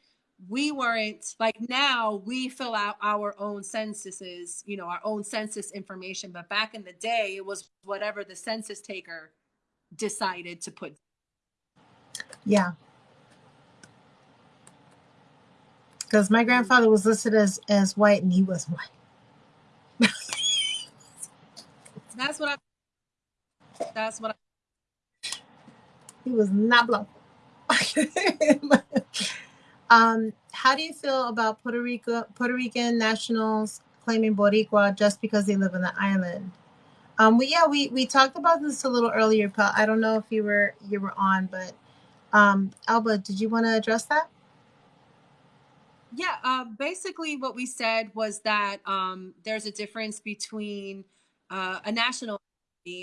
we weren't like now we fill out our own censuses, you know, our own census information. But back in the day, it was whatever the census taker decided to put. Yeah. Because my grandfather was listed as as white and he was white. that's what I. That's what I. He was not black. Um, how do you feel about Puerto Rico Puerto Rican nationals claiming Boricua just because they live on the island? Um, we yeah we we talked about this a little earlier, but I don't know if you were you were on, but um, Alba, did you want to address that? Yeah, uh, basically what we said was that um, there's a difference between uh, a national,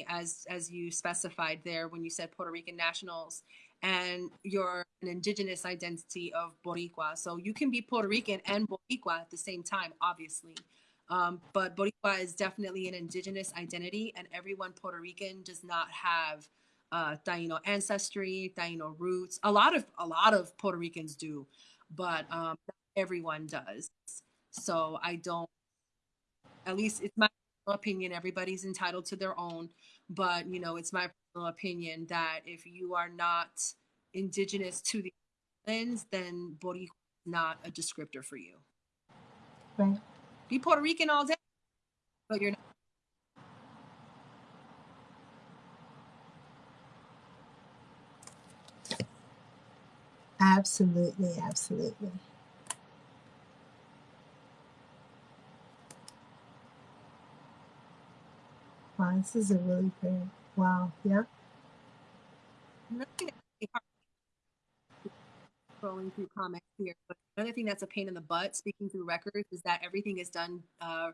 as as you specified there when you said Puerto Rican nationals, and your an indigenous identity of Boricua. So you can be Puerto Rican and Boricua at the same time, obviously. Um, but Boricua is definitely an indigenous identity, and everyone Puerto Rican does not have uh, Taino ancestry, Taino roots. A lot of a lot of Puerto Ricans do, but um, everyone does. So I don't. At least it's my opinion. Everybody's entitled to their own, but you know, it's my personal opinion that if you are not indigenous to the islands, then Boricua is not a descriptor for you. Right. Be Puerto Rican all day, but you're not. Absolutely, absolutely. This is a really great. Wow, yeah. Scrolling through comments here, but another thing that's a pain in the butt, speaking through records, is that everything is done, uh,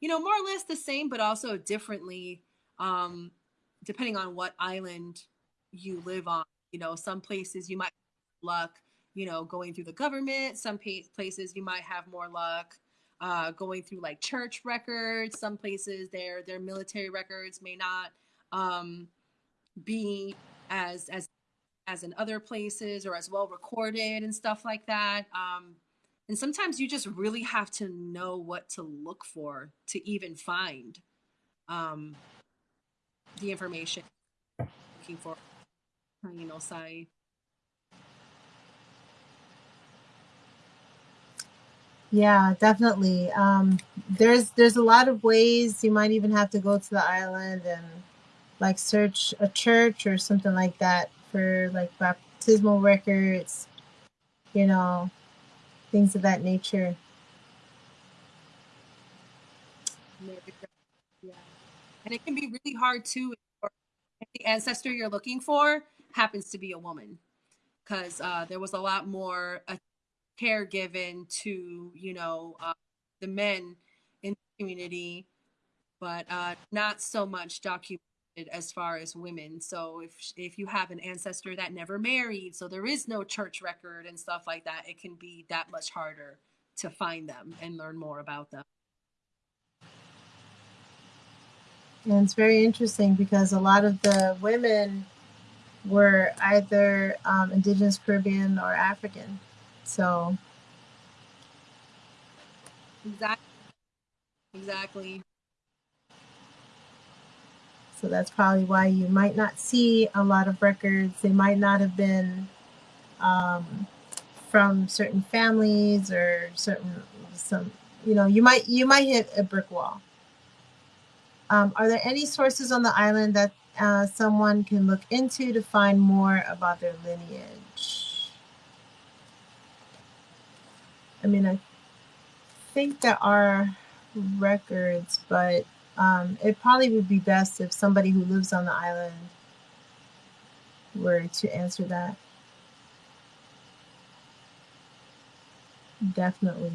you know, more or less the same, but also differently, um, depending on what island you live on. You know, some places you might luck, you know, going through the government. Some places you might have more luck uh, going through like church records. Some places their their military records may not um, be as as as in other places or as well recorded and stuff like that. Um, and sometimes you just really have to know what to look for to even find um, the information looking for. You know, side. Yeah, definitely. Um, there's there's a lot of ways you might even have to go to the island and like search a church or something like that for like baptismal records, you know, things of that nature. Yeah. And it can be really hard too if the ancestor you're looking for happens to be a woman because uh, there was a lot more care given to you know uh, the men in the community, but uh, not so much documented as far as women. So if if you have an ancestor that never married, so there is no church record and stuff like that, it can be that much harder to find them and learn more about them. And it's very interesting because a lot of the women were either um, indigenous Caribbean or African. So Exactly. Exactly. So that's probably why you might not see a lot of records. They might not have been um, from certain families or certain some. You know, you might you might hit a brick wall. Um, are there any sources on the island that uh, someone can look into to find more about their lineage? I mean, I think there are records, but um, it probably would be best if somebody who lives on the island were to answer that. Definitely.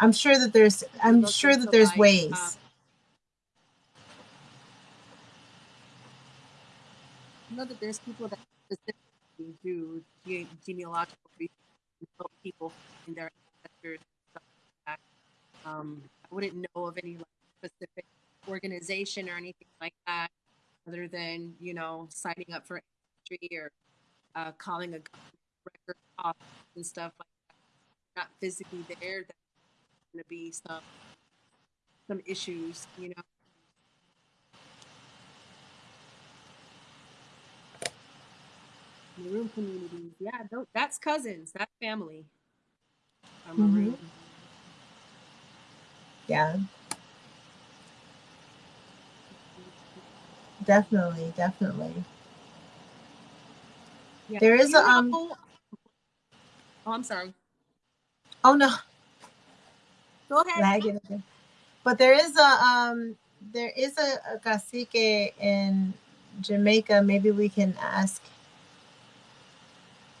I'm sure that there's I'm Look sure that there's like, ways. uh, I know that there's people that specifically do ge- genealogical research and help people in their ancestors. Um, I wouldn't know of any like, specific organization or anything like that, other than you know signing up for ancestry or uh, calling a record office and stuff like that. Not physically there, there's going to be some some issues, you know. Maroon communities, yeah, that's cousins, that's family. Maroon. Yeah, definitely, definitely. Yeah. There is a um Oh, I'm sorry. oh no, Go ahead. lagging again. But there is a um there is a, a cacique in Jamaica. Maybe we can ask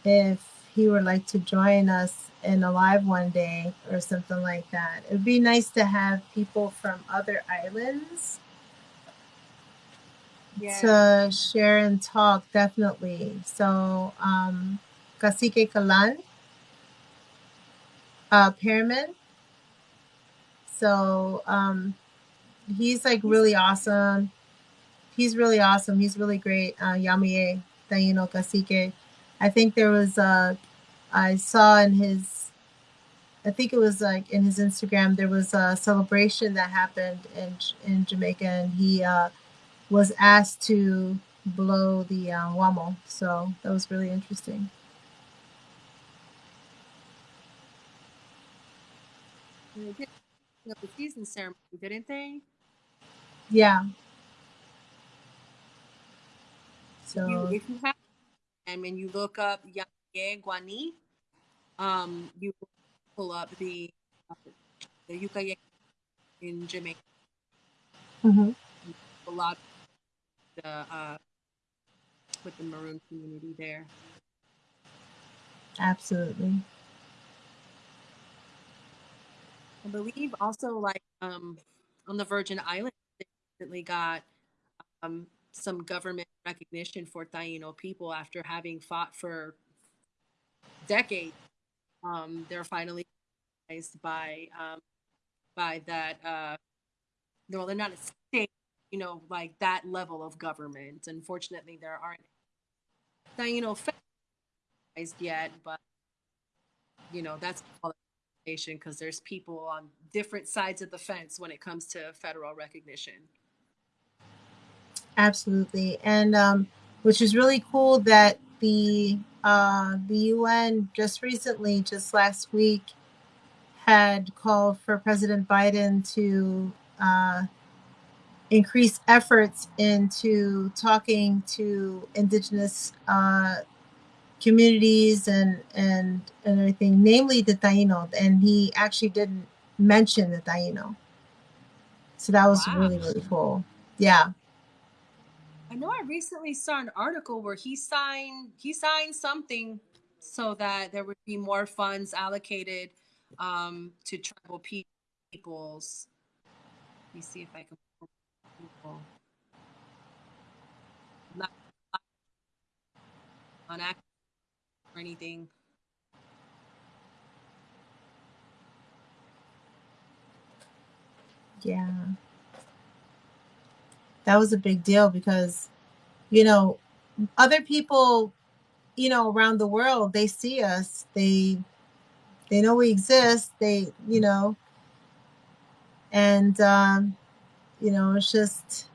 if he would like to join us in a live one day or something like that. It would be nice to have people from other islands Yeah. to share and talk, definitely. So um Cacique Kalan, uh Pyramid. So um he's like really awesome. He's really awesome. He's really great. Uh Yamaye Taino Cacique. I think there was uh I saw in his I think it was like in his Instagram there was a celebration that happened in in Jamaica and he uh was asked to blow the uh, guamo. So that was really interesting. They did the season ceremony, didn't they? Yeah. If you, So if you have and when you look up Yamaye Guani, um, you pull up the uh, the Yucayek in Jamaica. mhm. A lot the uh, with the maroon community there. absolutely. I believe also like um, on the Virgin Islands, they recently got um, some government recognition for Taino people after having fought for decades. Um, they're finally recognized by um, by that. Uh, no, they're not a state, you know, like that level of government. Unfortunately, there aren't Taino recognized yet, but you know that's because there's people on different sides of the fence when it comes to federal recognition. Absolutely. And um, which is really cool that the uh, the UN just recently, just last week, had called for President Biden to uh, increase efforts into talking to indigenous uh, communities and and and everything, namely the Taino. And he actually didn't mention the Taino, so that was Wow. really really cool. Yeah. I know I recently saw an article where he signed he signed something so that there would be more funds allocated um, to tribal pe- peoples. Let me see if I can. Not on act or anything. Yeah. That was a big deal because, you know, other people, you know, around the world, they see us. They they know we exist. They, you know, and um, you know, it's just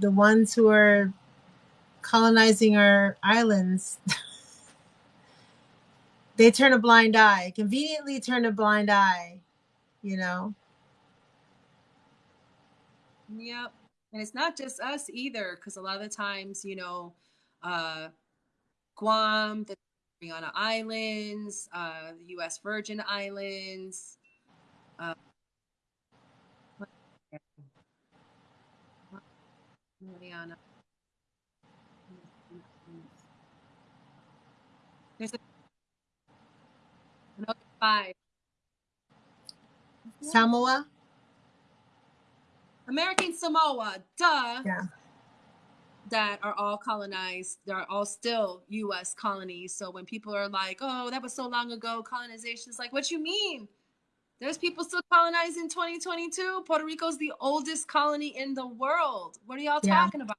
the ones who are colonizing our islands. they turn a blind eye, conveniently turn a blind eye, you know. Yep. And it's not just us either, because a lot of the times, you know, uh, Guam, the Mariana Islands, uh, the U.S. Virgin Islands. Uh, Mariana. There's a another five. Samoa. American Samoa, duh. Yeah. That are all colonized. They're all still U.S. colonies. So when people are like, "Oh, that was so long ago," colonization is like, "What you mean?" There's people still colonizing 2022. Puerto Rico's the oldest colony in the world. What are y'all Yeah. talking about?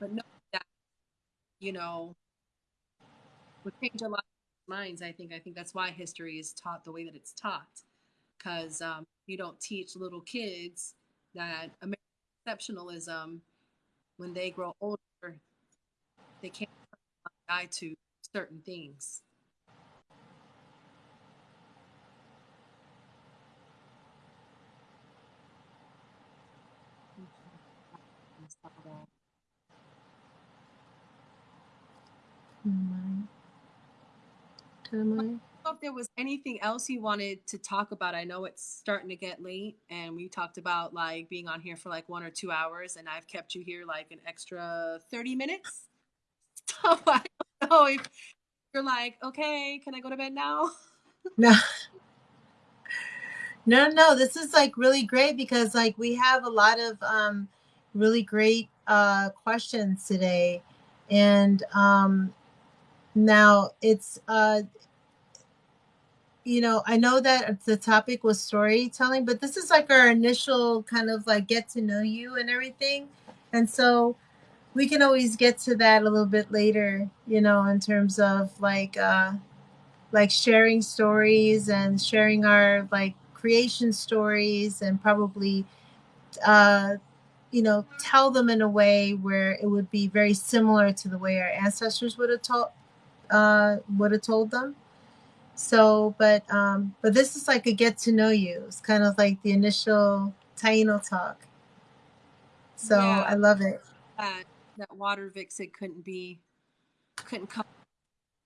But no, that you know, would change a lot minds. I think. I think that's why history is taught the way that it's taught, because um, you don't teach little kids that American exceptionalism when they grow older, they can't die to certain things. Mine. Mine. know if there was anything else you wanted to talk about. I know it's starting to get late, and we talked about like being on here for like one or two hours, and I've kept you here like an extra thirty minutes. So I don't know if you're like, okay, can I go to bed now? No. No, no, this is like really great because like we have a lot of um really great uh questions today. And um now it's uh you know, I know that the topic was storytelling, but this is like our initial kind of like get to know you and everything. And so we can always get to that a little bit later, you know, in terms of like uh like sharing stories and sharing our like creation stories and probably uh you know tell them in a way where it would be very similar to the way our ancestors would have told uh would have told them so but um but this is like a get to know you it's kind of like the initial taino talk so Yeah. i love it That that water vixen couldn't be couldn't come.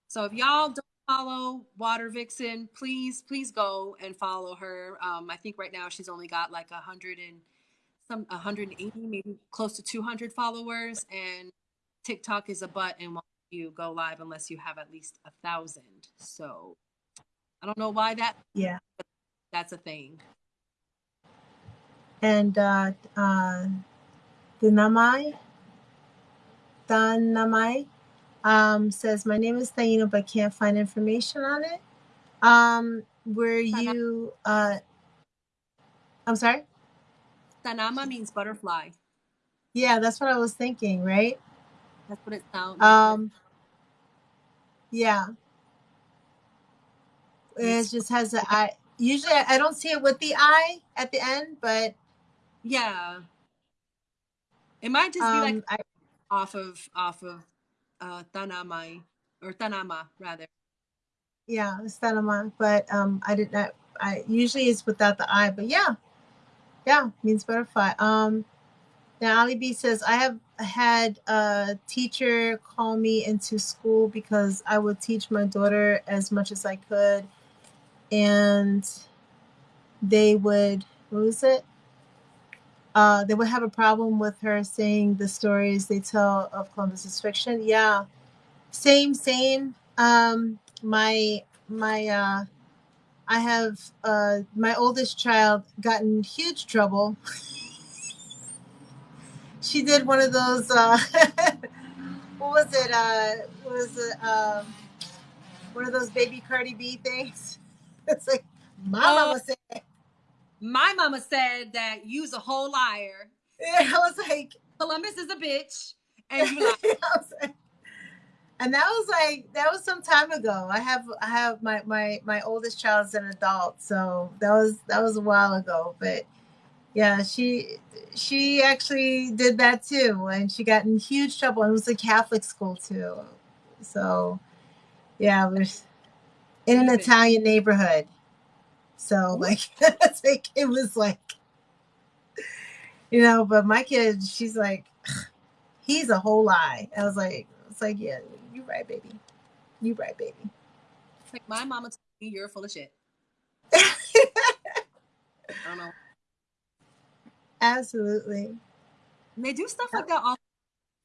So if y'all don't follow Water Vixen, please please go and follow her. Um, I think right now she's only got like a hundred and some 180, maybe close to 200 followers, and TikTok is a butt and you go live unless you have at least a thousand. So I don't know why that yeah that's a thing. and uh uh the namai um says my name is Taino but can't find information on it. Um were you uh I'm sorry? Tanama means butterfly. Yeah, that's what I was thinking, right? That's what it sounds. Um yeah. It just has a I usually I I don't see it with the eye at the end, but yeah. It might just be like um I off of off of uh Tanamai or Tanama rather. yeah, it's Tanama, but um I did not I usually it's without the eye, but yeah. Yeah, means butterfly. Um Now, Ali B says, I have had a teacher call me into school because I would teach my daughter as much as I could. And they would, what was it? uh, they would have a problem with her saying the stories they tell of Columbus is fiction. Yeah, same, same. Um, my my uh, I have uh, my oldest child got in huge trouble. she did one of those. Uh, what was it? Uh, what was it? Um, one of those baby Cardi B things. It's like my Oh. mama said. My mama said that you's a whole liar. I was like, Columbus is a bitch. And you like, and that was like that was some time ago. I have I have my my my oldest child's an adult, so that was that was a while ago. But yeah, she she actually did that too, and she got in huge trouble. And it was a Catholic school too, so yeah, it was in an Italian neighborhood. So like like it was like you know, but my kid, she's like, he's a whole lie. I was like, it's like, yeah, you right, baby. You right, baby. it's like my mama told me you're full of shit. I don't know. Absolutely. They do stuff like that all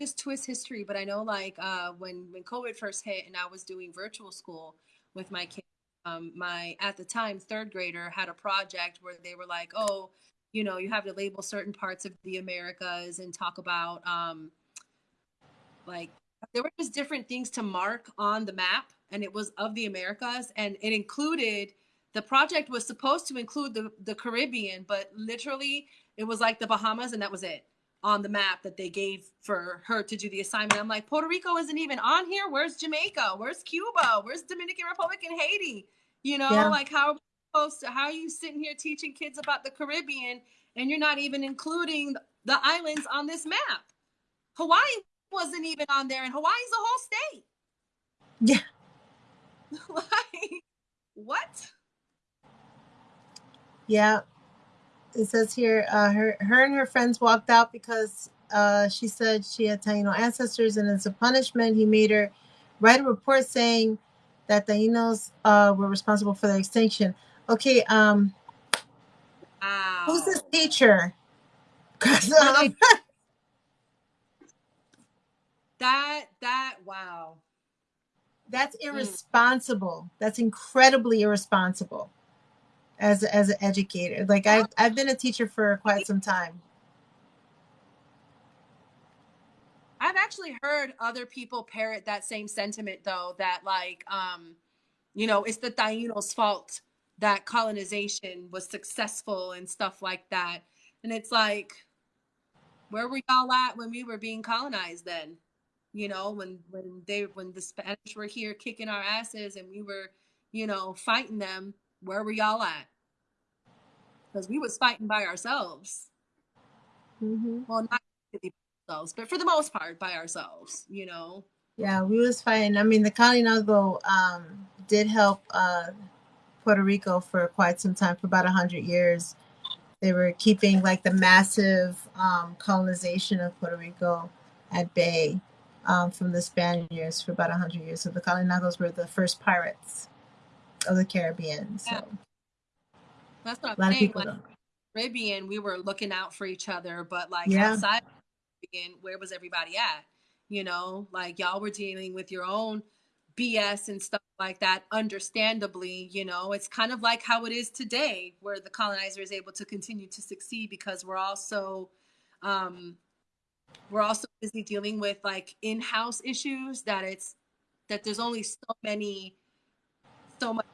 just twist history. But I know like uh when when COVID first hit and I was doing virtual school with my kids, um, my at the time third grader had a project where they were like, oh, you know, you have to label certain parts of the Americas and talk about um like there were just different things to mark on the map and it was of the Americas and it included the project was supposed to include the, the Caribbean, but literally it was like the Bahamas and that was it on the map that they gave for her to do the assignment. I'm like, Puerto Rico isn't even on here. Where's Jamaica? Where's Cuba? Where's Dominican Republic and Haiti? You know, Yeah. like how are we supposed to, how are you sitting here teaching kids about the Caribbean and you're not even including the islands on this map? Hawaii wasn't even on there, and Hawaii's a whole state. Yeah. like, what? Yeah. It says here, uh, her, her and her friends walked out because uh, she said she had Taino ancestors, and as a punishment, he made her write a report saying that Tainos uh, were responsible for their extinction. Okay, um, Wow. who's this teacher? um, That that wow. that's irresponsible. That's incredibly irresponsible. As as an educator, like I've I've been a teacher for quite some time. I've actually heard other people parrot that same sentiment though, that like um, you know, it's the Tainos' fault that colonization was successful and stuff like that. And it's like, where were y'all at when we were being colonized then? You know, when when they when the Spanish were here kicking our asses and we were, you know, fighting them, where were y'all at? Because we was fighting by ourselves. hmm Well, not ourselves, but for the most part by ourselves, you know. Yeah, we was fighting. I mean, the Kalinago um, did help uh, Puerto Rico for quite some time, for about a hundred years. They were keeping like the massive um, colonization of Puerto Rico at bay um, from the Spaniards for about a hundred years. So the Kalinagos were the first pirates of the Caribbean. So Yeah. That's what a I'm lot of saying. people Like. Caribbean, we were looking out for each other, but like Yeah. outside the Caribbean, where was everybody at? You know, like y'all were dealing with your own BS and stuff like that. Understandably, you know, it's kind of like how it is today, where the colonizer is able to continue to succeed because we're also, um, we're also busy dealing with like in-house issues that it's that there's only so many, so much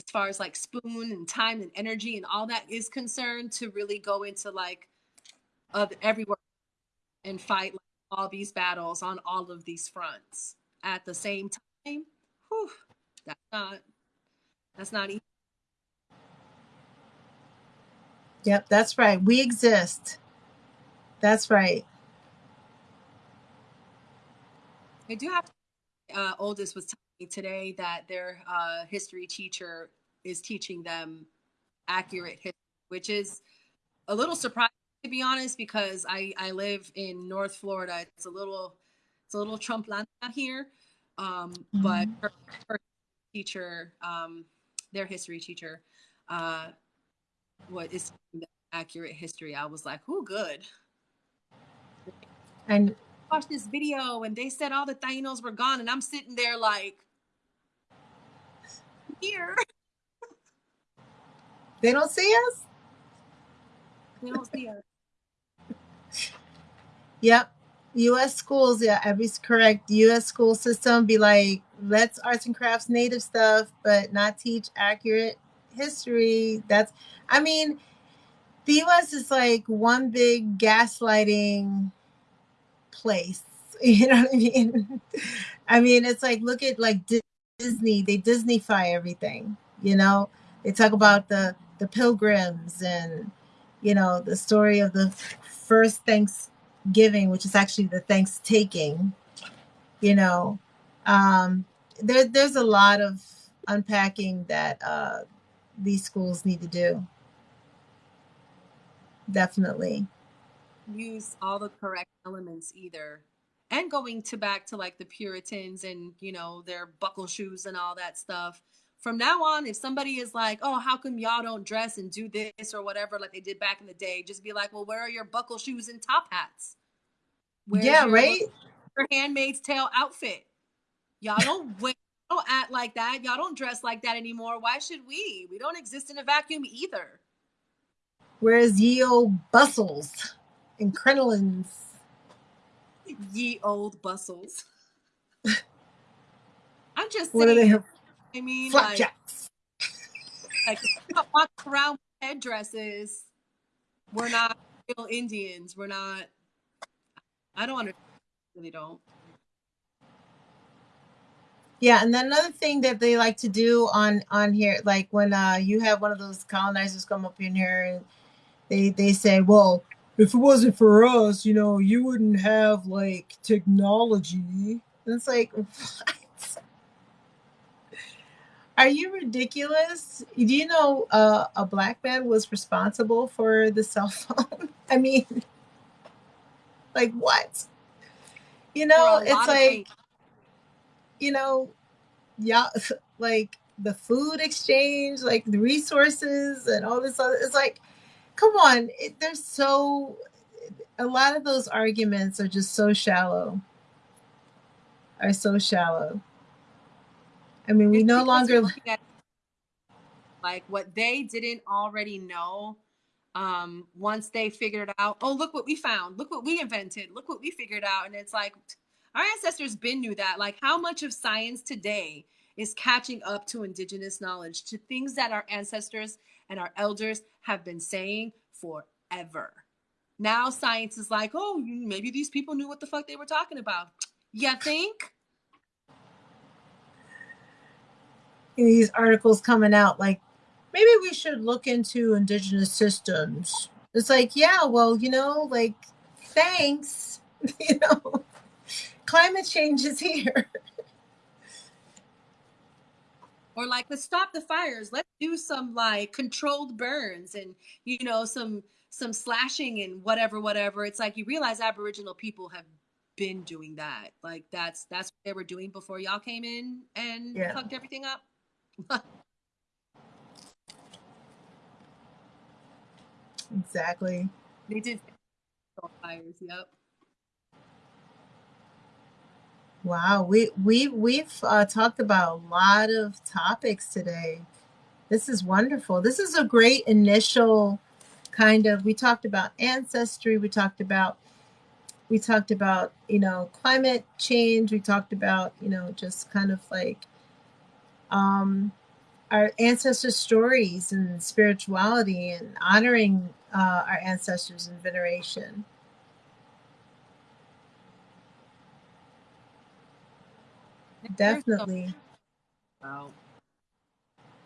as far as like spoon and time and energy and all that is concerned to really go into like of everywhere and fight like, all these battles on all of these fronts at the same time. Whew, that's not that's not easy. Yep, that's right. We exist. That's right. I do have to, uh, oldest was today that their uh, history teacher is teaching them accurate history, which is a little surprising to be honest, because I I live in North Florida. It's a little it's a little Trumpland out here, um, but her, her teacher, um, their history teacher, uh, what is accurate history. I was like, "Who good?" And Watch this video, and they said all the Tainos were gone, and I'm sitting there like, "Here." they don't see us. They don't see us. Yep. U.S. schools, yeah, Abby's correct. U.S. school system be like, let's arts and crafts native stuff, but not teach accurate history. That's, I mean, the U.S. is like one big gaslighting place. You know what I mean? I mean, it's like look at like Disney. They Disneyfy everything. You know, they talk about the the pilgrims and you know the story of the first Thanksgiving, which is actually the thanks taking. You know, um, there there's a lot of unpacking that uh, these schools need to do. Definitely. use all the correct elements either and going to back to like the puritans and you know their buckle shoes and all that stuff. From now on if somebody is like oh how come y'all don't dress and do this or whatever like they did back in the day? just be like well where are your buckle shoes and top hats? Where's yeah, your, right. your handmaid's tale outfit? Y'all don't wear don't act like that. Y'all don't dress like that anymore. Why should we? We don't exist in a vacuum either. Where's ye old bustles and crinolines? Ye old bustles. I'm just What are saying. they? I mean, Flapjacks. like not walking around with headdresses. We're not real Indians. We're not. I don't understand. Really don't. Yeah, and then another thing that they like to do on on here, like when uh you have one of those colonizers come up in here and they they say, well, if it wasn't for us, you know, you wouldn't have like technology. And it's like, what? Are you ridiculous? Do you know uh, a black man was responsible for the cell phone? I mean, like what? You know, For a lot it's like you know, yeah, like the food exchange, like the resources and all this other. It's like, come on, it, they're so. A lot of those arguments are just so shallow. Are so shallow. I mean, we It's no longer. at like what they didn't already know. Um, once they figured out, oh look what we found, look what we invented, look what we figured out, and it's like our ancestors been knew that. Like how much of science today is catching up to indigenous knowledge, to things that our ancestors and our elders have been saying forever. Now science is like, oh, maybe these people knew what the fuck they were talking about. You think? these articles coming out like maybe we should look into indigenous systems it's like yeah well you know like thanks you know climate change is here or like let's stop the fires. Let's do some like controlled burns and you know some some slashing and whatever whatever. It's like you realize aboriginal people have been doing that. Like that's that's what they were doing before y'all came in and Yeah. fucked everything up. Exactly. They did. Fires yep wow we we we've uh, talked about a lot of topics today. This is wonderful. This is a great initial kind of we talked about ancestry we talked about we talked about you know climate change we talked about you know just kind of like um our ancestor stories and spirituality and honoring uh, our ancestors in veneration There's so- definitely wow.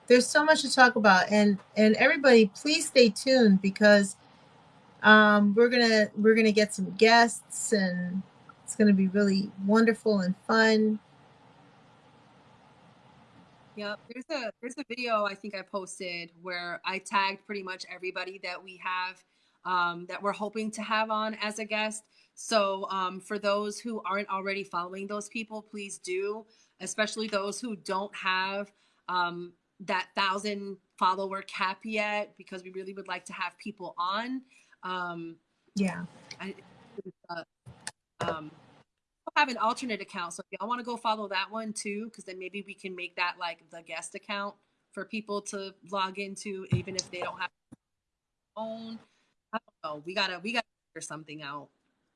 there's so much to talk about and and everybody please stay tuned because um we're gonna we're gonna get some guests and it's gonna be really wonderful and fun Yep. There's a there's a video I think I posted where I tagged pretty much everybody that we have um, that we're hoping to have on as a guest. So um, for those who aren't already following those people, please do, especially those who don't have um, that thousand follower cap yet because we really would like to have people on. Um, Yeah. I, uh, um, have an alternate account, so if y'all want to go follow that one too, because then maybe we can make that like the guest account for people to log into, even if they don't have own. I don't know. We gotta we gotta figure something out.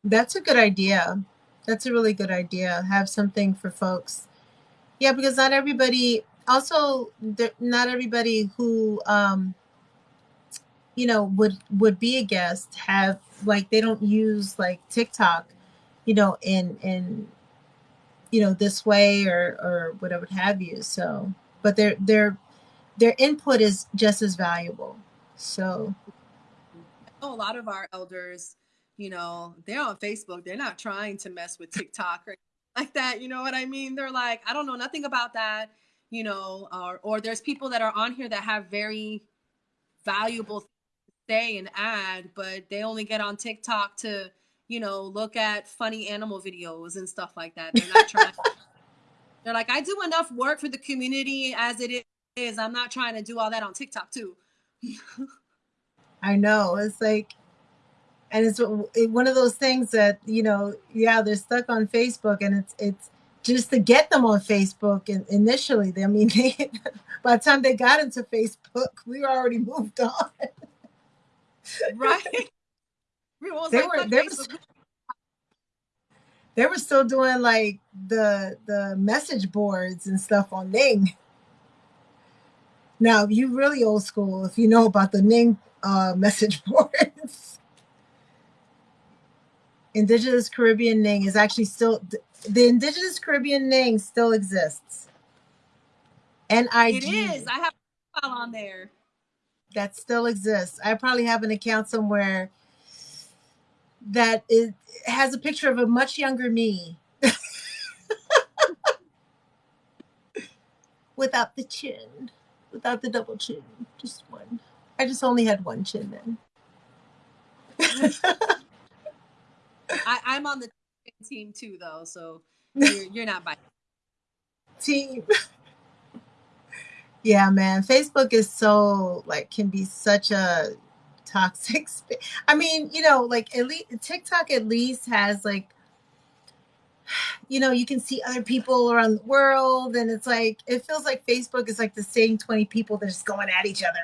That's a good idea. That's a really good idea. Have something for folks. Yeah, because not everybody also not everybody who um you know would would be a guest have like they don't use like TikTok, you know, in in you know this way or or whatever have you. So, but their their their input is just as valuable. So, a lot of our elders, you know, they're on Facebook. They're not trying to mess with TikTok or like that. You know what I mean? They're like, I don't know nothing about that. You know, or or there's people that are on here that have very valuable things to say and add, but they only get on TikTok to, you know, look at funny animal videos and stuff like that. They're not trying. they're like, I do enough work for the community as it is. I'm not trying to do all that on TikTok too. I know it's like, and it's it- one of those things that you know, yeah, they're stuck on Facebook, and it's it's just to get them on Facebook. And initially, they, I mean, they, by the time they got into Facebook, we were already moved on. right? We They were- they Facebook." were- They were still doing like the the message boards and stuff on Ning. Now, you really old school if you know about the Ning uh, message boards. Indigenous Caribbean Ning is actually still the Indigenous Caribbean Ning still exists. NIG It is. I have a profile on there. that still exists. I probably have an account somewhere that is, has a picture of a much younger me. Without the chin, without the double chin, just one. I just only had one chin then. I, I'm on the team too, though, so you're, you're not by. team. yeah, man. Facebook is so like can be such a toxic. Sp- I mean, you know, like at least TikTok at least has like, you know, you can see other people around the world, and it's like it feels like Facebook is like the same twenty people that are just going at each other.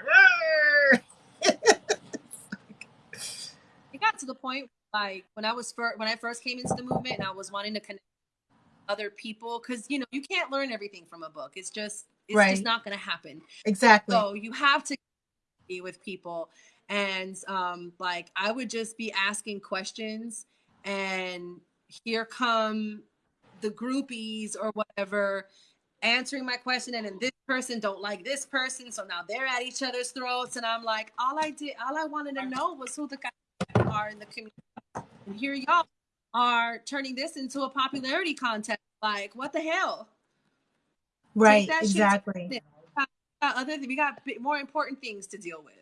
It got to the point like when I was first when I first came into the movement and I was wanting to connect other people because you know you can't learn everything from a book. It's just it's Right. just not going to happen. exactly. So you have to be with people. And um, like I would just be asking questions, and here come the groupies or whatever answering my question and then this person don't like this person so now they're at each other's throats and i'm like all i did all i wanted to know was who the guys are in the community and here y'all are turning this into a popularity contest like what the hell right. shit Exactly. We got other we got more important things to deal with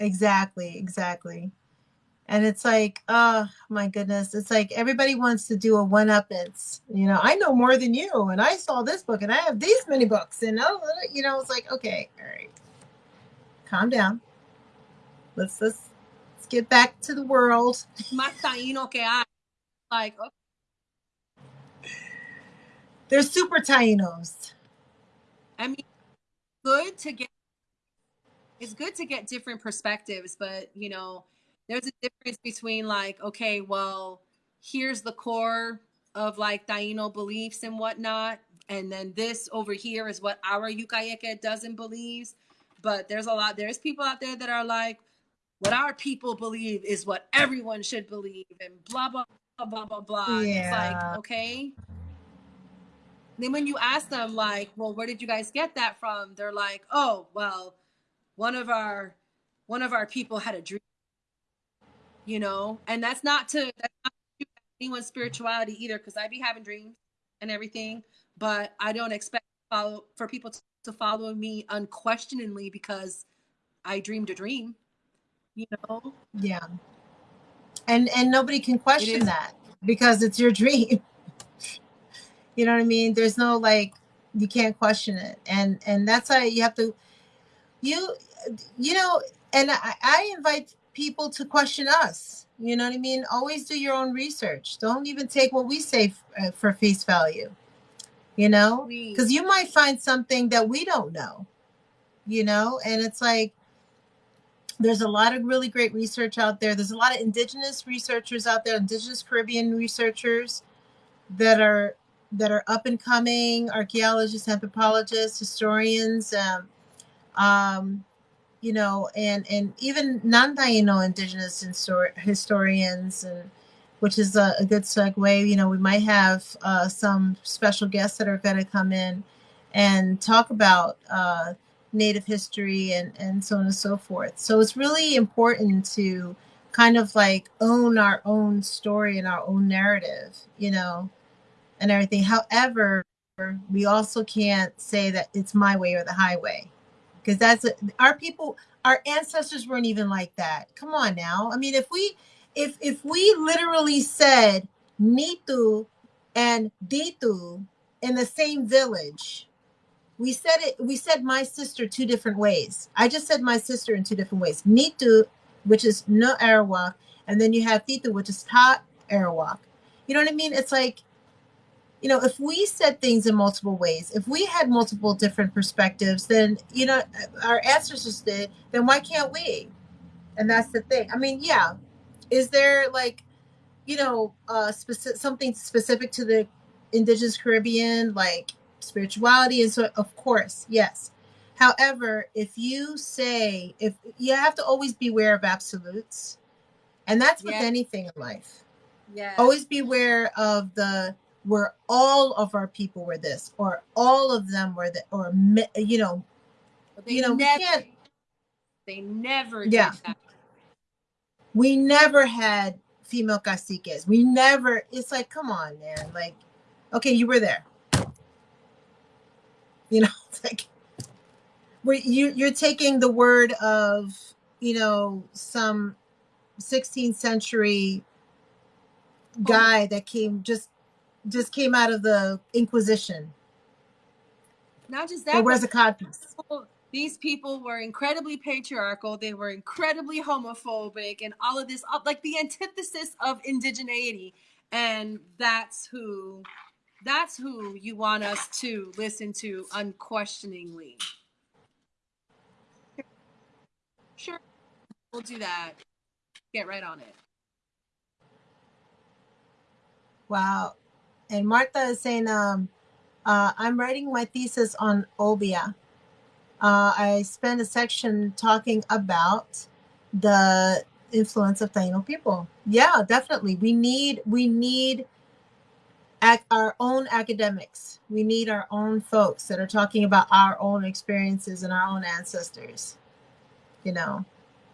Exactly, exactly. And it's like, oh my goodness, it's like everybody wants to do a one up. It's, you know, I know more than you, and I saw this book, and I have these many books, and oh, you know, it's like, okay, all right, calm down. Let's let's let's get back to the world. más taíno que hay. Like, okay, They're super tainos. I mean, good to get. It's good to get different perspectives, but you know, there's a difference between like, okay, well, here's the core of like Taino beliefs and whatnot, and then this over here is what our Yucayeke doesn't believes. But there's a lot. There's people out there that are like, what our people believe is what everyone should believe, and blah blah blah blah blah blah. And It's Yeah. like, okay. Then when you ask them, like, well, where did you guys get that from? They're like, oh, well, one of our one of our people had a dream. You know, and that's not to that's not to anyone's spirituality either, because I be having dreams and everything, but I don't expect follow for people to, to follow me unquestioningly because I dreamed a dream. You know, Yeah. And and nobody can question that because it's your dream. you know what I mean? There's no like You can't question it, and and that's why you have to you you know and I, I invite people to question us. You know what i mean? Always do your own research. Don't even take what we say uh, for face value. You know? Because you might find something that we don't know. You know? And it's like there's a lot of really great research out there there's a lot of indigenous researchers out there indigenous caribbean researchers that are that are up and coming archaeologists anthropologists historians um, um, you know, and and even non-Taino indigenous histor- historians, and which is a, a good segue. You know, we might have uh, some special guests that are going to come in and talk about uh, Native history and and so on and so forth. So it's really important to kind of like own our own story and our own narrative, you know, and everything. However, we also can't say that it's my way or the highway because that's our people our ancestors weren't even like that come on now i mean if we if if we literally said nitu and ditu in the same village we said it we said my sister two different ways i just said my sister in two different ways nitu which is no arawak and then you have titu which is ta arawak you know what i mean it's like you know, if we said things in multiple ways, if we had multiple different perspectives, then, you know, our ancestors did, then why can't we? And that's the thing. I mean, yeah. Is there like, you know, uh specific something specific to the indigenous Caribbean, like spirituality and so of course, yes. However, if you say if you have to always beware of absolutes, and that's with Yes. anything in life yeah. always beware of the where all of our people were this or all of them were that or you know you know never, can't they never Yeah. that. we never had female caciques we never it's like come on man like okay you were there you know like we you you're taking the word of you know some 16th century oh. guy that came just just came out of the inquisition Not just that wears but codpiece these people were incredibly patriarchal. They were incredibly homophobic, and all of this, like the antithesis of indigeneity. And that's who, that's who you want us to listen to unquestioningly. Sure, we'll do that. Get right on it. Wow. And Martha is saying, um, uh, I'm writing my thesis on Obia. Uh, I spent a section talking about the influence of Taino people. Yeah, definitely. We need we need ac- our own academics. We need our own folks that are talking about our own experiences and our own ancestors. You know.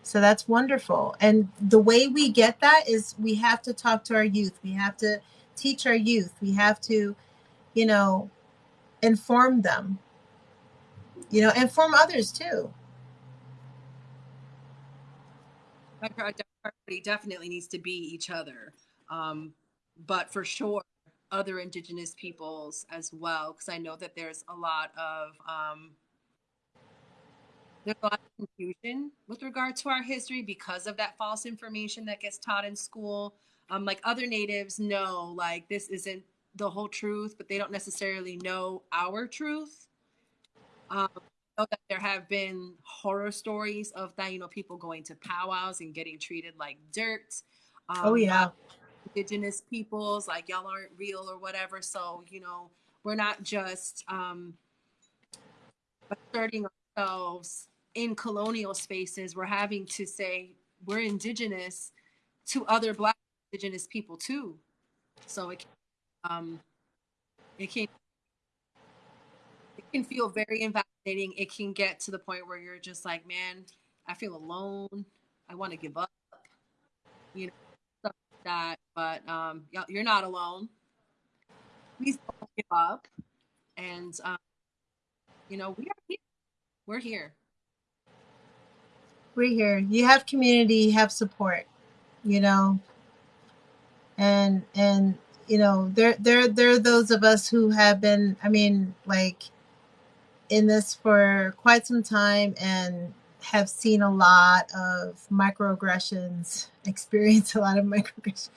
So that's wonderful. And the way we get that is we have to talk to our youth. We have to teach our youth. We have to, you know, inform them. You know, inform others too. Our definitely needs to be each other, um, but for sure, other Indigenous peoples as well, because I know that there's a lot of um, there's a lot of confusion with regard to our history because of that false information that gets taught in school. Um, like other natives know, like this isn't the whole truth, but they don't necessarily know our truth. Um, know that there have been horror stories of Taino people going to powwows and getting treated like dirt. Um, Oh yeah. Indigenous peoples like y'all aren't real or whatever. So you know we're not just um asserting ourselves in colonial spaces. We're having to say we're indigenous to other black indigenous people too. So it can, um it can it can feel very invalidating. It can get to the point where you're just like man i feel alone. I want to give up. You know that but um you're not alone please don't give up and um you know we are here we're here We're here. You have community, you have support, you know. And and you know, there there there are those of us who have been, I mean, like in this for quite some time and have seen a lot of microaggressions, experience a lot of microaggressions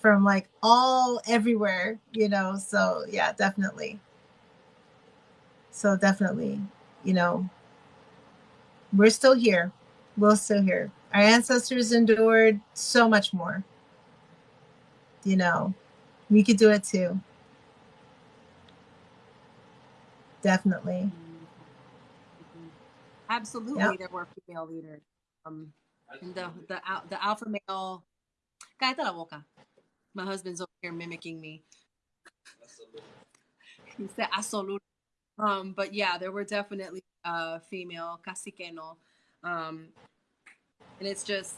from like all everywhere, you know. So yeah, definitely. So definitely, you know, we're still here. We're still here. Our ancestors endured so much more. You know, we could do it too. Definitely. Absolutely, Yep. there were female leaders. Um, and the the the alpha male. Cállate la boca. My husband's over here mimicking me. He said absolute. Um, but yeah, there were definitely uh female caciqueno. Um, and it's just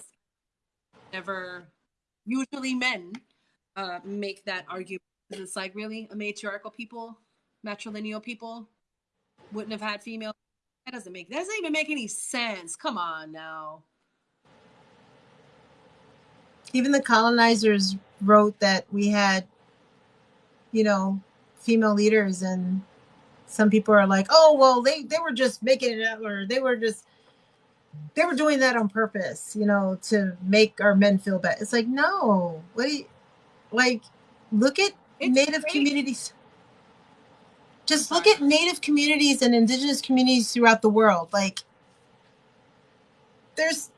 never usually men uh make that argument. It's like really a matriarchal people, matrilineal people wouldn't have had female. That doesn't make that doesn't even make any sense. Come on now. Even the colonizers wrote that we had, you know, female leaders, and some people are like, "Oh, well, they they were just making it up, or they were just they were doing that on purpose, you know, to make our men feel bad." It's like, no, what? Do you, like, look at It's native great. communities. Just look at native communities and indigenous communities throughout the world. Like, there's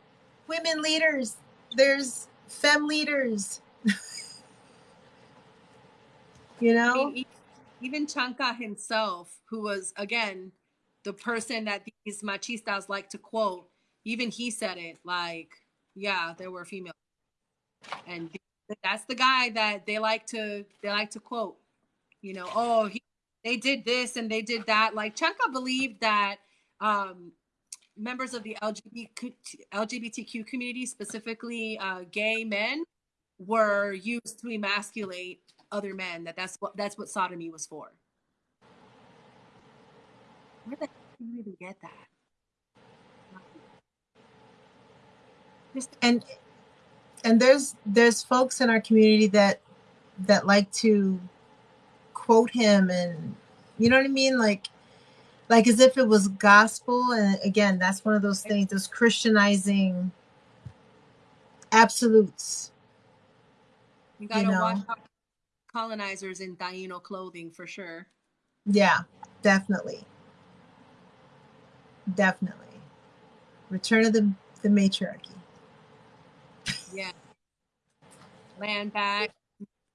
women leaders, there's fem leaders. you I know? mean, e- even Chanca himself, who was again the person that these machistas like to quote, even he said it like, yeah, there were females, and that's the guy that they like to they like to quote. You know, oh, he, they did this and they did that. Like Chanca believed that um, members of the LGBT, LGBTQ community, specifically uh, gay men, were used to emasculate other men. That that's what that's what sodomy was for. Where the do you even get that? Just and and there's there's folks in our community that that like to quote him and you know what I mean? Like like as if it was gospel. And again that's one of those things those christianizing absolutes you gotta know. watch out colonizers in Taino clothing for sure. yeah definitely. Definitely. Return of the the matriarchy. Yeah. Land back,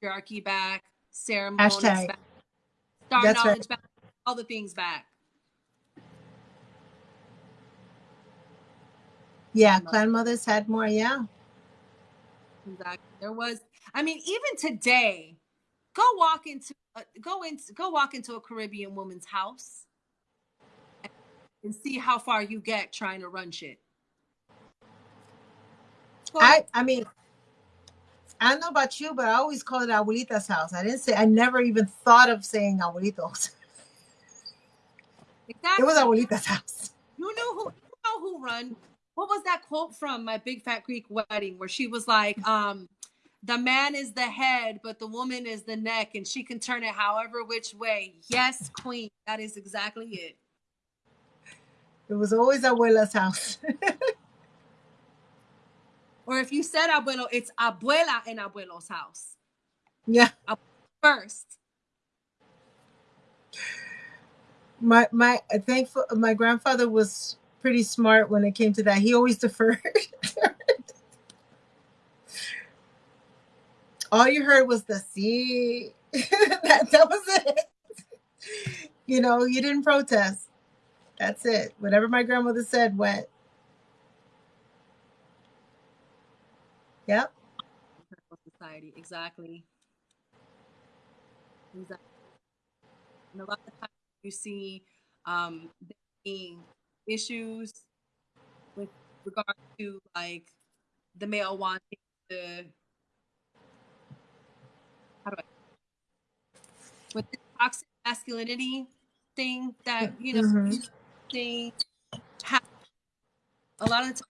matriarchy back, ceremonies Hashtag. back, star That's right. back, all the things back. yeah clan mothers had more yeah Exactly. There was, I mean, even today, go walk into, uh, go into go walk into a Caribbean woman's house and, and see how far you get trying to run shit. Go- I I mean, I don't know about you, but I always call it abuelita's house. I didn't say I never even thought of saying abuelitos. exactly. It was abuelita's house. You knew who you know who run. What was that quote from my big fat Greek wedding where she was like, um, the man is the head, but the woman is the neck, and she can turn it however which way. Yes, queen. That is exactly it. It was always abuela's house. Or if you said abuelo, it's abuela en abuelo's house. yeah. First. My my think my grandfather was pretty smart when it came to that. He always deferred. All you heard was the C. that, that was it. You know, you didn't protest. That's it. Whatever my grandmother said went. Yep. Society, exactly. Exactly. And a lot of times you see um, being issues with regard to like the male wanting to how do I with the toxic masculinity thing that you know thing ha- a lot of times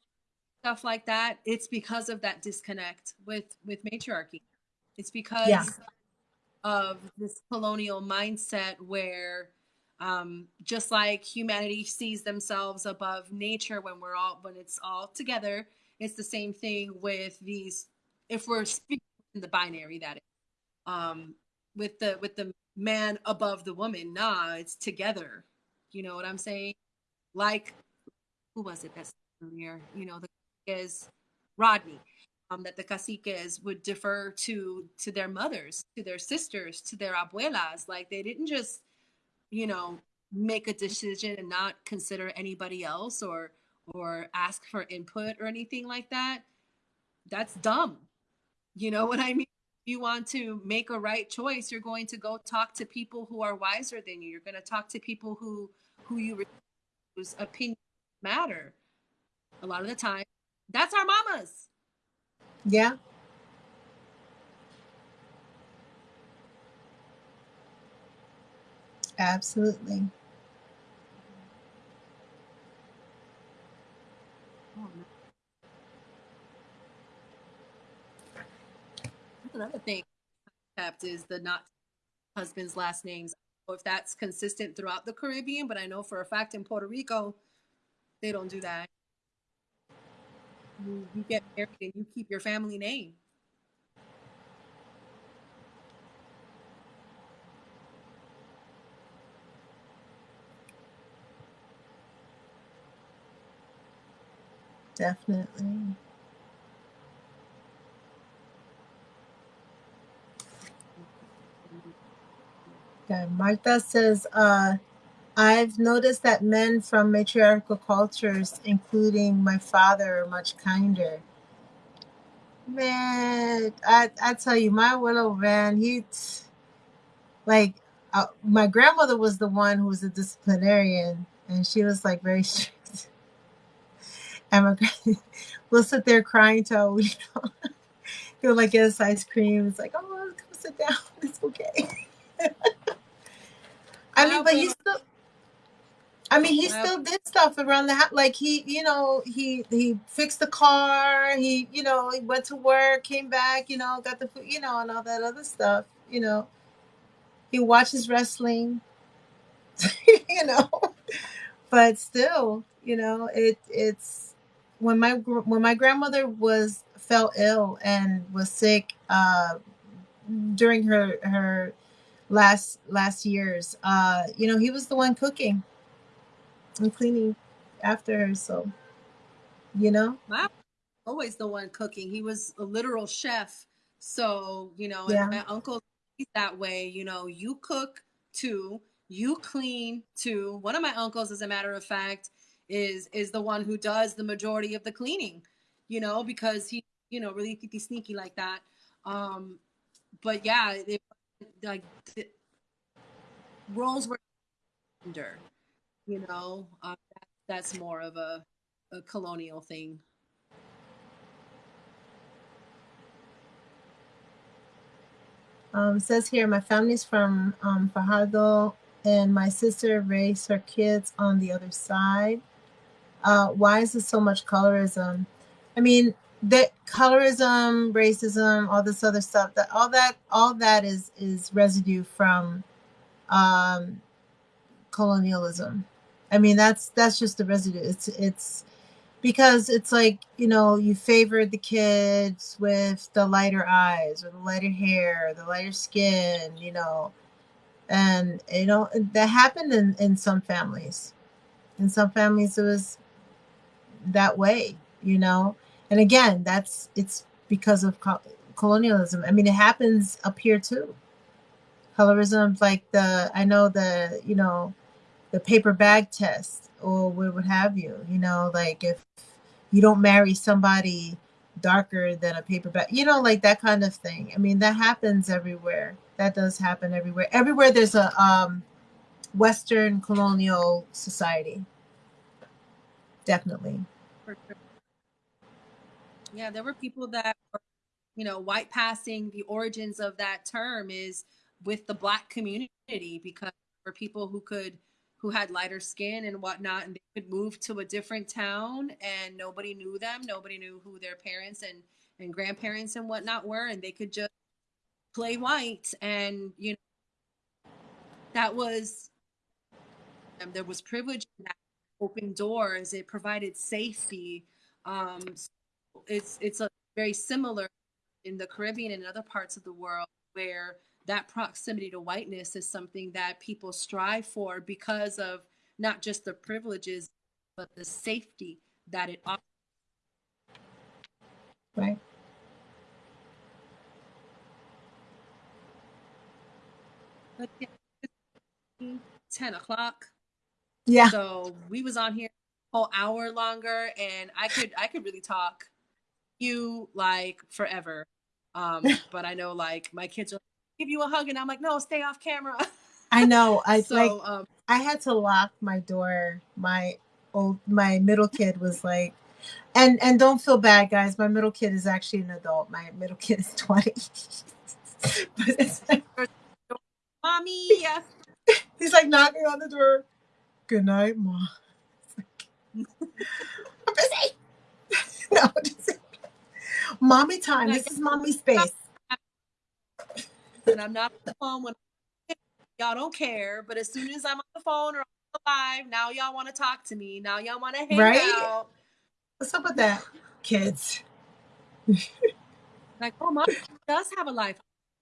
stuff like that it's because of that disconnect with with matriarchy. It's because Yeah. of this colonial mindset where um, just like humanity sees themselves above nature when we're all when it's all together it's the same thing with these if we're speaking in the binary that is. Um, with the with the man above the woman nah it's together. You know what i'm saying? Like who was it that's earlier? You know the is rodney um, that the caciques would defer to to their mothers to their sisters to their abuelas. Like they didn't just you know make a decision and not consider anybody else or or ask for input or anything like that. That's dumb. You know what i mean? You want to make a right choice you're going to go talk to people who are wiser than you. You're going to talk to people who who you whose opinion matter. A lot of the time that's our mamas Yeah. Absolutely. Oh. That's another thing kept is the not husband's last names. I if that's consistent throughout the Caribbean, but I know for a fact in Puerto Rico, they don't do that. You, you get married and you keep your family name. Definitely. Okay. Martha says, uh, I've noticed that men from matriarchal cultures, including my father, are much kinder. Man, I, I tell you, my willow man, he like uh, my grandmother was the one who was a disciplinarian, and she was like very strict. And my grand- we'll sit there crying till you know he'll like get us ice cream. It's like, oh, come sit down. It's okay. I mean, but abuela, still. I mean, he my, still did stuff around the house. Like he, you know, he he fixed the car. He, you know, he went to work, came back, you know, got the food, you know, and all that other stuff. You know, he watches wrestling. you know, but still, you know, it it's when my gr- when my grandmother was fell ill and was sick uh during her her last last years uh you know he was the one cooking and cleaning after her so you know my always the one cooking. He was a literal chef. So, you know, and yeah my uncle that way, you know, you cook too, you clean too. One of my uncles, as a matter of fact, is is the one who does the majority of the cleaning, you know, because he, you know, really sneaky sneaky like that. Um, but yeah, it, like the roles were gender, you know, uh, that, that's more of a, a colonial thing. um says here my family's from um fajardo and my sister raised her kids on the other side. Uh why is there so much colorism? I mean that colorism racism all this other stuff that all that all that is is residue from um colonialism i mean that's that's just the residue. It's it's because it's like you know you favored the kids with the lighter eyes or the lighter hair or the lighter skin you know. And you know that happened in in some families. In some families it was that way you know? And again that's it's because of co- colonialism. I mean it happens up here too. Colorism like the i know the you know the paper bag test or what have you you know like if you don't marry somebody darker than a paper bag you know like that kind of thing. I mean that happens everywhere. That does happen everywhere. Everywhere there's a um western colonial society. Definitely. Yeah, there were people that were, you know, white passing. The origins of that term is with the black community because for people who could who had lighter skin and whatnot and they could move to a different town and nobody knew them, nobody knew who their parents and and grandparents and whatnot were, and they could just play White, and you know that was um, there was privilege in that doors. It provided safety. Um, so it's it's a very similar in the Caribbean and other parts of the world where that proximity to whiteness is something that people strive for because of not just the privileges but the safety that it offers. Right. But yeah, 10 o'clock Yeah. so we was on here a whole hour longer and i could i could really talk you like forever um but i know like my kids are give you a hug and i'm like no stay off camera I know. I so like um I had to lock my door. My old my middle kid was like and and don't feel bad guys. My middle kid is actually an adult. My middle kid is 20. but it's like, mommy yeah he's like knocking on the door. Good night, mom. I'm busy. no, just, mommy time. This is mommy space. And i'm not on the phone when y'all don't care but as soon as i'm on the phone or live now y'all want to talk to me now y'all want to hang Right? out What's up with that, kids? like oh my mom does have a life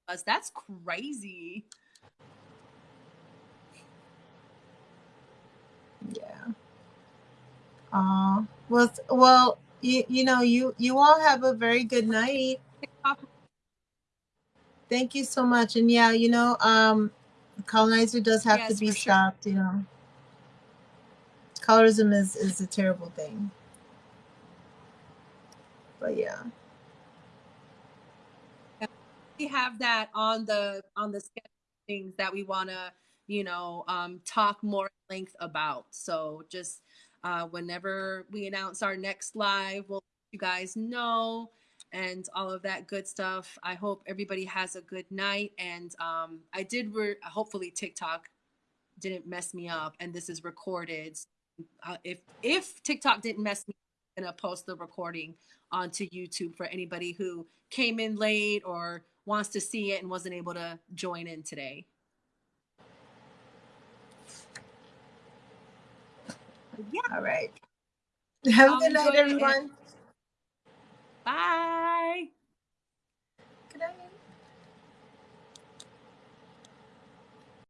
us that's crazy Yeah. Uh, well, well, you you know, you you all have a very good night. Thank you so much. And yeah, you know, um, colonizer does have to be for sure. stopped. You know, colorism is is a terrible thing. But yeah, we have that on the on the schedule things that we want to you know um, talk more at length about so just uh, whenever we announce our next live we'll let you guys know and all of that good stuff. I hope everybody has a good night. And um, i did re- hopefully tiktok didn't mess me up and this is recorded. Uh, if if tiktok didn't mess me up i'm gonna post the recording onto youtube for anybody who came in late or wants to see it and wasn't able to join in today. Yeah, all right. Have a good night, enjoy Bye. Good night.